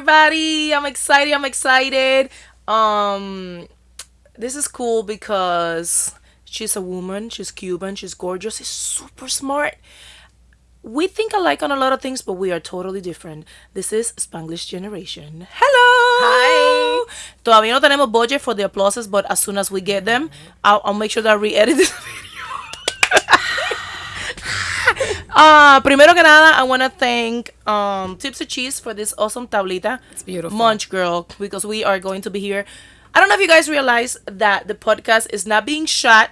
everybody. I'm excited. I'm excited. Um, this is cool because she's a woman. She's Cuban. She's gorgeous. She's super smart. We think alike on a lot of things, but we are totally different. This is Spanglish Generation. Hello. Hi. Todavía no tenemos budget for the applauses, but as soon as we get them, I'll, I'll make sure that I re-edit this video. Uh, primero que nada, I want to thank um, Tipsy Cheese for this awesome tablita. It's beautiful. Munch Girl, because we are going to be here. I don't know if you guys realize that the podcast is not being shot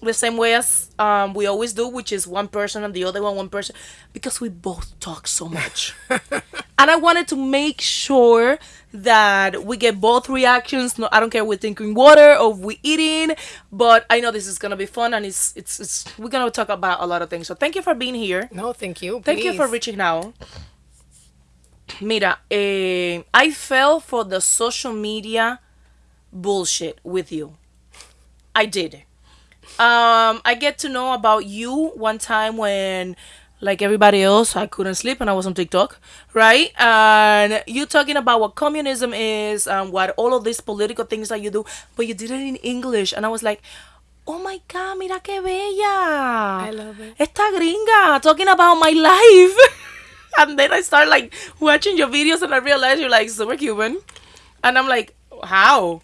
the same way as um, we always do, which is one person and the other one, one person, because we both talk so much. and I wanted to make sure that we get both reactions. No, I don't care if we're drinking water or we're eating, but I know this is gonna be fun and it's it's it's we're gonna talk about a lot of things. So thank you for being here. No, thank you. Thank you for reaching out. Mira, eh, I fell for the social media bullshit with you. I did. Um, I get to know about you one time when, like everybody else, I couldn't sleep and I was on TikTok, right? And you talking about what communism is and what all of these political things that you do, but you did it in English, and I was like, oh my god, mira que bella. I love it. Esta gringa talking about my life. and then I start like watching your videos and I realize you're like super Cuban. And I'm like, how?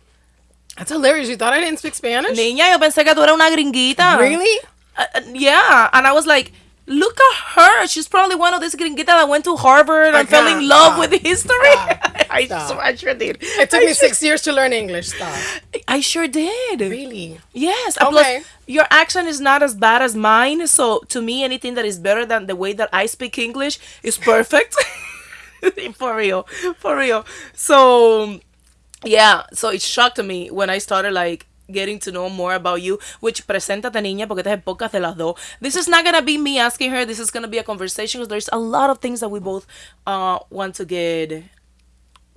That's hilarious. You thought I didn't speak Spanish? Niña, yo pensé que tú eras una gringuita. Really? Uh, uh, yeah. And I was like, look at her. She's probably one of these gringuitas that I went to Harvard and fell in love Stop. with history. I, Stop. so- I sure did. It took I me sure- six years to learn English. Stop. I sure did. Really? Yes. Okay. Plus, your accent is not as bad as mine. So to me, anything that is better than the way that I speak English is perfect. for real. For real. So yeah. So it shocked me when I started like getting to know more about you. Which preséntate niña porque este es el podcast de las dos. This is not gonna be me asking her. This is gonna be a conversation because there's a lot of things that we both uh want to get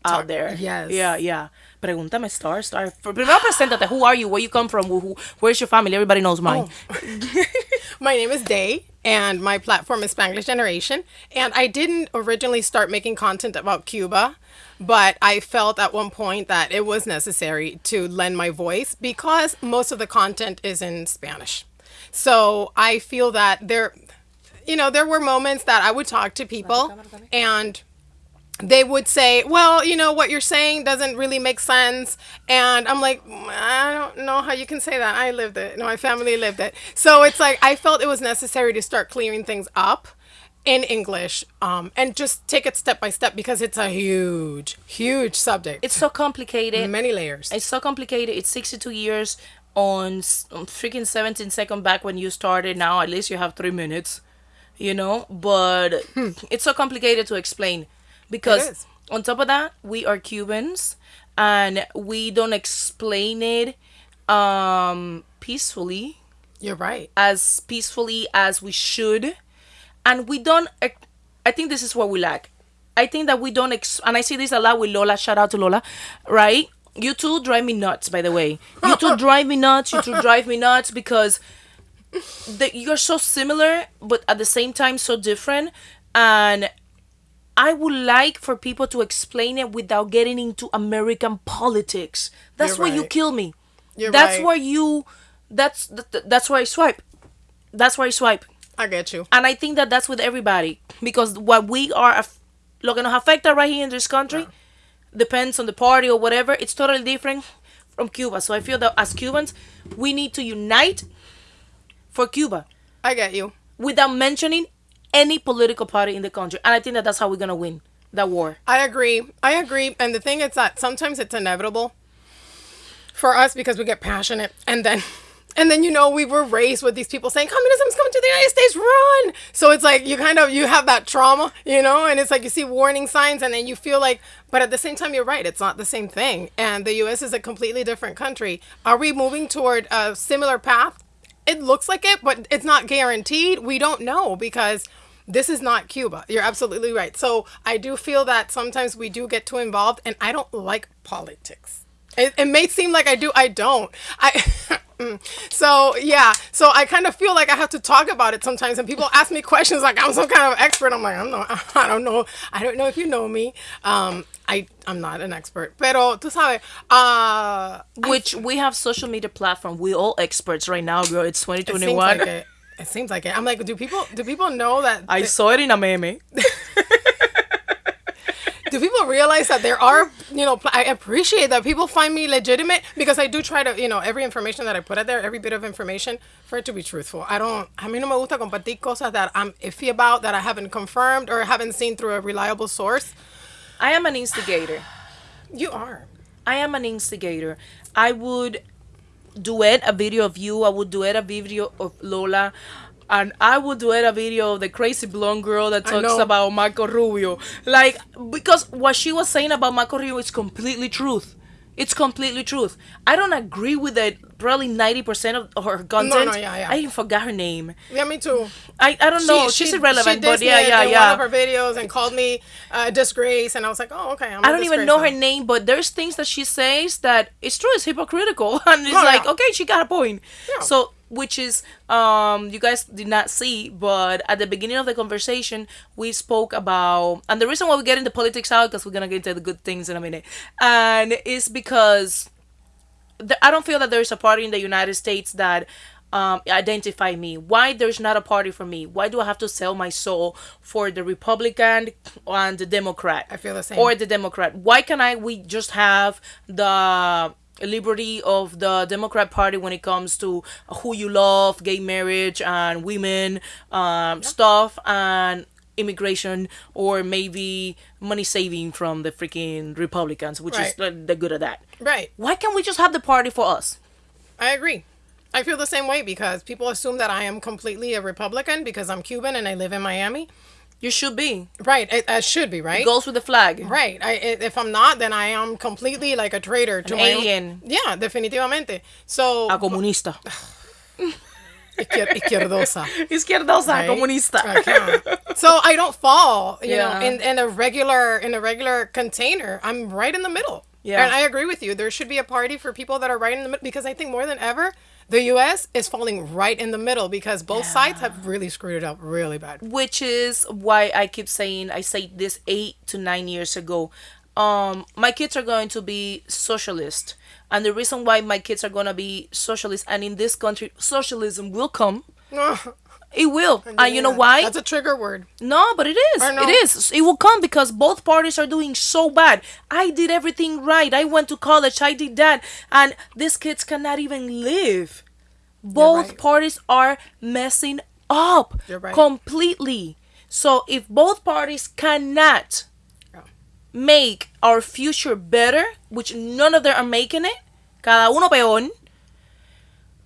out there. yes. Yeah, yeah. Pregúntame, Star, Star. Primero preséntate. Who are you? Where you come from? Who, who, where's your family? Everybody knows mine. My name is Day, and my platform is Spanglish Generation. And I didn't originally start making content about Cuba, but I felt at one point that it was necessary to lend my voice because most of the content is in Spanish. So I feel that there, you know, there were moments that I would talk to people and they would say, "Well, you know what you're saying doesn't really make sense," and I'm like, "Mm, "I don't know how you can say that. I lived it. No, my family lived it." So it's like I felt it was necessary to start clearing things up in English, um, and just take it step by step because it's a huge, huge subject. It's so complicated. many layers. It's so complicated. It's 62 years on, on freaking 17 second back when you started. Now at least you have three minutes, you know. But it's so complicated to explain because on top of that, we are Cubans and we don't explain it um peacefully You're right. as peacefully as we should and we don't i think this is what we lack i think that we don't ex- and i see this a lot with lola shout out to lola right you two drive me nuts by the way you two drive me nuts you two drive me nuts because the, you're so similar but at the same time so different and I would like for people to explain it without getting into American politics. That's You're where you kill me. You're that's right. where you that's th- th- that's where I swipe. That's where I swipe. I get you. And I think that that's with everybody because what we are lo que nos afecta right here in this country depends on the party or whatever. It's totally different from Cuba. So I feel that as Cubans, we need to unite for Cuba I get you. without mentioning any political party in the country. And I think that that's how we're gonna win that war. I agree. I agree. And the thing is that sometimes it's inevitable for us because we get passionate and then and then you know we were raised with these people saying communism's coming to the United States, run. So it's like you kind of you have that trauma, you know, and it's like you see warning signs and then you feel like but at the same time you're right, it's not the same thing. And the US is a completely different country. Are we moving toward a similar path? It looks like it, but it's not guaranteed. We don't know because this is not Cuba. You're absolutely right. So I do feel that sometimes we do get too involved, and I don't like politics. It, it may seem like I do. I don't. I So yeah, so I kind of feel like I have to talk about it sometimes, and people ask me questions like I'm some kind of expert. I'm like, I'm not, I don't know, I don't know if you know me. Um, I I'm not an expert, pero tú sabes, uh, Which we have social media platform. We all experts right now, girl. It's it seems 2021. like it. It seems like it. I'm like, do people do people know that? I saw it in a meme. do people realize that there are you know i appreciate that people find me legitimate because i do try to you know every information that i put out there every bit of information for it to be truthful i don't a mí no me gusta compartir cosas that i'm iffy about that i haven't confirmed or haven't seen through a reliable source I am an instigator. you are I am an instigator. I would duet a video of you. I would duet a video of Lola. And I would duet a video of the crazy blonde girl that talks about Marco Rubio. Like, because what she was saying about Marco Rubio is completely truth. It's completely truth. I don't agree with it. Probably 90% of her content. No, no, yeah, yeah. I even forgot her name. yeah me too I, I don't know. She's irrelevant, but dissed yeah, yeah, yeah. one of her videos and called me uh, disgrace and i was like oh okay I'm I a don't even know her name, but there's things that she says that it's true, it's hypocritical, and it's like, yeah. okay, she got a point. Yeah. So, which is, um, you guys did not see, but at the beginning of the conversation, we spoke about, and the reason why we get into politics out, because we're gonna get into the good things in a minute, and it's because the, I don't feel that there's a party in the United States that um, identify me. Why there's not a party for me? Why do I have to sell my soul for the Republican and the Democrat? I feel the same. Or the Democrat. Why can I? We just have the liberty of the Democrat Party when it comes to who you love, gay marriage, and women um, stuff, and immigration, or maybe money saving from the freaking Republicans, which is Right. uh, they're good of that. right Why can't we just have the party for us? I agree. I feel the same way because people assume that I am completely a Republican because I'm Cuban and I live in Miami. You should be. Right, it, it should be right. Goes with the flag. Right. I, i- if I'm not, then I am completely like a traitor to An my own- alien. Yeah, definitivamente. So A comunista. izquier- izquierdosa. Izquierdosa, right? comunista. I can't. so I don't fall, you Yeah. know, in, in a regular in a regular container. I'm right in the middle. Yeah. And I agree with you. There should be a party for people that are right in the middle because I think more than ever, the US is falling right in the middle because both sides have really screwed it up really bad. Which is why I keep saying I say this eight to nine years ago. Um, my kids are going to be socialist, and the reason why my kids are gonna be socialist, and in this country, socialism will come. It will, and you know why? That's a trigger word. No, but it is. No. It is. It will come because both parties are doing so bad. I did everything right. I went to college. I did that. And these kids cannot even live. Both right. parties are messing up right. completely. So if both parties cannot Yeah. make our future better, which none of them are making it, cada uno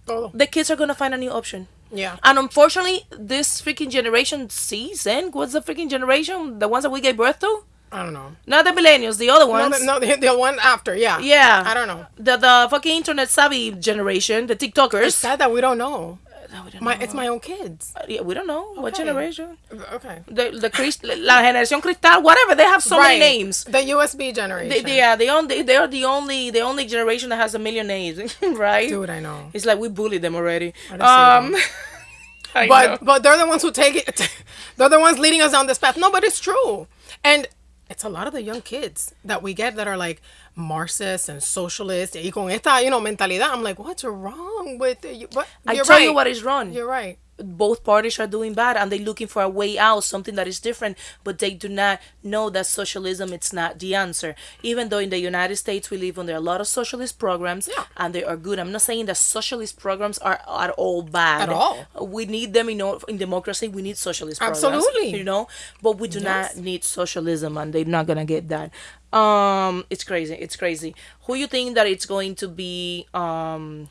Todo. the kids are going to find a new option. Yeah. And unfortunately, this freaking generation sees and what's the freaking generation? The ones that we gave birth to? I don't know. Not the millennials, the other No, ones. the, no, the, the one after, yeah. Yeah. I don't know. The the fucking internet savvy generation, the TikTokers. It's sad that we don't know. No, we don't My, know. it's my own kids. Yeah, we don't know what generation. Okay. The the Crist- la generación cristal, whatever. They have so many names. The USB generation. They, they are the only they are the only the only generation that has a million names, right? Dude, I know. It's like we bullied them already. I don't see Um, I know. But but they're the ones who take it. they're the ones leading us down this path. No, but it's true. And it's a lot of the young kids that we get that are like Marxists and socialists. Y con esta, you know, mentalidad. I'm like, what's wrong with you? What? I tell right. you what is wrong. You're right. Both parties are doing bad and they're looking for a way out something that is different but they do not know that socialism it's not the answer even though in the united states we live under a lot of socialist programs Yeah. and they are good i'm not saying that socialist programs are at all bad At all. we need them in, in democracy we need socialist programs Absolutely. you know but we do Yes. not need socialism and they're not gonna get that um it's crazy it's crazy who you think that it's going to be um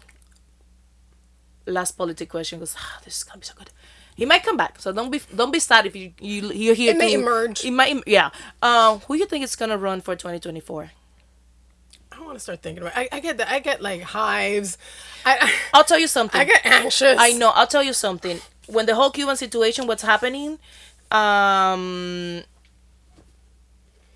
last politic question because ah, this is gonna be so good. He might come back, so don't be don't be sad if you you you're here. It may to- emerge. It might, yeah. Uh, who you think is gonna run for 2024? I want to start thinking about. I, I get that. I get like hives. I I, I'll tell you something. I get anxious. I know. I'll tell you something. When the whole Cuban situation what's happening, um,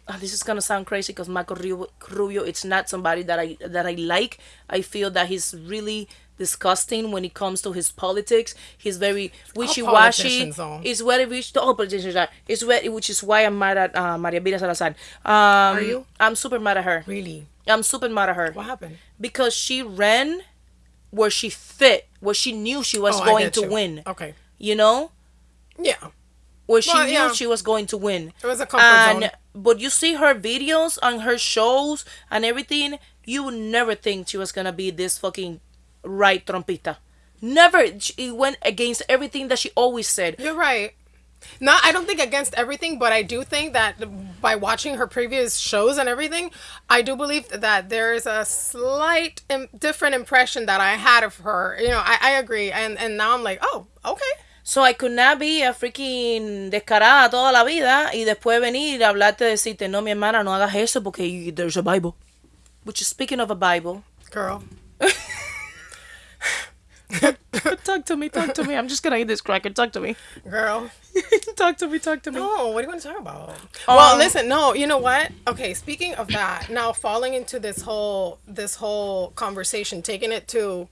ah, this is gonna sound crazy because Marco Rubio, Rubio, it's not somebody that I that I like. I feel that he's really disgusting when it comes to his politics. He's very wishy washy. politicians, though. It's very rich. All politicians are. It's very, which is why I'm mad at uh, Maria Elvira Salazar. Um, are you? I'm super mad at her. Really? I'm super mad at her What happened? because she ran where she fit, where she knew she was Oh, going to you. win. Okay. You know, Yeah. where she Well, knew yeah. she was going to win. It was a comfort and zone. but you see her videos on her shows and everything, you would never think she was gonna be this fucking right trumpista. Never. She- It went against everything that she always said. You're right. No, I don't think against everything, but I do think that by watching her previous shows and everything, I do believe that there is a slight Im- different impression that I had of her. You know, I, I agree, and and now I'm like, oh, okay. So I could not be a freaking descarada toda la vida y después venir a hablarte decirte, no, mi hermana, no hagas eso porque you- there's a Bible. Which is speaking of a Bible. Girl, talk to me, talk to me. I'm just gonna eat this cracker. Talk to me. girl. talk to me, talk to me. No, what do you want to talk about? well, Um, listen, no, you know what? Okay, speaking of that, now falling into this whole this whole conversation, taking it to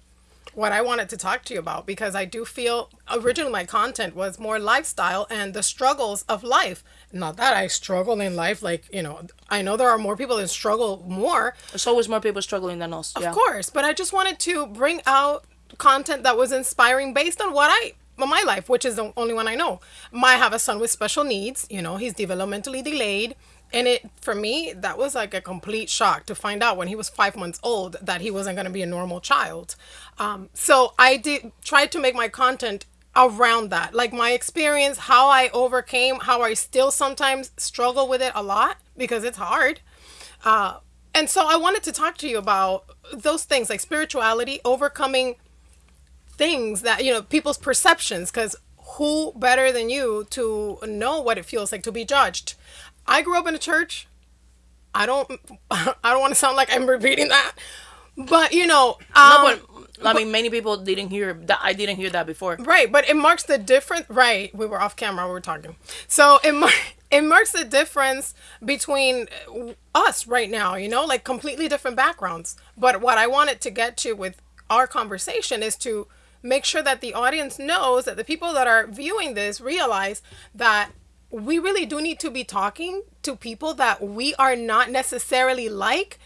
what I wanted to talk to you about because I do feel originally my content was more lifestyle and the struggles of life. Not that I struggle in life, like you know, I know there are more people that struggle more, There's always more people struggling than us. yeah. of course, but I just wanted to bring out content that was inspiring based on what I my life, which is the only one I know. I have a son with special needs. You know, he's developmentally delayed, and it for me that was like a complete shock to find out when he was five months old that he wasn't going to be a normal child. Um, so I did try to make my content around that, like my experience, how I overcame, how I still sometimes struggle with it a lot because it's hard. Uh, and so I wanted to talk to you about those things like spirituality, overcoming things that, you know, people's perceptions, because who better than you to know what it feels like to be judged? I grew up in a church. I don't, I don't want to sound like I'm repeating that, but you know, um, No, but I mean, many people didn't hear that. I didn't hear that before. Right, but it marks the difference. Right, we were off camera. We were talking. So it mar- it marks the difference between us right now. You know, like completely different backgrounds. But what I wanted to get to with our conversation is to make sure that the audience knows that the people that are viewing this realize that we really do need to be talking to people that we are not necessarily like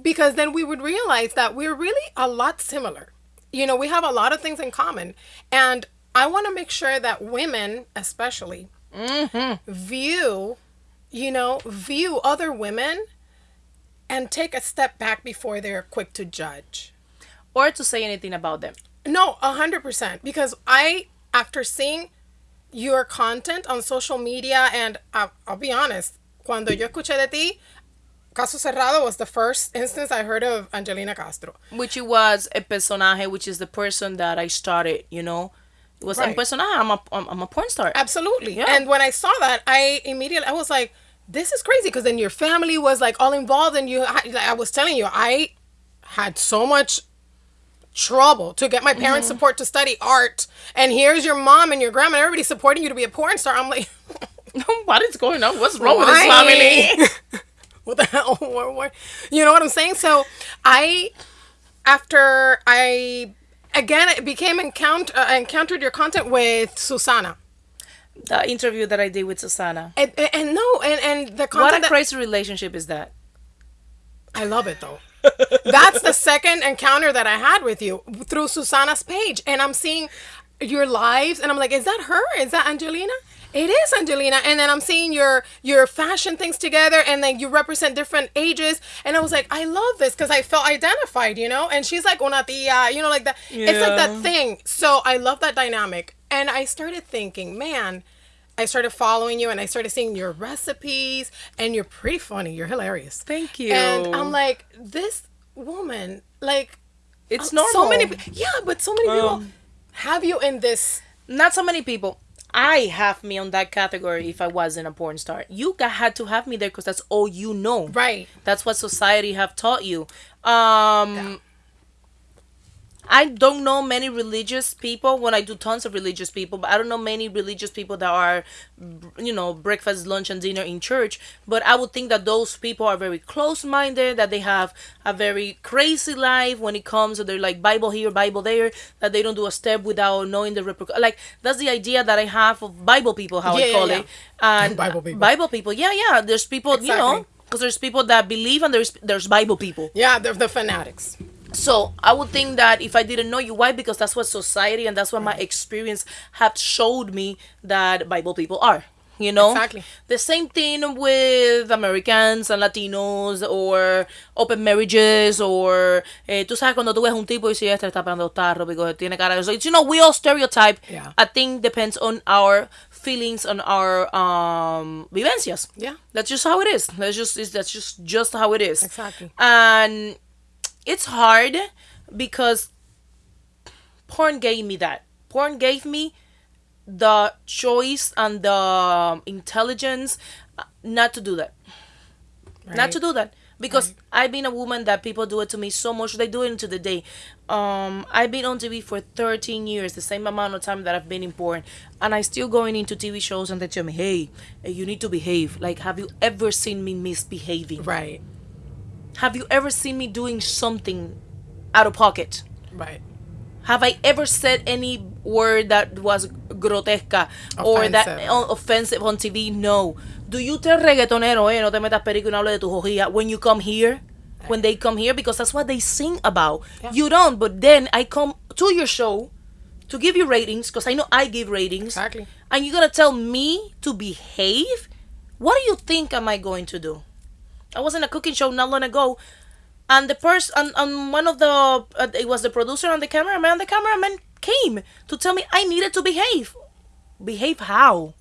because then we would realize that we're really a lot similar. You know, we have a lot of things in common. And I want to make sure that women, especially, mm-hmm. view, you know, view other women and take a step back before they're quick to judge. Or to say anything about them. No, a hundred percent. Because I, after seeing your content on social media, and I, I'll be honest, cuando yo escuché de ti, Caso Cerrado was the first instance I heard of Angelina Castro. Which it was a personaje, which is the person that I started, you know. It was Right. a personaje. I'm a, I'm, a porn star. Absolutely. Yeah. And when I saw that, I immediately I was like, this is crazy because then your family was like all involved, and you. Like I was telling you, I had so much trouble to get my parents' support to study art, and here's your mom and your grandma, and everybody supporting you to be a porn star. I'm like. what is going on? What's wrong with this family? what the hell? What, what? You know what I'm saying? So I, after I, again, I became encounter uh, encountered your content with Susana, the interview that I did with Susana. and, and, and no, and and the What a that- crazy relationship is that? I love it though. That's the second encounter that I had with you through Susana's page, and I'm seeing your lives, and I'm like, is that her? Is that Angelina? It is Angelina, and then I'm seeing your your fashion things together, and then you represent different ages, and I was like, I love this because I felt identified, you know. And she's like una tia, you know, like that. It's like that thing. So I love that dynamic, and I started thinking, man. I started following you and I started seeing your recipes and you're pretty funny. You're hilarious. Thank you. And I'm like, this woman, like, It's uh, normal. So many, yeah, but so many people Um, have you in this. Not so many people. I have me on that category if I wasn't a porn star. You got, had to have me there because that's all you know. Right. That's what society have taught you. Um I don't know many religious people. When I do tons of religious people, but I don't know many religious people that are, you know, breakfast, lunch, and dinner in church. But I would think that those people are very close-minded. That they have a very crazy life when it comes to their like Bible here, Bible there. That they don't do a step without knowing the repercussions. Like that's the idea that I have of Bible people, how Yeah, I call yeah. it. And Bible people. Bible people. Yeah, yeah. There's people, you know, because there's people that believe and there's there's Bible people. Yeah, they're the fanatics. So I would think that if I didn't know you, why? Because that's what society and that's what my experience have showed me that Bible people are. You know, Exactly. the same thing with Americans and Latinos or open marriages or eh, tú sabes cuando tú ves un tipo y si este está pegando tarro porque tiene cara de so, you know we all stereotype. Yeah. I think depends on our feelings on our um vivencias. Yeah. That's just how it is. That's just is that's just just how it is. Exactly. And it's hard because porn gave me that. Porn gave me the choice and the um, intelligence uh, not to do that. Not to do that. Because I've been a woman that people do it to me so much. They do it into the day. Um, I've been on TV for 13 years, the same amount of time that I've been in porn. And I still going into TV shows and they tell me, hey, you need to behave. Like, have you ever seen me misbehaving? Right. Have you ever seen me doing something out of pocket? Right. Have I ever said any word that was grotesca or that Offensive. uh, offensive on TV? No. Do you tell reggaetonero, eh, no te metas perico y no hable de tu jojía when you come here? When they come here? Because that's what they sing about. Yeah. You don't, but then I come to your show to give you ratings because I know I give ratings. Exactly. And you're going to tell me to behave? What do you think am I going to do? I was in a cooking show not long ago, and the person, and, and one of the, uh, it was the producer and the cameraman. The cameraman came to tell me I needed to behave. Behave how?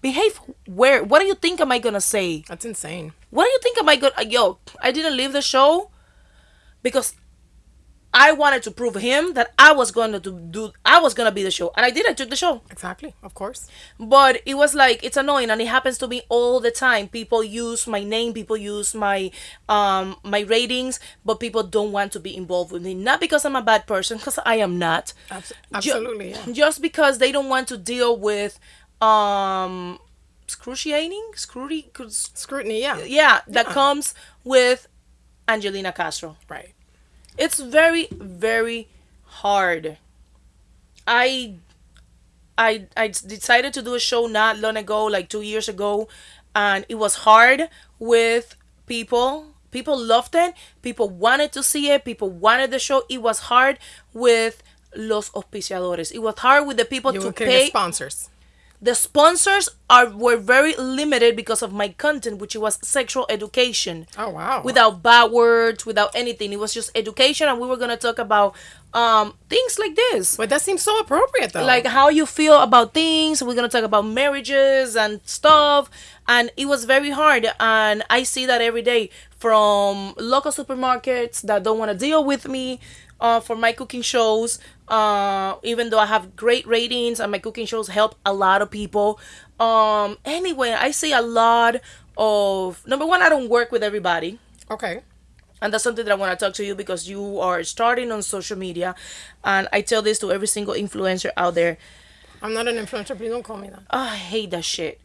Behave where? What do you think am I gonna say? That's insane. What do you think am I gonna? Yo, I didn't leave the show because I wanted to prove him that I was going to do. I was gonna be the show, and I did. I took the show. Exactly. Of course. But it was like it's annoying and it happens to me all the time. People use my name, people use my um my ratings, but people don't want to be involved with me. Not because I'm a bad person, because I am not. Absolutely. yeah. Just because they don't want to deal with um excruciating scrutiny Scrutiny. Yeah. yeah that Yeah. comes with Angelina Castro. Right. It's very very hard. I I I decided to do a show not long ago, like two years ago, and it was hard with people. People loved it. People wanted to see it. People wanted the show. It was hard with los auspiciadores. It was hard with the people You to pay sponsors. The sponsors are were very limited because of my content which was sexual education. Oh wow. without bad words without anything. It was just education and we were going to talk about um things like this. But that seems so appropriate though. like how you feel about things. We're going to talk about marriages and stuff. And it was very hard. And i see that every day from local supermarkets that don't want to deal with me uh, for my cooking shows uh, even though i have great ratings and my cooking shows help a lot of people um, anyway i see a lot of number one i don't work with everybody okay. and that's something that I want to talk to you because you are starting on social media. And I tell this to every single influencer out there. I'm not an influencer. Please don't call me that. Oh, I hate that shit.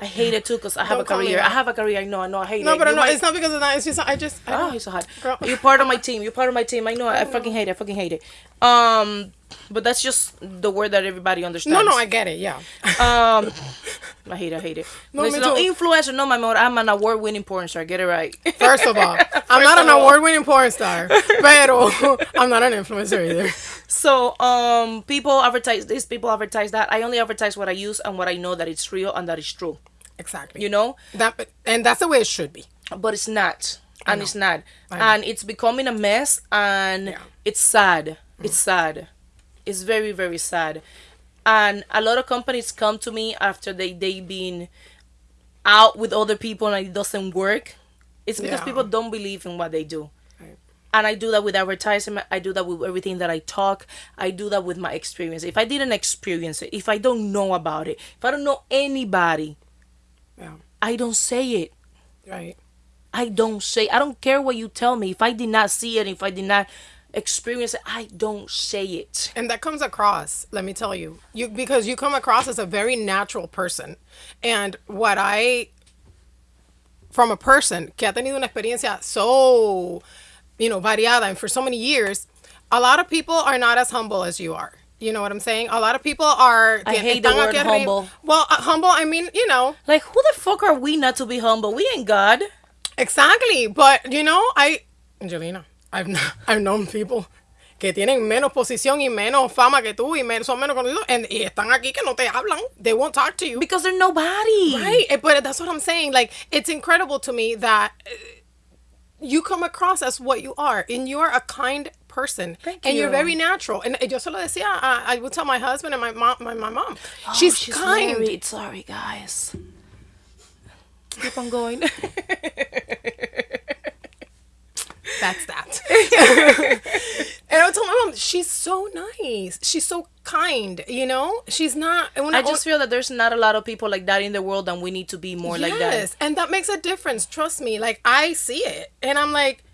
I hate it too because I have Don't a career. I have a career. I know, I know. I hate No, it. but You no, might- it's not because of that. It's just I just. I Oh, you're so hot. Girl. You're part of my team. You're part of my team. I know. I fucking hate it. I fucking hate it. Um, but that's just the word that everybody understands. No, no, I get it. Yeah. Um, I hate it. I hate it. No, Listen, me no, influencer. No, my amor. I'm an award-winning porn star. Get it right. First of all, I'm not an award-winning porn star, pero I'm not an influencer either. So, um, people advertise this, people advertise that. I only advertise what I use and what I know that it's real and that it's true. Exactly. You know, that, and that's the way it should be. but it's not, and it's not, and it's becoming a mess, and Yeah. it's sad. It's mm-hmm. sad. It's very very sad, and a lot of companies come to me after they they been out with other people and it doesn't work. It's because Yeah. people don't believe in what they do. Right. and I do that with advertisement. I do that with everything that I talk. I do that with my experience. If I didn't experience it, if I don't know about it, if I don't know anybody, Yeah. I don't say it. Right. I don't say. I don't care what you tell me. If I did not see it, if I did not, experience it, I don't say it. And that comes across, let me tell you. You because you come across as a very natural person. And what I from a person que ha tenido una experiencia so, you know, variada and for so many years, a lot of people are not as humble as you are. You know what I'm saying? A lot of people are. I hate the word humble. Well, uh, humble. I mean, you know, Like, who the fuck are we not to be humble? We ain't God. exactly. But you know, I, Angelina, I've I've known people que tienen menos posición y menos fama que tú y men- son menos conocidos and, y están aquí que no te hablan. They won't talk to you. Because they're nobody. Right, eh, but that's what I'm saying. Like, it's incredible to me that uh, you come across as what you are, and you're a kind person, Thank and you're very natural. And yo se lo decía, uh, I would tell my husband and my mom, my, my mom, Oh, she's, kind. married. Sorry, guys. Keep on going. That's that. and I would tell my mom, she's so nice. She's so kind. You know, she's not. Una, I just feel that there's not a lot of people like that in the world, and we need to be more like that. Yes, and that makes a difference. Trust me. Like I see it, and I'm like,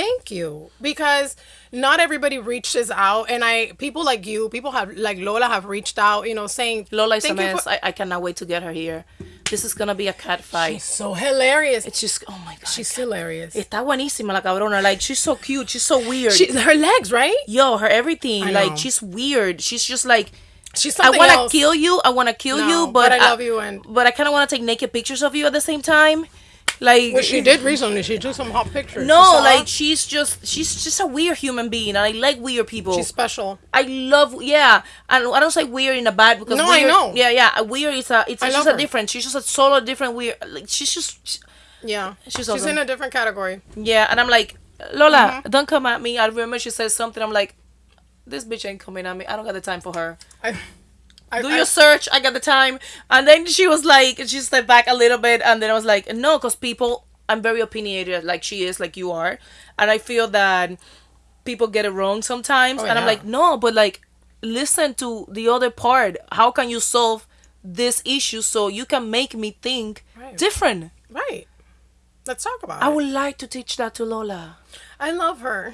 thank you, because not everybody reaches out, and I people like you, people have like Lola have reached out, you know, saying Lola is a mess. for-" I, I cannot wait to get her here. This is gonna be a cat fight. She's so hilarious. It's just, oh my god. She's hilarious. Está buenísima la cabrona. Like, she's so cute. She's so weird. She, her legs, right? Yo, her everything. I Like, know. she's weird. She's just like, She's I want to kill you. I want to kill No, you, but, but I love you and- but I kind of want to take naked pictures of you at the same time. Like, Well, she did recently. She took some hot pictures. You No, saw? like she's just she's just a weird human being, and I like weird people. she's special. I love yeah, and I don't say weird in a bad because No, I weird, know. Yeah, yeah, a weird is a it's I just a her. different. She's just a solo different weird. Like she's just Yeah, She's she's awesome. in a different category. yeah, and I'm like Lola, Mm-hmm. don't come at me. I remember she said something. I'm like, this bitch ain't coming at me. I don't got the time for her. I, I, Do I- your search. I got the time. And then she was like, she stepped back a little bit, and then I was like, no, because people, I'm very opinionated, like she is, like you are, and I feel that people get it wrong sometimes, Oh, and I'm like, no, but like, listen to the other part. How can you solve this issue so you can make me think Right. different? right. Let's talk about I it. I would like to teach that to Lola. I love her.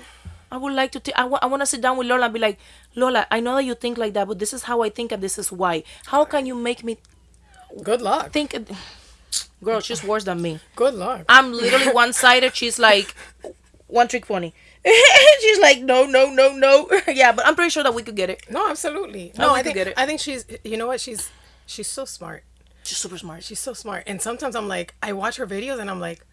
I would like to. T- I want to sit down with Lola and be like, Lola, I know that you think like that, but this is how I think, and this is why. How can you make me Good luck. think? Girl, she's worse than me. Good luck. I'm literally one sided. She's like one trick pony. she's like no, no, no, no. yeah, but I'm pretty sure that we could get it. No, absolutely. No, we I could think get it. I think she's. You know what? She's she's so smart. She's super smart. She's so smart. And sometimes I'm like, I watch her videos and I'm like,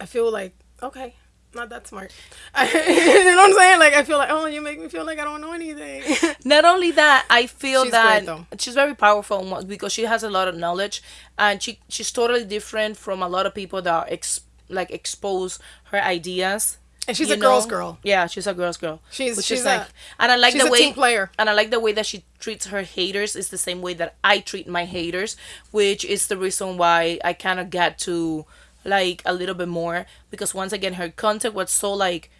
I feel like, okay, not that smart. you know what I'm saying? Like I feel like, oh, you make me feel like I don't know anything. Not only that, I feel She's that great, she's very powerful because she has a lot of knowledge, and she she's totally different from a lot of people that are ex- like expose her ideas. And she's a girl's girl. Yeah, she's a girl's girl. She's- she's like, a- and I like the way team player. and I like the way that she treats her haters is the same way that I treat my haters, which is the reason why I kind of got to like a little bit more because once again her content was so like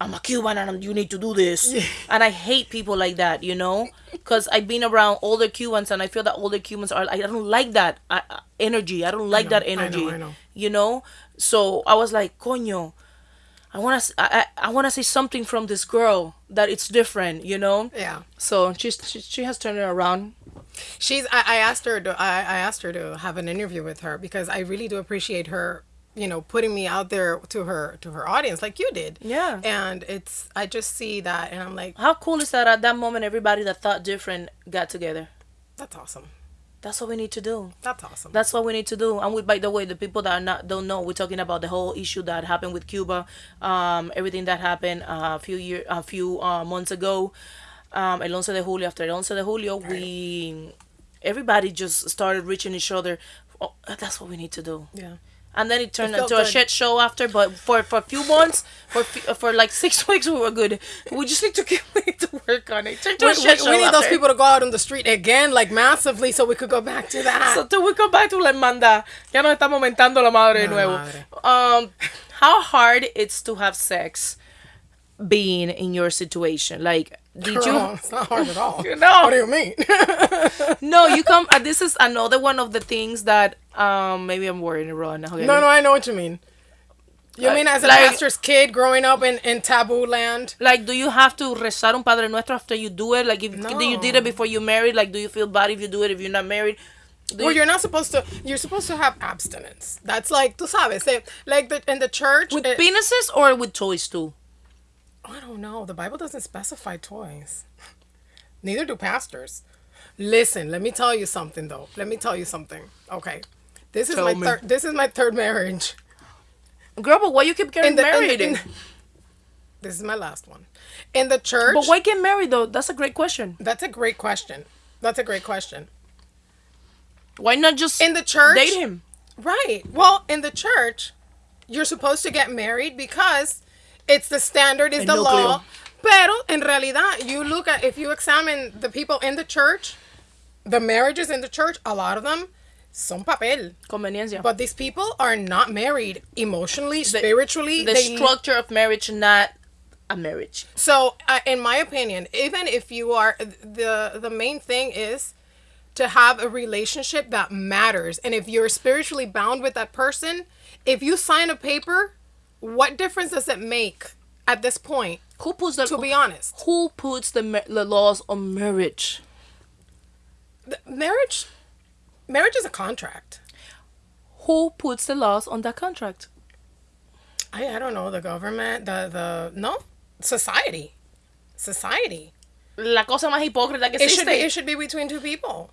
I'm a Cuban and you need to do this. And I hate people like that, you know? Because I've been around older Cubans and I feel that older Cubans are, I don't like that uh, uh, energy. I don't like that I know, energy. I know. You know? So I was like, coño, I want to I, I, want to say something from this girl that it's different, you know? yeah. So she's, she, she has turned it around. She's. I, I asked her to. I, I asked her to have an interview with her because I really do appreciate her. You know, putting me out there to her to her audience like you did. Yeah. And it's. I just see that, and I'm like, How cool is that at that moment everybody that thought different got together? that's awesome. That's what we need to do. That's awesome. That's what we need to do. And we, by the way, the people that are not don't know, we're talking about the whole issue that happened with Cuba, um, everything that happened uh, a few year, a few uh, months ago, um, el 11 de julio. After el 11 de julio, we everybody just started reaching each other. Oh, that's what we need to do. yeah. And then it turned It into a shit show after. But for for a few months, for for like six weeks, we were good. We just need to keep we need to work on it. To We, we- we need those people to go out on the street again, like massively, so we could go back to that. So till we come back to la hermandad, ya nos estamos mentando la madre de nuevo. madre. Um, how hard it's to have sex being in your situation? Like, did Girl, you? it's not hard at all. know. What do you mean? No, you come. Uh, this is another one of the things that um maybe I'm worrying wrong. Okay. no, no, I know what you mean. You mean as a like- pastor's kid growing up in, in taboo land? Like, do you have to rezar un Padre Nuestro after you do it? Like, if No. you did it before you married, like, do you feel bad if you do it if you're not married? Do Well, you- you're not supposed to. You're supposed to have abstinence. That's like, tú sabes, eh, like the, in the church. with it- penises or with toys too? I don't know. The Bible doesn't specify toys. Neither do pastors. Listen, let me tell you something though. Let me tell you something. Okay. This is Tell my third this is my third marriage. Girl, but why you keep getting In the- in the- married? in- this is my last one. In the church. but why get married though? That's a great question. That's a great question. That's a great question. Why not just In the church. date him? Right. Well, in the church, you're supposed to get married because it's the standard, is the law. Pero en realidad, you look at if you examine the people in the church, the marriages in the church, a lot of them son papel. Conveniencia. But these people are not married emotionally, spiritually. the they- structure of marriage, not a marriage. So, uh, in my opinion, even if you are the the main thing is to have a relationship that matters, and if you're spiritually bound with that person, if you sign a paper, what difference does it make at this point? Who puts the To be honest, Who puts the the laws on marriage? the marriage, marriage is a contract. Who puts the laws on that contract? I I don't know the government, the the no society, society. La cosa más hipócrita que It should be existe. it should be between two people.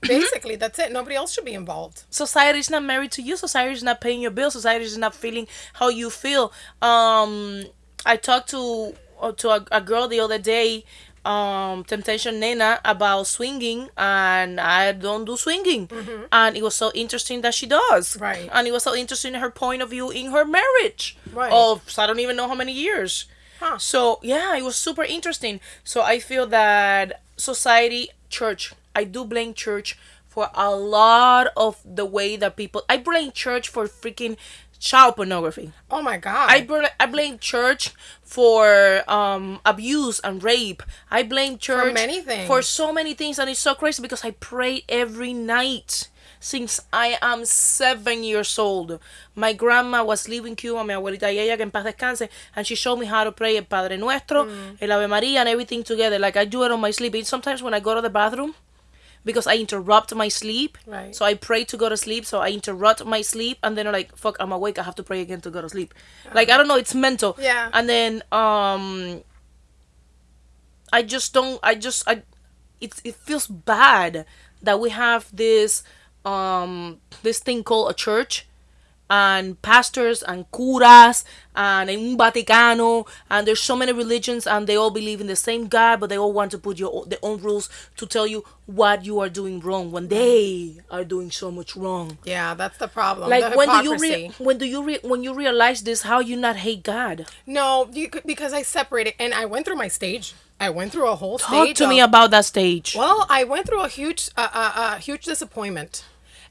Basically, that's it. Nobody else should be involved. Society is not married to you. Society is not paying your bills. Society is not feeling how you feel. Um, I talked to uh, to a, a girl the other day, um, Temptation Nena, about swinging, and I don't do swinging, and it was so interesting that she does. Mm-hmm. Right. And it was so interesting her point of view in her marriage. Right. Of I don't even know how many years. Huh. So yeah, it was super interesting. So I feel that society, church, I do blame church for a lot of the way that people. I blame church for freaking child pornography. Oh my god. I bl- I blame church for um abuse and rape. I blame church for many things. for so many things, and it's so crazy because I pray every night since I am seven years old. My grandma was living Cuba, mi abuelita y ella que en paz descanse, and she showed me how to pray el Padre Nuestro, Mm. el Ave Maria, and everything together. Like I do it on my sleep. And sometimes when I go to the bathroom. Because I interrupt my sleep, Right. so I pray to go to sleep. So I interrupt my sleep, and then I'm like, "Fuck, I'm awake. I have to pray again to go to sleep." Like I don't know, it's mental. Yeah. And then um, I just don't. I just I, it it feels bad that we have this um this thing called a church and pastors and curas and in Vaticano and there's so many religions and they all believe in the same God but they all want to put your o- their own rules to tell you what you are doing wrong when they are doing so much wrong. yeah, that's the problem. Like the when do you re- when do you re- when you realize this how you not hate God? No, you, could- because I separated and I went through my stage. I went through a whole Talk stage. Talk to me about that stage. Well, I went through a huge, uh, uh, uh, huge disappointment,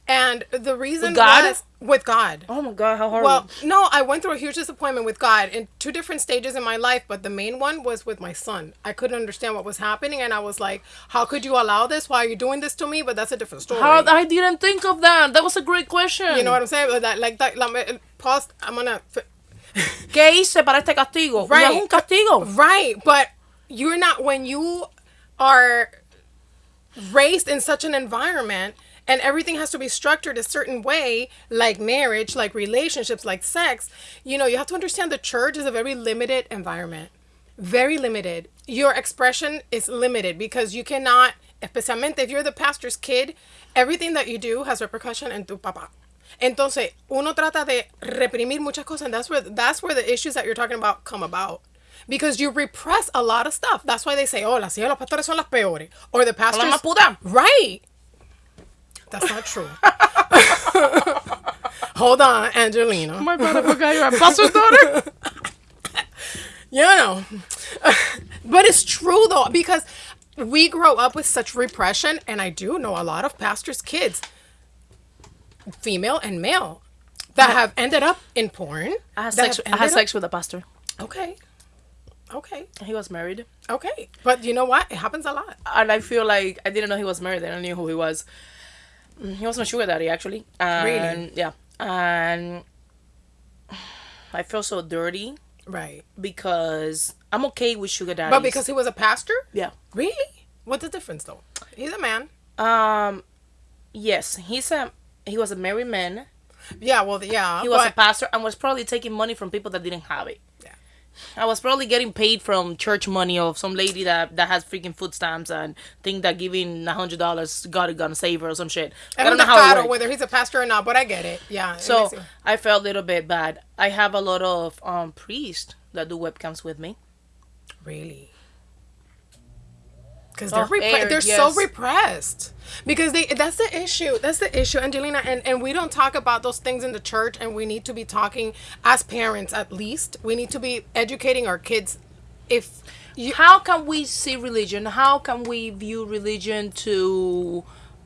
and the reason With God? was with God. Oh my god, how horrible. Well, no, I went through a huge disappointment with God in two different stages in my life, but the main one was with my son. I couldn't understand what was happening, and I was like, "How could you allow this? Why are you doing this to me?" But that's a different story. how I didn't think of that. That was a great question. you know what I'm saying? Like That, like that. Like, pause. I'm gonna. ¿Qué hice para este castigo? No Right. es un castigo. Right, but you're not when you are raised in such an environment and everything has to be structured a certain way like marriage like relationships like sex. You know you have to understand the church is a very limited environment. Very limited. Your expression is limited because you cannot especialmente if you're the pastor's kid everything that you do has repercussion en tu papá. Entonces uno trata de reprimir muchas cosas and that's where that's where the issues that you're talking about come about. Because you repress a lot of stuff. That's why they say oh las hijas de los pastores son las peores. Or the pastors más puta. right that's not true hold on angelina my brother I forgot you're a pastor's daughter. you know but it's true though because we grow up with such repression and i do know a lot of pastors kids female and male that have ended up in porn I had sex. I had sex with a pastor. okay okay He was married, okay but you know what it happens a lot and I feel like I didn't know he was married. I don't knew who he was. Mm, He was my sugar daddy, actually. And, Really? Yeah, and I feel so dirty Right. because I'm okay with sugar daddy. But because he was a pastor? yeah, Really? What's the difference though? He's a man. um, yes, he's a he was a married man. Yeah, well, yeah. He was a pastor and was probably taking money from people that didn't have it. I was probably getting paid from church money of some lady that that has freaking food stamps and think that giving a hundred dollars God is gonna save her or some shit. I I don't don't know how it whether he's a pastor or not, but I get it. Yeah. So you- I felt a little bit bad. I have a lot of um priests that do webcams with me. Really? Because Oh, they're, repre- aired, they're so repressed. Because they that's the issue. That's the issue, Angelina. And, and we don't talk about those things in the church, and we need to be talking as parents at least. We need to be educating our kids. If you, How can we see religion? How can we view religion to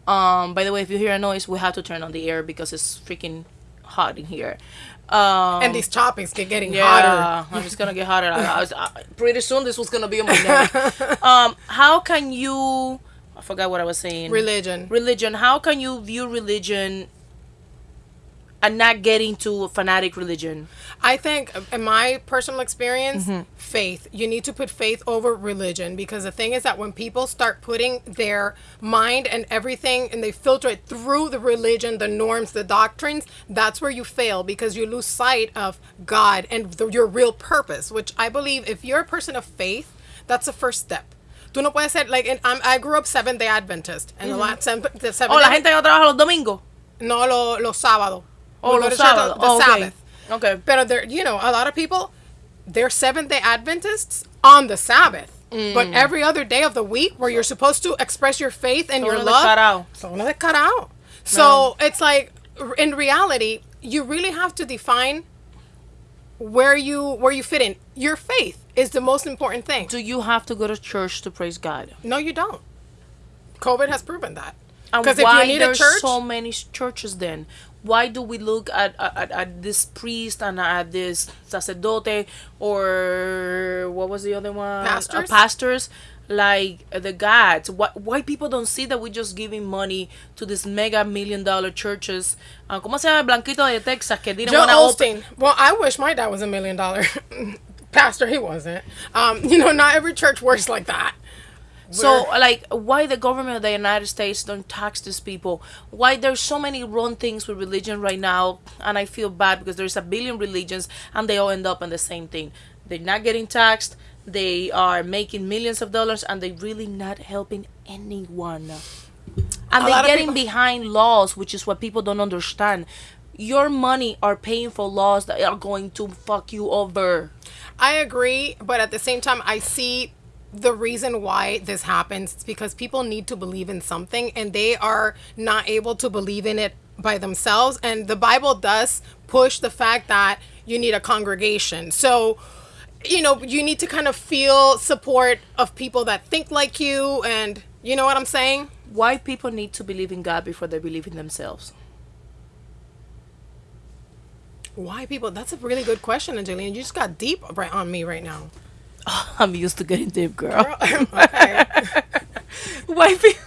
um by the way if you hear a noise we have to turn on the air because it's freaking hot in here. Um and these topics get getting Yeah, hotter. I'm just gonna get hotter. I, I was, I, pretty soon this was gonna be on my neck. um, how can you? I forgot what I was saying. Religion. Religion. How can you view religion and not get into a fanatic religion? I think, in my personal experience, Mm-hmm. faith. You need to put faith over religion because the thing is that when people start putting their mind and everything and they filter it through the religion, the norms, the doctrines, that's where you fail because you lose sight of God and the, your real purpose, which I believe if you're a person of faith, that's the first step. Tú no puedes ser, like, and I'm, I grew up Seventh day Adventist. And the last, the Seventh Oh, la gente no trabaja los domingos. No, lo, los sábados. Oh, los sábados. The Oh, okay. Sabbath. Okay. But there, you know, a lot of people, they're Seventh Day Adventists on the Sabbath. Mm. But every other day of the week, where you're supposed to express your faith and Son your love, son unos descarados. So it's like, in reality, you really have to define where you where you fit in. Your faith is the most important thing. Do you have to go to church to praise God? No, you don't. COVID has proven that. Because if you need a church, so many churches then? Why do we look at, at, at this priest and at this sacerdote or what was the other one? Uh, Pastors? pastors like uh, the gods. Why, why people don't see that we're just giving money to these mega million dollar churches? Uh, ¿Cómo se llama blanquito de Texas que didn't Joe open? Osteen. Well, I wish my dad was a million dollar pastor. He wasn't. Um, you know, not every church works like that. So, like, why the government of the United States don't tax these people? Why there's so many wrong things with religion right now, and I feel bad because there's a billion religions, and they all end up in the same thing. They're not getting taxed. They are making millions of dollars, and they're really not helping anyone. And A they're getting behind laws, which is what people don't understand. Your money are paying for laws that are going to fuck you over. I agree, but at the same time, I see the reason why this happens. is because people need to believe in something and they are not able to believe in it by themselves. And the Bible does push the fact that you need a congregation. So, you know, you need to kind of feel support of people that think like you. And you know what I'm saying? Why people need to believe in God before they believe in themselves? Why people? That's a really good question, Angelina. You just got deep right on me right now. I'm used to getting deep, girl. okay. Why people?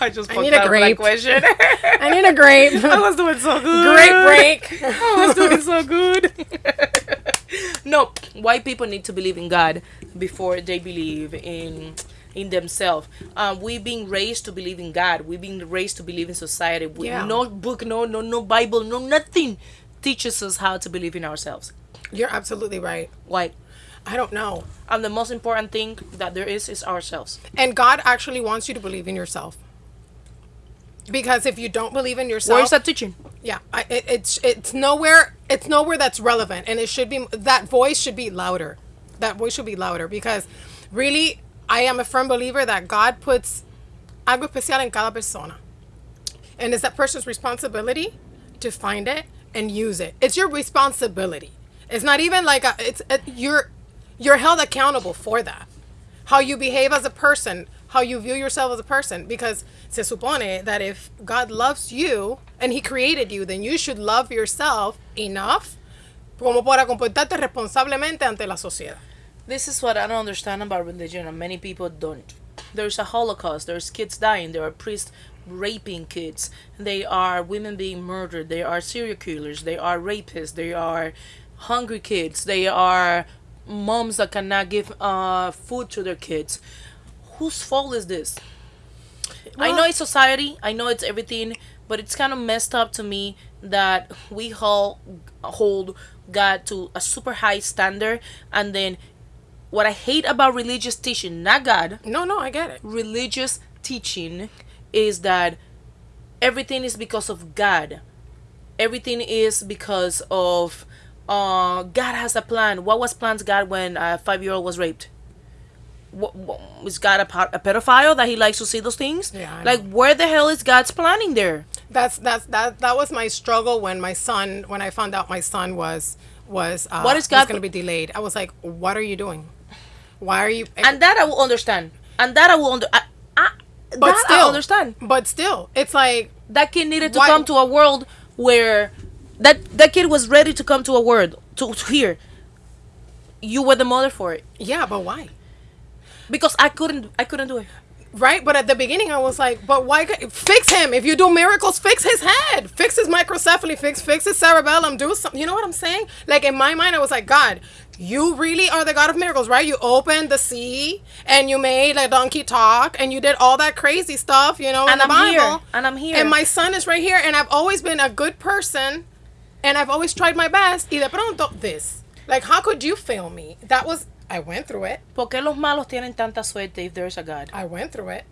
I just I fucked need a up grape. question. I need a grape. I was doing so good. Great break. I was doing so good. no, white people need to believe in God before they believe in in themselves. Um, we've been raised to believe in God. We've been raised to believe in society. We, Yeah. No book, no no no Bible, no nothing teaches us how to believe in ourselves. You're absolutely right. Why? I don't know. And the most important thing that there is is ourselves. And God actually wants you to believe in yourself. Because if you don't believe in yourself, Where is that teaching? yeah, I, it, it's it's nowhere it's nowhere that's relevant, and it should be that voice should be louder. That voice should be louder because, really, I am a firm believer that God puts algo especial en cada persona, and it's that person's responsibility to find it and use it. It's your responsibility. It's not even like a, it's it, you're you're held accountable for that. How you behave as a person, how you view yourself as a person, because se supone that if God loves you and He created you, then you should love yourself enough como para comportarte responsablemente ante la sociedad. This is what I don't understand about religion, and many people don't. There's a Holocaust. There's kids dying. There are priests raping kids. They are women being murdered. They are serial killers. They are rapists. They are hungry kids. They are moms that cannot give uh, food to their kids. Whose fault is this? I know it's society. I know it's everything, but it's kind of messed up to me that we all hold God to a super high standard, and then what I hate about religious teaching, not God, No, no, I get it. religious teaching, is that everything is because of God. Everything is because of uh, God has a plan. What was plans God when a five year old was raped? What, what, is God a, a pedophile that he likes to see those things? Yeah, like where the hell is God's planning there? That's that's that that was my struggle when my son when I found out my son was was uh, What is God- going to be delayed. I was like, what are you doing? Why are you? And that I will understand. And that I will under. I, I, but that still, I understand. But still, it's like That kid needed to Why- come to a world where that that kid was ready to come to a word to, to here. You were the mother for it yeah, but why? because I couldn't. I couldn't do it. Right, but at the beginning I was like, but why fix him? If you do miracles, fix his head, fix his microcephaly, fix fix his cerebellum, do something. You know what I'm saying? Like in my mind, I was like, God, you really are the God of miracles, right? You opened the sea and you made a donkey talk and you did all that crazy stuff, you know, And the I'm Bible. here, and I'm here. And my son is right here, and I've always been a good person, and I've always tried my best. Y de pronto, this. Like, how could you fail me? That was. I went through it. ¿Por qué los malos tienen tanta suerte if there's a God? I went through it.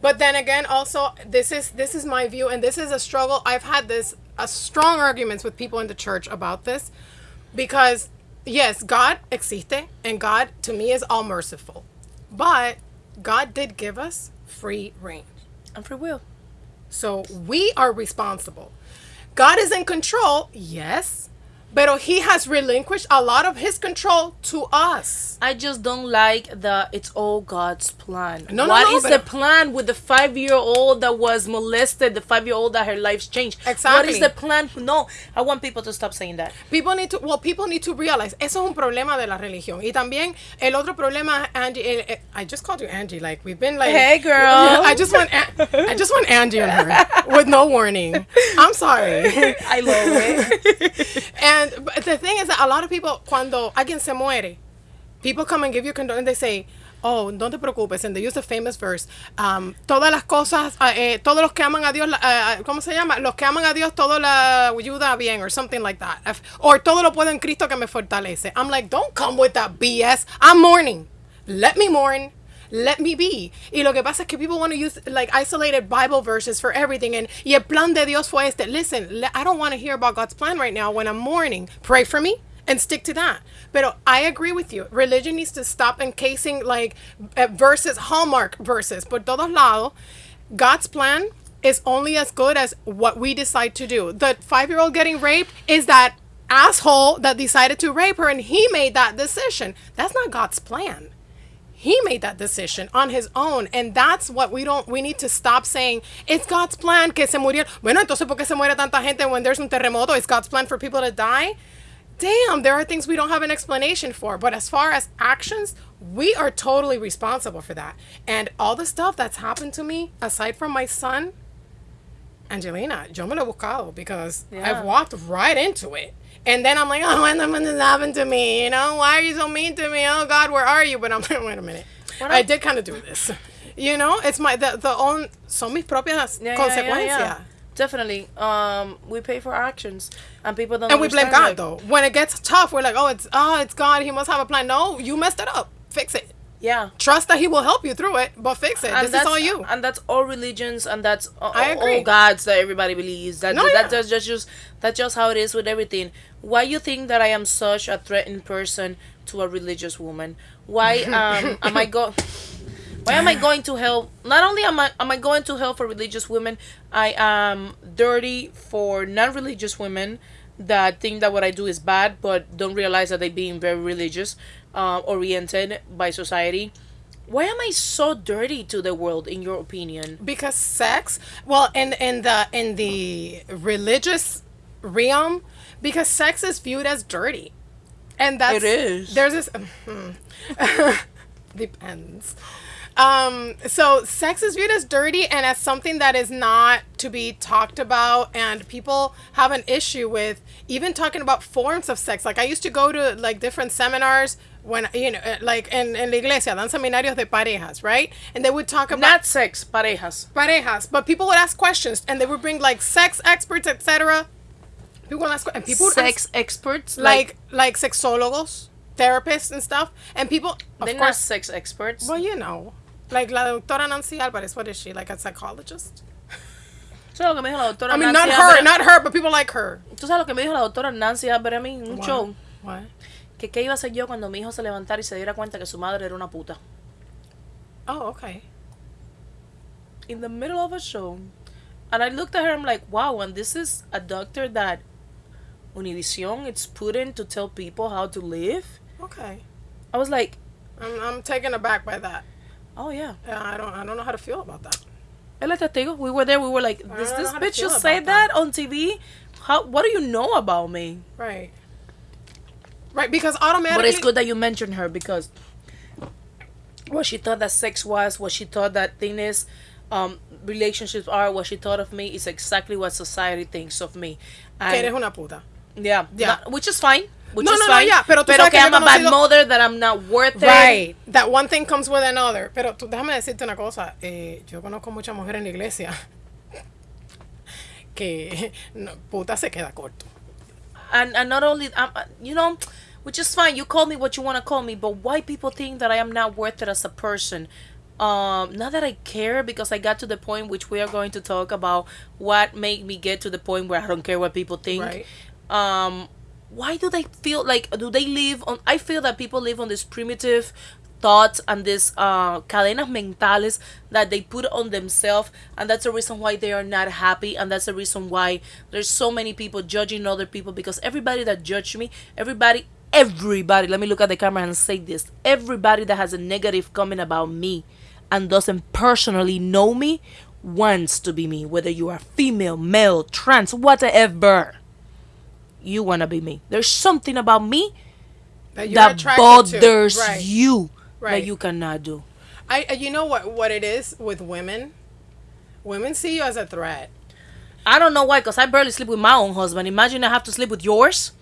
But then again, also this is this is my view, and this is a struggle. I've had this a strong arguments with people in the church about this, because yes, God existe, and God to me is all merciful, but God did give us free reign, And free will. so we are responsible. God is in control, yes, but He has relinquished a lot of His control to us. I just don't like the it's all God's plan. No, no, What no, is the plan with the five year old that was molested, the five year old that her life's changed? Exactly. What is the plan? No, I want people to stop saying that. People need to, well, people need to realize, eso es un problema de la religión. Y también el otro problema, Angie, el- el- I just called you Angie, like we've been like, Hey, girl. I just want, An- I just want Angie on her with no warning. I'm sorry. I love it. And but the thing is that a lot of people, cuando alguien se muere, people come and give you condolence and they say, oh, no te preocupes, and they use the famous verse, um, todas las cosas, uh, eh, todos los que aman a Dios, uh, ¿cómo se llama? Los que aman a Dios, todo la ayuda bien, or something like that. Or todo lo puedo en Cristo que me fortalece. I'm like, don't come with that BS. I'm mourning. Let me mourn. Let me be. Y lo que pasa es que people want to use like isolated Bible verses for everything. And y el plan de Dios fue este. Listen, I don't want to hear about God's plan right now when I'm mourning. Pray for me and stick to that. But I agree with you. Religion needs to stop encasing like uh, verses, hallmark verses. Por todos lados, God's plan is only as good as what we decide to do. The five year old getting raped is that asshole that decided to rape her and he made that decision. That's not God's plan he made that decision on his own. And that's what we don't we need to stop saying it's god's plan que se murió bueno entonces por qué se muere tanta gente when there's un terremoto? It's god's plan for people to die? Damn there are things we don't have an explanation for. But as far as actions we are totally responsible for that. And all the stuff that's happened to me aside from my son Angelina, yo me lo he buscado because Yeah. I've walked right into it. And then I'm like, oh, when this happened to me? You know, why are you so mean to me? Oh God, where are you? But I'm like, wait a minute. I up? did kind of do this. You know, it's my the, the own son mis propias Yeah, consecuencias. yeah, yeah. Definitely. Um, we pay for our actions, and people don't. And we blame God that. though. When it gets tough, we're like, oh, it's oh, it's God. He must have a plan. No, you messed it up. Fix it. Yeah. Trust that He will help you through it, but fix it. And this is that's all you. and that's all religions, and that's all, I all gods that everybody believes. That No, that, yeah. that's just, just that's just how it is with everything. Why you think that I am such a threatened person to a religious woman? Why um am I go? Why am I going to hell? Not only am I am I going to hell for religious women, I am dirty for non-religious women that think that what I do is bad, but don't realize that they being very religious, uh, oriented by society. Why am I so dirty to the world, in your opinion? because sex well in in the in the religious realm because sex is viewed as dirty and that's It is. there's this depends Um, so sex is viewed as dirty and as something that is not to be talked about, and people have an issue with even talking about forms of sex. Like I used to go to like different seminars when you know, uh, like in in la iglesia, dan seminarios de parejas, right? And they would talk about Not sex, parejas. parejas, but people would ask questions, and they would bring like sex experts, etc. People would ask, and people Sex ask, experts. like like sexólogos, therapists, and stuff, and people of they're not course sex experts. well, you know, like la doctora Nancy Alvarez. What is she? Like a psychologist? Eso es lo que me dijo la doctora I mean, Nancy not her, Álvarez. not her, but people like her. Tú sabes lo que me dijo la doctora Nancy Álvarez a mí un What? show. What? Que qué iba a hacer yo cuando mi hijo se levantara y se diera cuenta que su madre era una puta. Oh, okay. In the middle of a show. And I looked at her, I'm like, wow, and this is a doctor that Univision it's put in to tell people how to live. Okay. I was like, I'm, I'm taken aback by that. oh yeah. Yeah, I don't I don't know how to feel about that. El testigo, we were there, we were like, I does this bitch feel just say that. that on TV? How what do you know about me? Right. Right, because automatically. But it's good that you mentioned her because what she thought that sex was, what she thought that thing is, um, relationships are, what she thought of me is exactly what society thinks of me. Que eres una puta. yeah, Yeah. not- which is fine. Which No, is no, no, fine. yeah, pero tú pero sabes que que I'm a bad mother, that I'm not worth it. Right. That one thing comes with another. Pero tú, déjame decirte una cosa. Eh, yo conozco muchas mujeres en la iglesia que no, puta se queda corto. and and not only um, you know which is fine. You call me what you want to call me but why people think that i am not worth it as a person? Um not that i care because i got to the point which we are going to talk about what made me get to the point where i don't care what people think. Right. um why do they feel like do they live on i feel that people live on this primitive thoughts and this uh cadenas mentales that they put on themselves and that's the reason why they are not happy and that's the reason why there's so many people judging other people because everybody that judged me everybody everybody let me look at the camera and say this everybody that has a negative comment about me and doesn't personally know me wants to be me whether you are female male trans whatever you want to be me there's something about me That that bothers. Right. you that you cannot do. I, uh, you know what, what it is with women? Women see you as a threat. I don't know why, because I barely sleep with my own husband. Imagine I have to sleep with yours.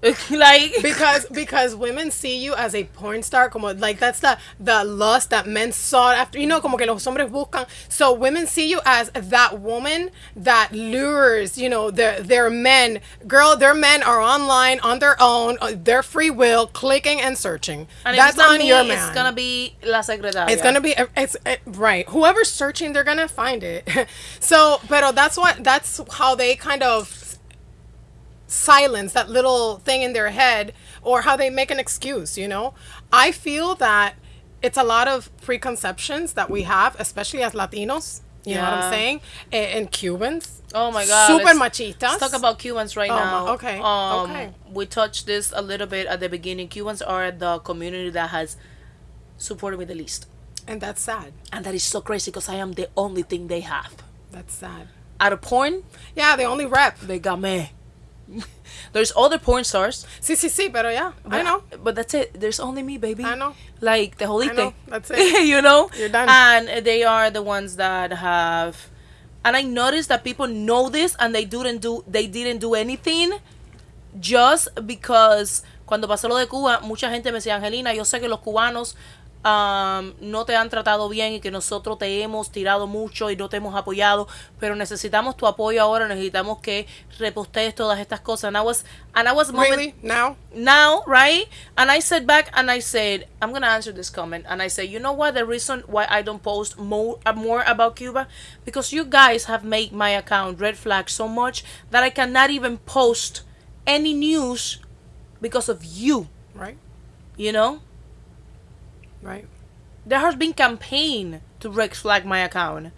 like because because women see you as a porn star como like that's the the lust that men sought after you know como que los hombres buscan. So women see you as that woman that lures you know their their men. Girl their men are online on their own uh, their free will clicking and searching. And that's not on me, your man. It's gonna be la secretaria. it's gonna be it's it, right. Whoever's searching they're gonna find it. So but that's what that's how they kind of silence that little thing in their head or how they make an excuse you know i feel that it's a lot of preconceptions that we have especially as latinos you know what i'm saying and, and cubans Oh my god. super let's- machistas Let's talk about Cubans right Oh, now. okay, Um, okay. We touched this a little bit at the beginning. Cubans are the community that has supported me the least. and that's sad And that is so crazy because I am the only thing they have. that's sad Out of porn, yeah they only rep they got me. There's other porn stars. sí sí sí pero yeah i know But that's it. There's only me, baby. I know. Like the whole I know. thing. That's it. you know? You're done. And they are the ones that have and I noticed that people know this and they didn't do they didn't do anything just because cuando pasó lo de Cuba, mucha gente me decía, Angelina, yo sé que los cubanos um, no te han tratado bien y que nosotros te hemos tirado mucho y no te hemos apoyado, pero necesitamos tu apoyo ahora, necesitamos que repostees todas estas cosas. And I was, and I was moment- really now now, right? And I said back and I said, I'm gonna answer this comment. And I said, you know what? The reason why I don't post more uh, more about Cuba because you guys have made my account red flag so much that I cannot even post any news because of you. right You know, right there has been campaign to red flag my account,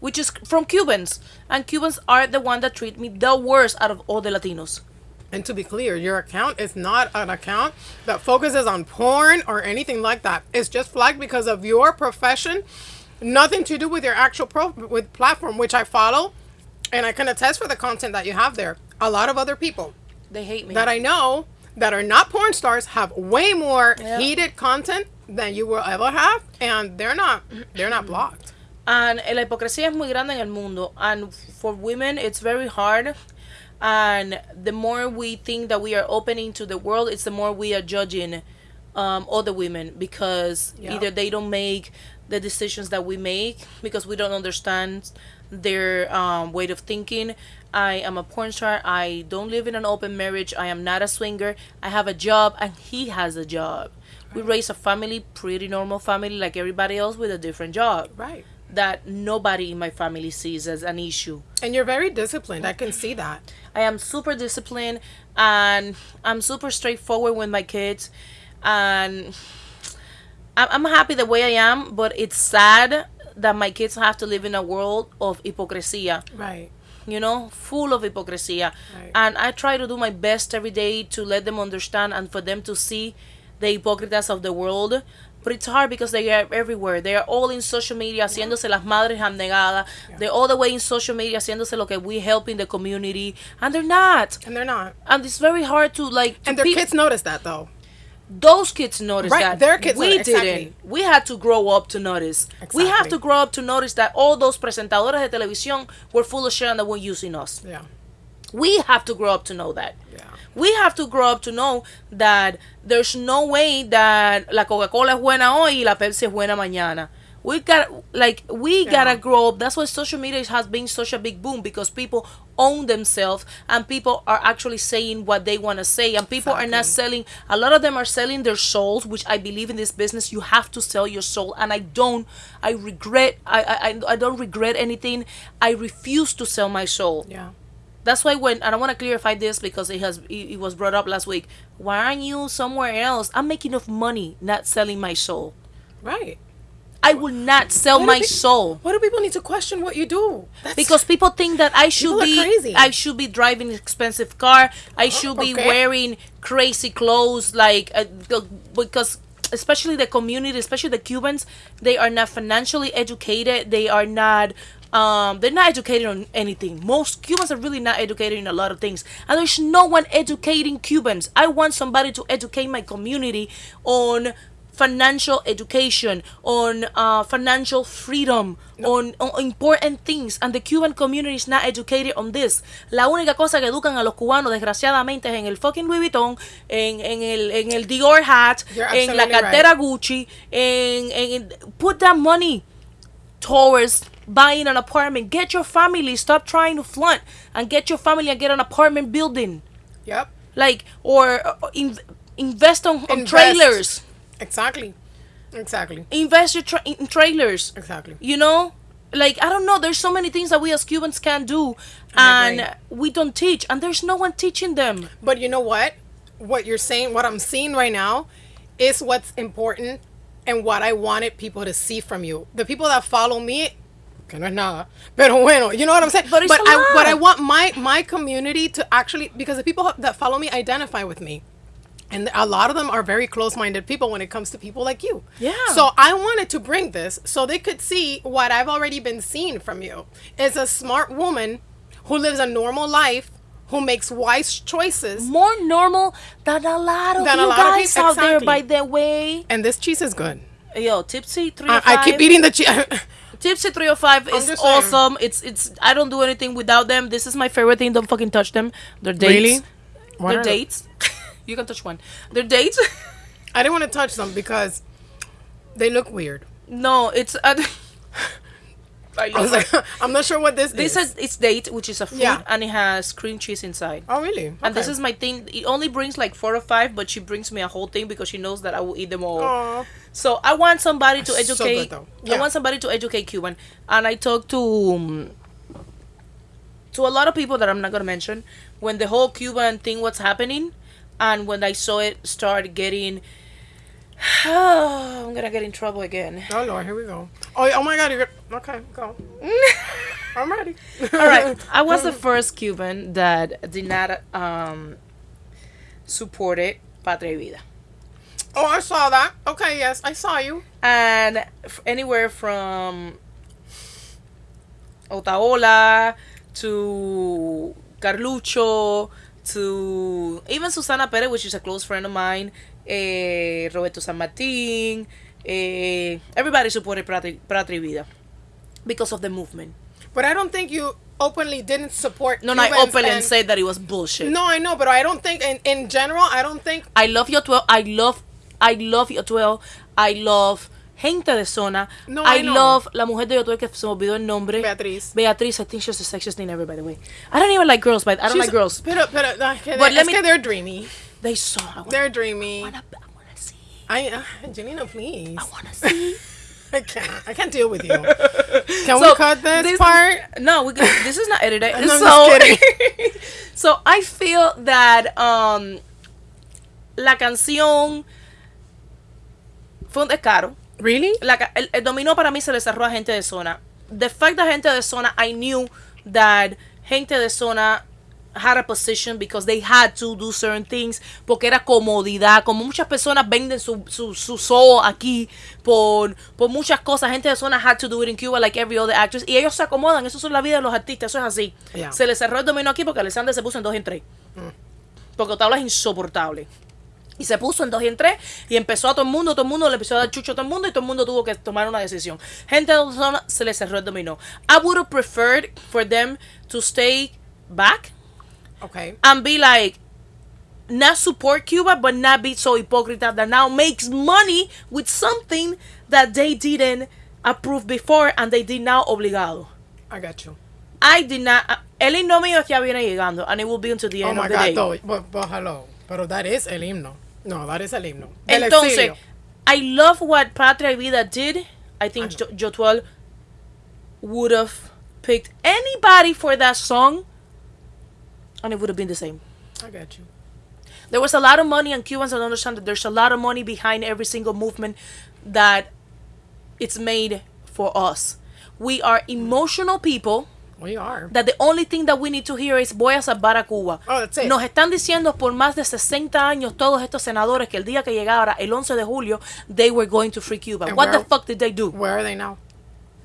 which is from Cubans, and Cubans are the one that treat me the worst out of all the Latinos. And to be clear, your account is not an account that focuses on porn or anything like that. It's just flagged because of your profession, nothing to do with your actual pro with platform, which I follow, and I can attest for the content that you have there. A lot of other people They hate me. that I know that are not porn stars have way more Yeah. heated content than you will ever have, and they're not they're not blocked. And la hipocresía es muy grande en el mundo. And for women, it's very hard. And the more we think that we are opening to the world, it's the more we are judging um, other women because Yeah. either they don't make the decisions that we make because we don't understand their um, way of thinking. I am a porn star. I don't live in an open marriage. I am not a swinger. I have a job, and he has a job. We raise a family, pretty normal family, like everybody else, with a different job Right. that nobody in my family sees as an issue. And you're very disciplined. I can see that. I am super disciplined and I'm super straightforward with my kids and I'm I'm happy the way I am, but it's sad that my kids have to live in a world of hypocrisy, Right. you know, full of hypocrisy. Right. And I try to do my best every day to let them understand and for them to see the hypocritas of the world. But it's hard because they are everywhere. They are all in social media haciéndose las madres abnegadas. They're all the way in social media haciéndose lo que we help in the community. And they're not. And they're not. And it's very hard to like. to And their kids notice that though. those kids notice Right, that. their kids we exactly. didn't. We had to grow up to notice. We have to grow up to notice that all those presentadores de televisión were full of shit and they were using us. Yeah. We have to grow up to know that. Yeah. We have to grow up to know that there's no way that la Coca-Cola es buena hoy y la Pepsi es buena mañana. We got like we Yeah. gotta grow up. That's why social media has been such a big boom because people own themselves and people are actually saying what they want to say and people are not selling. A lot of them are selling their souls, which I believe in this business you have to sell your soul. And I don't. I regret. I I I- I don't regret anything. I refuse to sell my soul. Yeah. That's why when and I want to clarify this because it has it, it was brought up last week. Why aren't you somewhere else? I'm making enough money not selling my soul. Right. I will not sell my soul Why do people need to question what you do? That's because people think that I should be crazy. I should be driving an expensive car. I should be okay. wearing crazy clothes like uh, because especially the community, especially the Cubans, they are not financially educated. They are not um, they're not educated on anything. Most Cubans are really not educated in a lot of things. And there's no one educating Cubans. I want somebody to educate my community on financial education, on uh, financial freedom, on, on important things. And the Cuban community is not educated on this. La única cosa que educan a los cubanos, desgraciadamente, es en el fucking Louis Vuitton, en, en, el, en el Dior hat, You're en la cartera Gucci, en, en, put that money towards buying an apartment. Get your family. Stop trying to flaunt and get your family and get an apartment building. Yep. Like or uh, in, invest on, on Invest. trailers. Exactly. Exactly. Invest your tra- in trailers. Exactly. You know, like I don't know. There's so many things that we as Cubans can do, and we don't teach, and there's no one teaching them. But you know what? What you're saying, what I'm seeing right now, is what's important and what I wanted people to see from you. The people that follow me, que no es nada, pero bueno, you know what I'm saying. But it's a I, what lot. I want my my community to actually, because the people that follow me identify with me. And a lot of them are very close-minded people when it comes to people like you. Yeah. So I wanted to bring this so they could see what I've already been seeing from you. Is a smart woman who lives a normal life, who makes wise choices, More normal than a lot of Than you guys people- out there. By the way, and this cheese is good. yo, tipsy three. I, I keep eating the cheese. Tipsy 305 is just saying. awesome. It's it's I don't do anything without them. This is my favorite thing. Don't fucking touch them. They're dates. Really? What They're are they? dates. you can touch one. They're dates. I didn't want to touch them because they look weird. no, it's uh, I I was like, I'm not sure what this, this is. This is it's date, which is a fruit, Yeah. and it has cream cheese inside. oh, really? And this is my thing. It only brings like four or five, but she brings me a whole thing because she knows that I will eat them all. Aw. So I want somebody to educate. So though. I want somebody to educate Cuban, and I talked to um, to a lot of people that I'm not gonna mention when the whole Cuban thing was happening, and when I saw it start getting. I'm gonna get in trouble again. Oh, Lord, here we go. Oh, oh my God. You're, okay, go. I'm ready. All right, I was the first Cuban that did not um supported Patria y Vida. Oh, I saw that. Okay, yes, I saw you. and f- anywhere from Otaola to Carlucho to even Susana Perez, which is a close friend of mine, eh, Roberto San Martin, eh, everybody supported Patria, Vida because of the movement. But I don't think you openly didn't support. No, no, I openly and- said that it was bullshit. No, I know, but I don't think in, in general. I don't think. I love Yotuel. I love, I love Yotuel. I love Gente de Zona. No, I, I love la mujer de Yotuel que se me olvidó el nombre. Beatriz. Beatriz, I think she's the sexiest thing ever, by the way. I don't even like girls, but I don't She's- like girls. Pero, pero, que But let me- they're dreamy. They saw. Wanna, They're dreamy. I wanna, see. I, uh, Janina, please. I wanna see. I can't. I can't deal with you. Can So, we cut this, part? No, we could, this is not edited. I'm so, so I feel that um, la canción fue un descaro. Really? La el, el dominó para mí se le cerró a gente de zona. The fact that gente de zona, I knew that gente de zona had a position because they had to do certain things porque era comodidad como muchas personas venden su, su, su soul aquí por, por muchas cosas gente de zona had to do it in Cuba like every other actress y ellos se acomodan eso es la vida de los artistas eso es así Yeah. se le cerró el dominó aquí porque Alexander se puso en dos y en tres porque Otaola es insoportable y se puso en dos y en tres y empezó a todo el mundo, todo el mundo le empezó a dar chucho a todo el mundo y todo el mundo tuvo que tomar una decisión. Gente de zona se le cerró el dominó. I would have preferred for them to stay back Okay. and be like, not support Cuba, but not be so hypocrite that now makes money with something that they didn't approve before and they did now obligado. I got you. I did not. El himno mío ya viene llegando and it will be until the Oh end my of the God, day. though. But, but hello. Pero that is el himno. No, that is el himno. Del Entonces, exilio. I love what Patria Vida did. I think Jo- Yotuel would have picked anybody for that song, and it would have been the same. I got you. There was a lot of money, and Cubans don't understand that there's a lot of money behind every single movement that it's made for us. We are emotional people. We are. that the only thing that we need to hear is voy a salvar a Cuba. Oh, that's it. Nos están diciendo por más de 60 años todos estos senadores que el día que llegara el 11 de julio they were going to free Cuba. And What the fuck did they do? Where are they now?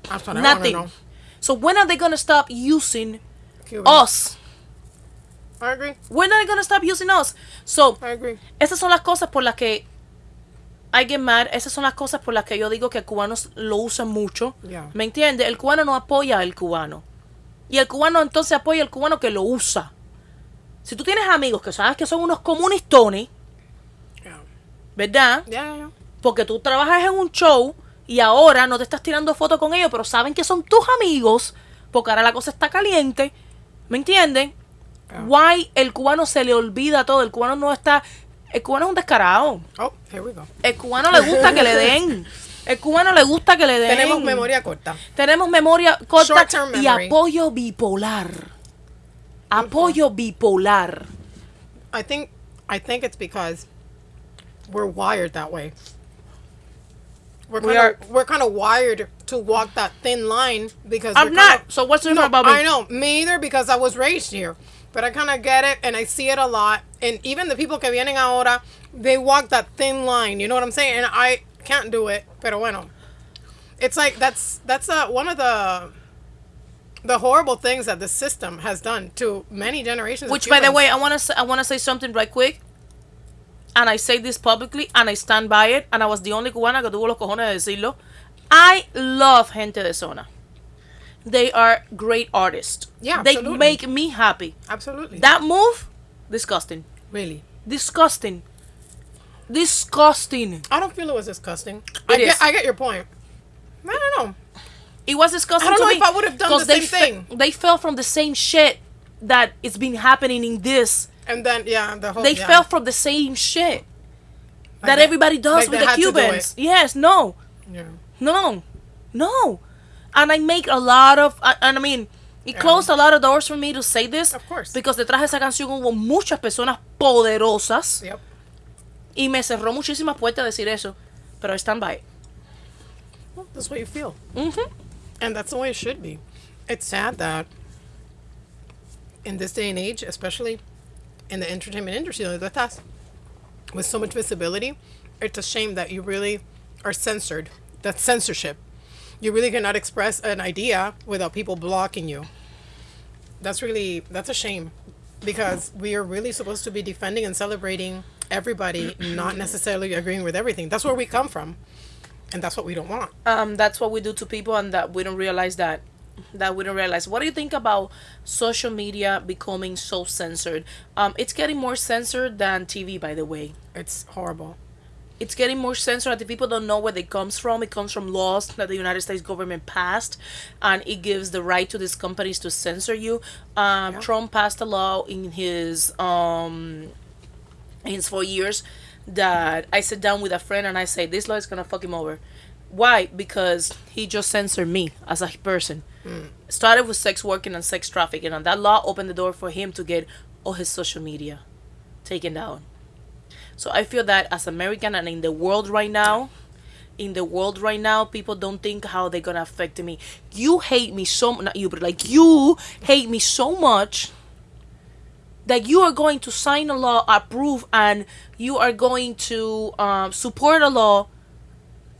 I want to Nothing. know. So when are they going to stop using Cuban. us? I agree. When are they to stop using us? So, I agree. esas son las cosas por las que I get mad. Esas son las cosas por las que yo digo que cubanos lo usan mucho. Yeah. ¿Me entiende? El cubano no apoya al cubano. Y el cubano entonces apoya al cubano que lo usa. Si tú tienes amigos que sabes que son unos comunistones, Yeah. ¿verdad? Yeah. Porque tú trabajas en un show y ahora no te estás tirando fotos con ellos, pero saben que son tus amigos, porque ahora la cosa está caliente. ¿Me entienden? Yeah. Why el cubano se le olvida todo. El cubano no está. El cubano es un descarado. Oh, here we go. El cubano le gusta que le den. El cubano le gusta que le den. Tenemos memoria corta. Tenemos memoria corta y apoyo bipolar. Apoyo bipolar. I think I think it's because we're wired that way. We're We kind of we're kind of wired to walk that thin line because I'm not. So what's different no, about me? I know me either because I was raised here, but I kind of get it and I see it a lot. And even the people que vienen ahora, they walk that thin line. You know what I'm saying? And I can't do it. Pero bueno, it's like that's that's uh, one of the the horrible things that the system has done to many generations. of Which, by the way, I want to I want to say something right quick. And I say this publicly, and I stand by it. And I was the only cubana que tuvo los cojones de decirlo. I love gente de zona. They are great artists. Yeah, they absolutely. make me happy. absolutely That move, disgusting, really. disgusting, disgusting. I don't feel it was disgusting. I It get. I get your point. I don't know. It was disgusting. I don't know me if I would have done the same thing. They fell from the same shit that it's been happening in this. And then yeah, the whole They yeah. fell from the same shit that that- everybody does like with the do Cubans. it. Yes, no, Yeah. no, no. And I make a lot of, and I mean, it closed a lot of doors for me to say this. Of course. Because detrás de esa canción hubo muchas personas poderosas Yep. y me cerró muchísimas puertas decir eso. Pero I stand by it. Well, that's what you feel, Mhm. and that's the way it should be. It's sad that in this day and age, especially in the entertainment industry, like that's with so much visibility, it's a shame that you really are censored. That censorship. You really cannot express an idea without people blocking you. That's really that's a shame. because we are really supposed to be defending and celebrating everybody, not necessarily agreeing with everything. That's where we come from, and that's what we don't want. um, that's what we do to people and that we don't realize that that we don't realize what do you think about social media becoming so censored um, it's getting more censored than tv by the way It's horrible. It's getting more censored the people don't know where it comes from. It comes from laws that the united states government passed and it gives the right to these companies to censor you. Um, trump passed a law in his um in his four years that i sit down with a friend and i say this law is gonna fuck him over. Why? Because he just censored me as a person. Started with sex working and sex trafficking and that law opened the door for him to get all his social media taken down so I feel that as American and in the world right now, in the world right now, people don't think how they're gonna affect me. You hate me so not you, but like you hate me so much that you are going to sign a law, approve, and you are going to um, support a law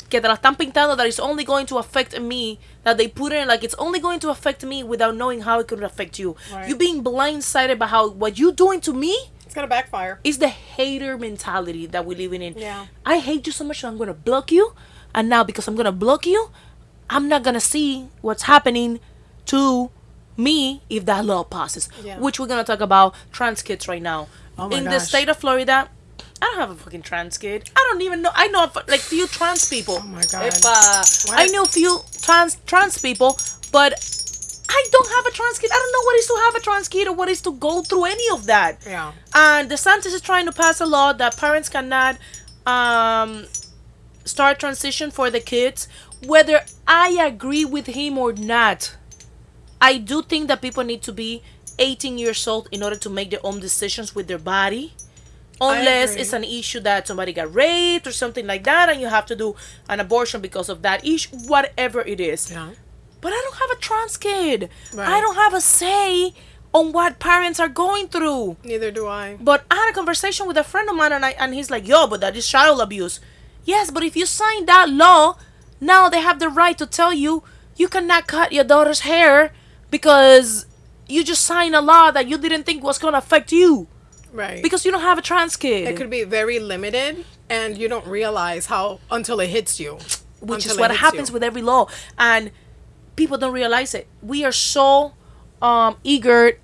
que te la están pintando that is only going to affect me that they put in like it's only going to affect me without knowing how it could affect you. Right. You being blindsided by how what you doing to me It's gonna backfire. it's the hater mentality that we're living in. Yeah. I hate you so much that I'm gonna block you, and now because I'm gonna block you, I'm not gonna see what's happening to me if that law passes. Yeah. Which we're gonna talk about trans kids right now. Oh my in the state of Florida, I don't have a fucking trans kid. I don't even know. I know of, like few trans people. Oh my God. If, uh, I know few trans trans people, but I don't have a trans kid. I don't know what is to have a trans kid or what is to go through any of that. Yeah. And DeSantis is trying to pass a law that parents cannot um, start transition for the kids, whether I agree with him or not. I do think that people need to be 18 years old in order to make their own decisions with their body. Unless it's an issue that somebody got raped or something like that, and you have to do an abortion because of that issue, whatever it is. Yeah. But I don't have a trans kid. I don't have a say on what parents are going through. Neither do I. But I had a conversation with a friend of mine, and I and he's like, "Yo, but that is child abuse." Yes, but if you sign that law, now they have the right to tell you you cannot cut your daughter's hair because you just signed a law that you didn't think was gonna affect you Right. because you don't have a trans kid, it could be very limited, and you don't realize how until it hits you. which is what happens you. with every law, and people don't realize it. We are so um, eager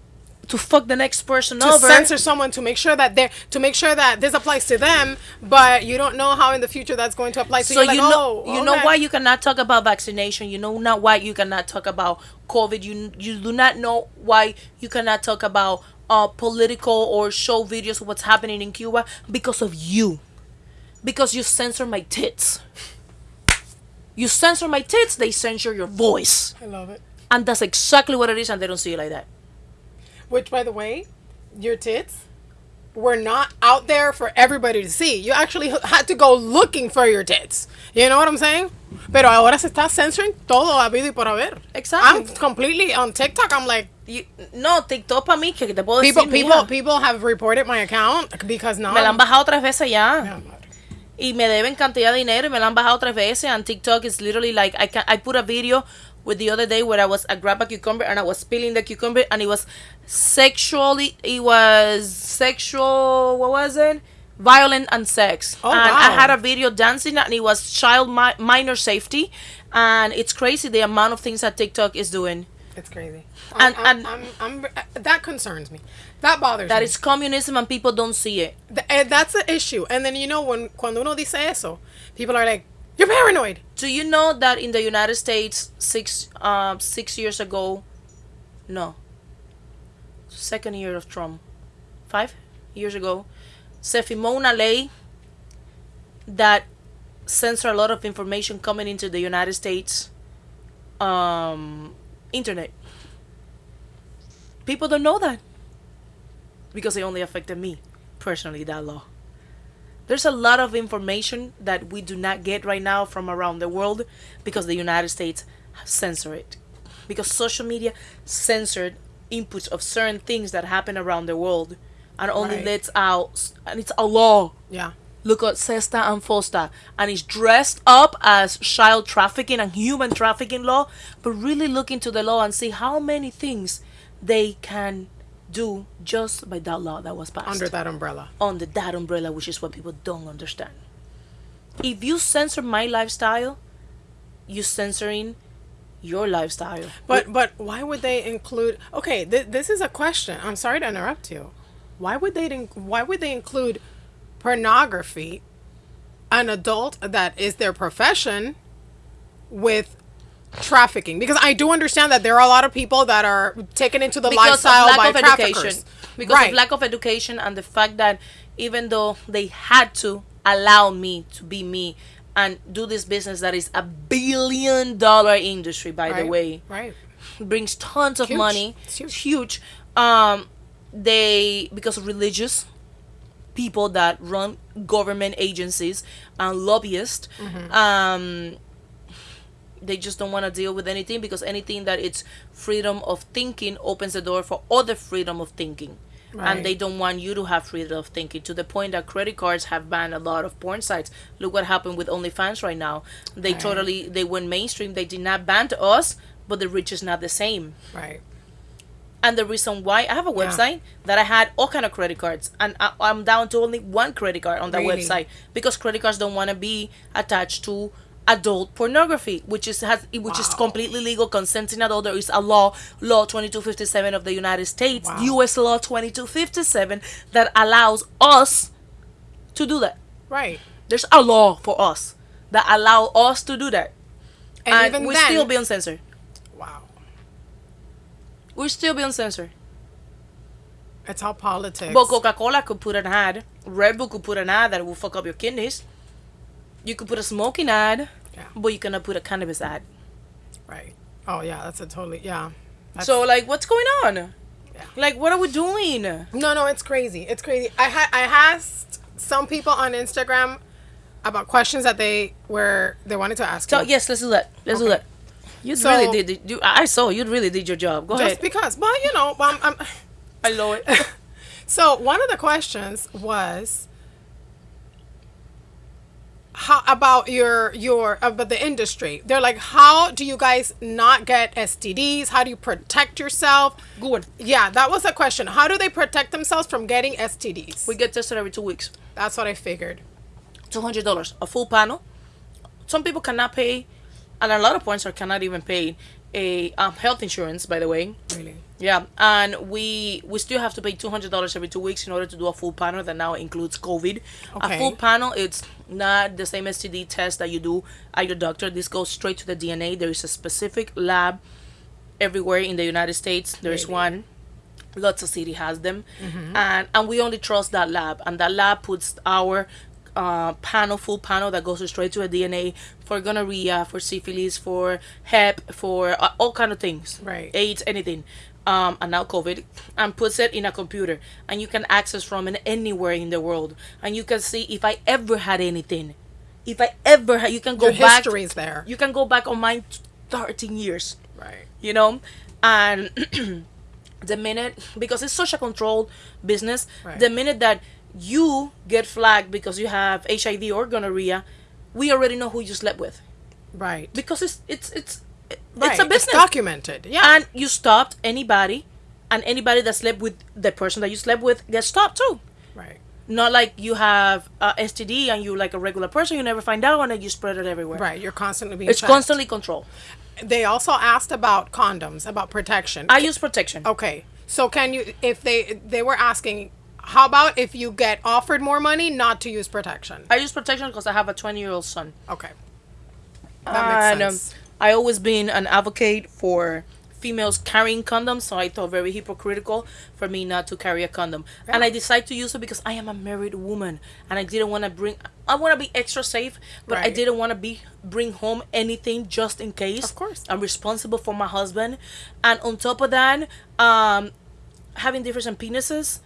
to fuck the next person to over. censor someone to make sure that they're to make sure that this applies to them, but you don't know how in the future that's going to apply. So, so you're like, you know oh, you know why you cannot talk about vaccination you know not why you cannot talk about covid you you do not know why you cannot talk about uh political or show videos of what's happening in cuba because of you because you censor my tits you censor my tits they censor your voice I love it. and that's exactly what it is and they don't see it like that Which, by the way, your tits were not out there for everybody to see. You actually had to go looking for your tits. You know what I'm saying? Pero ahora se está censoring todo habido y por haber. Exactly. I'm completely on TikTok. I'm like, You- no TikTok para mí que te puedo people, decir people, mija, people have reported my account because now. me la han bajado tres veces ya Yeah. Y me deben cantidad de dinero y me la han bajado tres veces. And TikTok is literally like I can I put a video with the other day where I was I grabbed a cucumber and I was peeling the cucumber and it was sexually it was sexual what was it? Violent and sex. Oh, and I had a video dancing and it was child mi- minor safety. And it's crazy the amount of things that TikTok is doing. It's crazy. And- I'm, and- I'm, I'm, I'm- that concerns me. That bothers that me. is communism and people don't see it Th- that's the issue. And then you know when cuando uno dice eso, people are like, "You're paranoid." Do you know that in the United States six um six years ago, no, second year of Trump, five years ago, se firmó una ley that censor a lot of information coming into the United States um internet. People don't know that because it only affected me personally that law there's a lot of information that we do not get right now from around the world because the United States censor it. Because social media censored inputs of certain things that happen around the world and only Right. lets out and it's a law. Yeah. Look at SESTA and FOSTA and it's dressed up as child trafficking and human trafficking law, but really look into the law and see how many things they can do just by that law that was passed Under that umbrella. under that umbrella, which is what people don't understand. If you censor my lifestyle, you censoring your lifestyle. But but why would they include? Okay, th- this is a question. I'm sorry to interrupt you. Why would they Why would they include pornography, an adult that is their profession, with trafficking? Because I do understand that there are a lot of people that are taken into the because lifestyle of lack by of traffickers. education. Because right. of lack of education and the fact that even though they had to allow me to be me and do this business that is a billion dollar industry, by right. the way, Right. brings tons of Huge. money. It's huge. It's huge. Um, they because of religious people that run government agencies and lobbyists. Mm-hmm. Um, they just don't want to deal with anything because anything that it's freedom of thinking opens the door for other freedom of thinking. Right. And they don't want you to have freedom of thinking to the point that credit cards have banned a lot of porn sites. Look what happened with OnlyFans right now. They Right. totally they went mainstream. They did not ban to us, but the reach is not the same. Right. And the reason why I have a Yeah. website that I had all kind of credit cards, and I, I'm down to only one credit card on that Really? website because credit cards don't want to be attached to adult pornography, which is has which is completely legal. Consenting adult. There is a law, Law 2257 of the United States, Wow. U.S. Law 2257, that allows us to do that. Right. There's a law for us that allow us to do that, And, and, even we then, still being censored. wow. We're still being censored. It's all politics. But Coca Cola could put an ad. Red Bull could put an ad that will fuck up your kidneys. You could put a smoking ad, Yeah. but you cannot put a cannabis ad. Right. Oh yeah, that's a totally yeah. That's, so like, what's going on? Yeah. Like, what are we doing? no, no, it's crazy. It's crazy. I had I asked some people on Instagram about questions that they were they wanted to ask. So you. yes, let's do that. Let's do that. You So- really did. You, I saw you really did your job. Go just ahead. Just because, but you know, um, um, I know it. so one of the questions was how about your your about the industry. They're like, how do you guys not get STDs? How do you protect yourself? Good. Yeah, that was a question. How do they protect themselves from getting STDs? We get tested every two weeks. That's what I figured. Two hundred dollars, a full panel. Some people cannot pay, and a lot of points are cannot even pay a um, health insurance. By the way, Really. Yeah, and we we still have to pay two hundred dollars every two weeks in order to do a full panel that now includes COVID. Okay. A full panel, it's not the same STD test that you do at your doctor. This goes straight to the DNA. There is a specific lab everywhere in the United States. There's Really? one. Lots of city has them, and and we only trust that lab. And that lab puts our uh, panel, full panel that goes straight to a DNA for gonorrhea, for syphilis, for Hep, for uh, all kind of things Right. AIDS, anything, um, and now COVID, and puts it in a computer, and you can access from it anywhere in the world, and you can see if I ever had anything, if I ever had, you can go Your back. history is there. You can go back on mine, thirteen years, Right. you know, and the minute because it's such a controlled business, Right. the minute that you get flagged because you have HIV or gonorrhea, we already know who you slept with Right. because it's it's it's right. it's a business It's documented. Yeah. and you stopped anybody and anybody that slept with the person that you slept with gets stopped too right. not like you have uh, std and you're like a regular person you never find out and then you spread it everywhere Right. You're constantly being it's checked. constantly controlled They also asked about condoms, about protection. i use protection okay. So can you if they they were asking how about if you get offered more money not to use protection? i use protection because i have a 20 year old son Okay. That makes and um, sense. I always been an advocate for females carrying condoms so i thought very hypocritical for me not to carry a condom. And i decided to use it because i am a married woman and i didn't want to bring i want to be extra safe but i didn't want to be bring home anything just in case Of course. i'm responsible for my husband. And on top of that um having different penises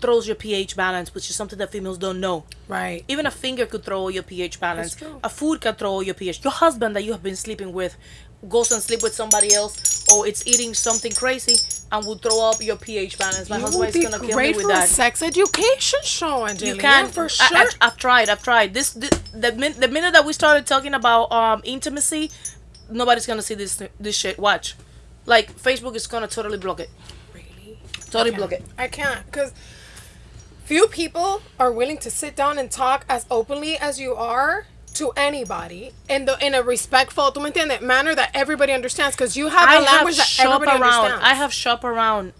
throws your ph balance which is something that females don't know Right. even a finger could throw your pH balance. A food can throw your pH. Your husband that you have been sleeping with goes and sleep with somebody else, or it's eating something crazy and will throw up your pH balance. My You husband is gonna kill me with for a that. sex education show, Angelina. You can for I- sure. I, have tried. I've tried. This, this the min, the minute that we started talking about um intimacy, nobody's gonna see this this shit. Watch, like Facebook is gonna totally block it. really? Totally block it. I can't because few people are willing to sit down and talk as openly as you are to anybody in the in a respectful, tú me entiendes, manner that everybody understands. Because you have a I language have that everybody around. understands. I have shop around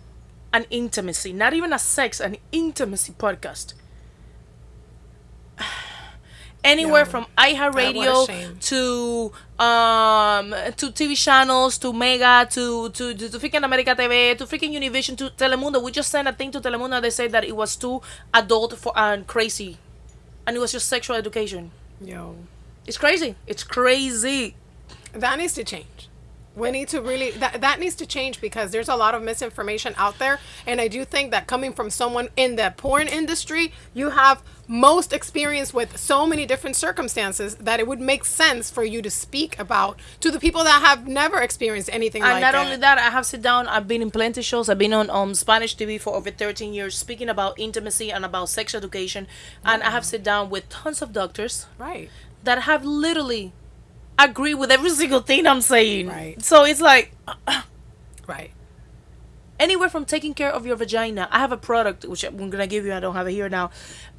an intimacy, not even a sex, an intimacy podcast. Anywhere Yeah. from iHeartRadio to um to TV channels to Mega to to to, to freaking America TV to freaking Univision to Telemundo. We just sent a thing to Telemundo. They said that it was too adult for and crazy, and it was just sexual education. Yo, It's crazy. It's crazy. that needs to change. We need to really that that needs to change because there's a lot of misinformation out there, and I do think that coming from someone in the porn industry, you have most experience with so many different circumstances that it would make sense for you to speak about to the people that have never experienced anything And like not only that, I have sit down. I've been in plenty shows. I've been on um, Spanish TV for over 13 years, speaking about intimacy and about sex education. And I have sit down with tons of doctors right. that have literally agree with every single thing I'm saying. Right. So it's like Right. Anywhere from taking care of your vagina. I have a product which I'm gonna give you. I don't have it here now.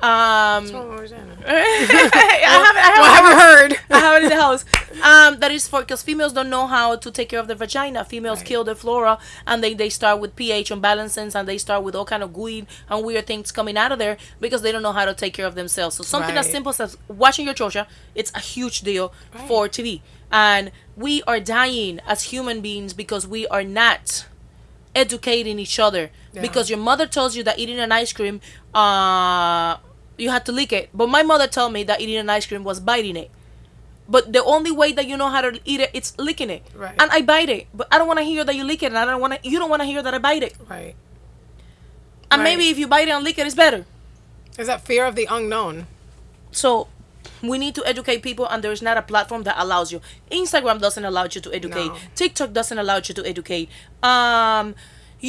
Um, I have, I have, What have you heard? I have it in the house. Um, that is for because females don't know how to take care of their vagina. Females Right. kill their flora, and they they start with pH imbalances, and they start with all kind of gooey and weird things coming out of there because they don't know how to take care of themselves. So something as simple as watching your chocha, it's a huge deal Right. for TV, and we are dying as human beings because we are not educating each other Yeah. because your mother tells you that eating an ice cream uh you had to lick it but my mother told me that eating an ice cream was biting it but the only way that you know how to eat it it's licking it Right. and i bite it but i don't want to hear that you lick it and i don't want to you don't want to hear that i bite it Right. and Right. maybe if you bite it and lick it it's better Is that fear of the unknown? so we need to educate people and there's not a platform that allows you. Instagram doesn't allow you to educate. No. tiktok doesn't allow you to educate. Um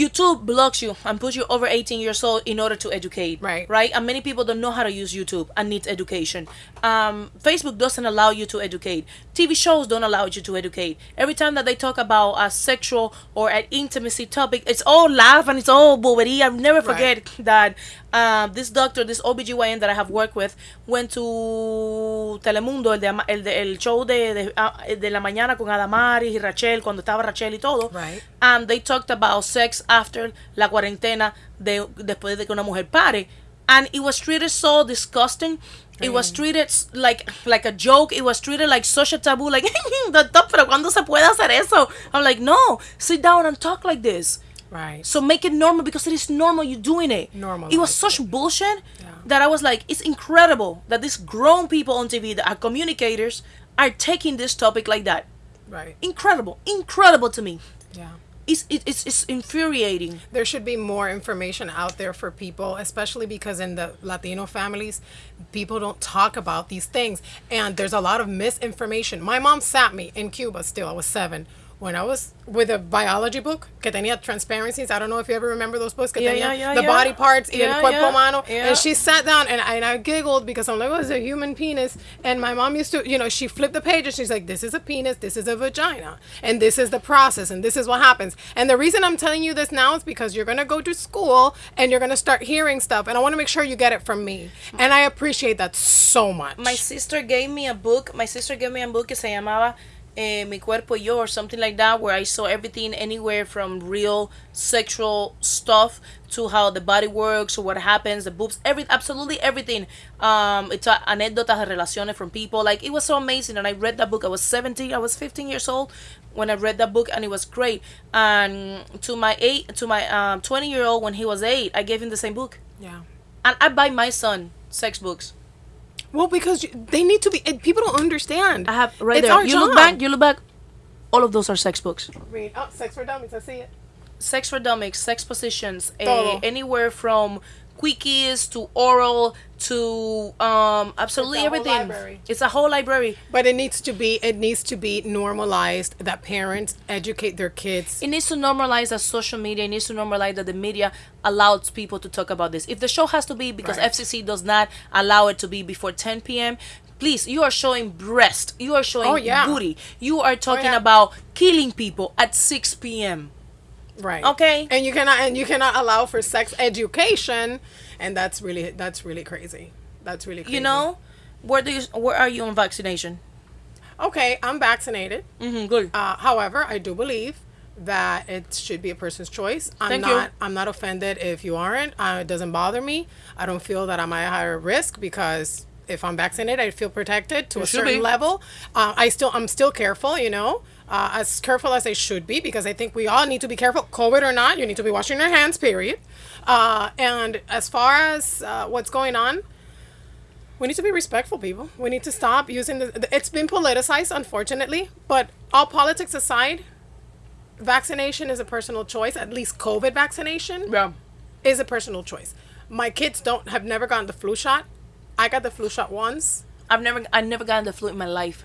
youtube blocks you and puts you over 18 years old in order to educate Right. right and many people don't know how to use youtube and need education um facebook doesn't allow you to educate tv shows don't allow you to educate every time that they talk about a sexual or an intimacy topic it's all laugh and it's all bobery i'll never Right. forget that um, this doctor, this OBGYN that I have worked with, went to Telemundo, el, de, el, de- el show de, de, ah, de la mañana con Adamaris y Rashel, cuando estaba Rashel y todo. Right. And they talked about sex after la cuarentena, de, después de que una mujer pare. And it was treated so disgusting. It was treated like like a joke. It was treated like such a taboo. Like, doctor, pero ¿cuándo se puede hacer eso? I'm like, no, sit down and talk like this. Right. So make it normal because it is normal You're doing it. Normal. It was such bullshit Yeah. that I was like, it's incredible that these grown people on TV that are uh, communicators are taking this topic like that. Right. Incredible, incredible to me. Yeah. It's it, it's it's infuriating. There should be more information out there for people, especially because in the Latino families, people don't talk about these things. And there's a lot of misinformation. My mom sat me in Cuba still, I was seven. When I was with a biology book que tenía transparencies, I don't know if you ever remember those books que Yeah, tenía yeah, yeah, the body parts y Yeah, el cuerpo humano. And she sat down and I, and I giggled because I'm like, oh, it's a human penis. And my mom used to, you know, she flipped the page and she's like, this is a penis, this is a vagina, and this is the process, and this is what happens. And the reason I'm telling you this now is because you're going to go to school and you're going to start hearing stuff. And I want to make sure you get it from me. And I appreciate that so much. My sister gave me a book. My sister gave me a book que se llamaba eh, Mi Cuerpo y Yo or something like that, where I saw everything anywhere from real sexual stuff to how the body works or what happens, the boobs, every absolutely everything. Um, it's a, anécdotas de relaciones from people. Like it was so amazing, and I read that book. I was 17, I was 15 years old when I read that book, and it was great. And to my eight, to my um 20 year old when he was eight, I gave him the same book, yeah. and I buy my son sex books. Well, because you, they need to be, and people don't understand. I have right It's there. our You look back. You look back. All of those are sex books. Read. Oh, Sex for Dummies, I see it. Sex for dummies, sex positions, eh, Todo. anywhere from quickies to oral to um absolutely It's everything. library. It's a whole library. But it needs to be it needs to be normalized that parents educate their kids. It needs to normalize that social media. It needs to normalize that the media allows people to talk about this. If the show has to be because Right. FCC does not allow it to be before 10 p.m. Please, you are showing breast. You are showing Oh, yeah. booty. You are talking yeah. about killing people at 6 p.m. Right. Okay. And you cannot and you cannot allow for sex education, and that's really that's really crazy. That's really crazy. You know, where do you where are you on vaccination? Okay, I'm vaccinated. Mm-hmm, good. Uh, however, I do believe that it should be a person's choice. I'm Thank you. not. I'm not offended if you aren't. Uh, it doesn't bother me. I don't feel that I'm at a higher risk because if I'm vaccinated, I feel protected to You a certain be. level. Uh, I still. I'm still careful. You know. Uh, as careful as they should be because I think we all need to be careful, COVID or not. You need to be washing your hands, period. Uh, and as far as uh, what's going on, we need to be respectful, people. We need to stop using the. the- It's been politicized, unfortunately. But all politics aside, vaccination is a personal choice. At least COVID vaccination Yeah. is a personal choice. My kids don't have never gotten the flu shot. I got the flu shot once. I've never I never gotten the flu in my life.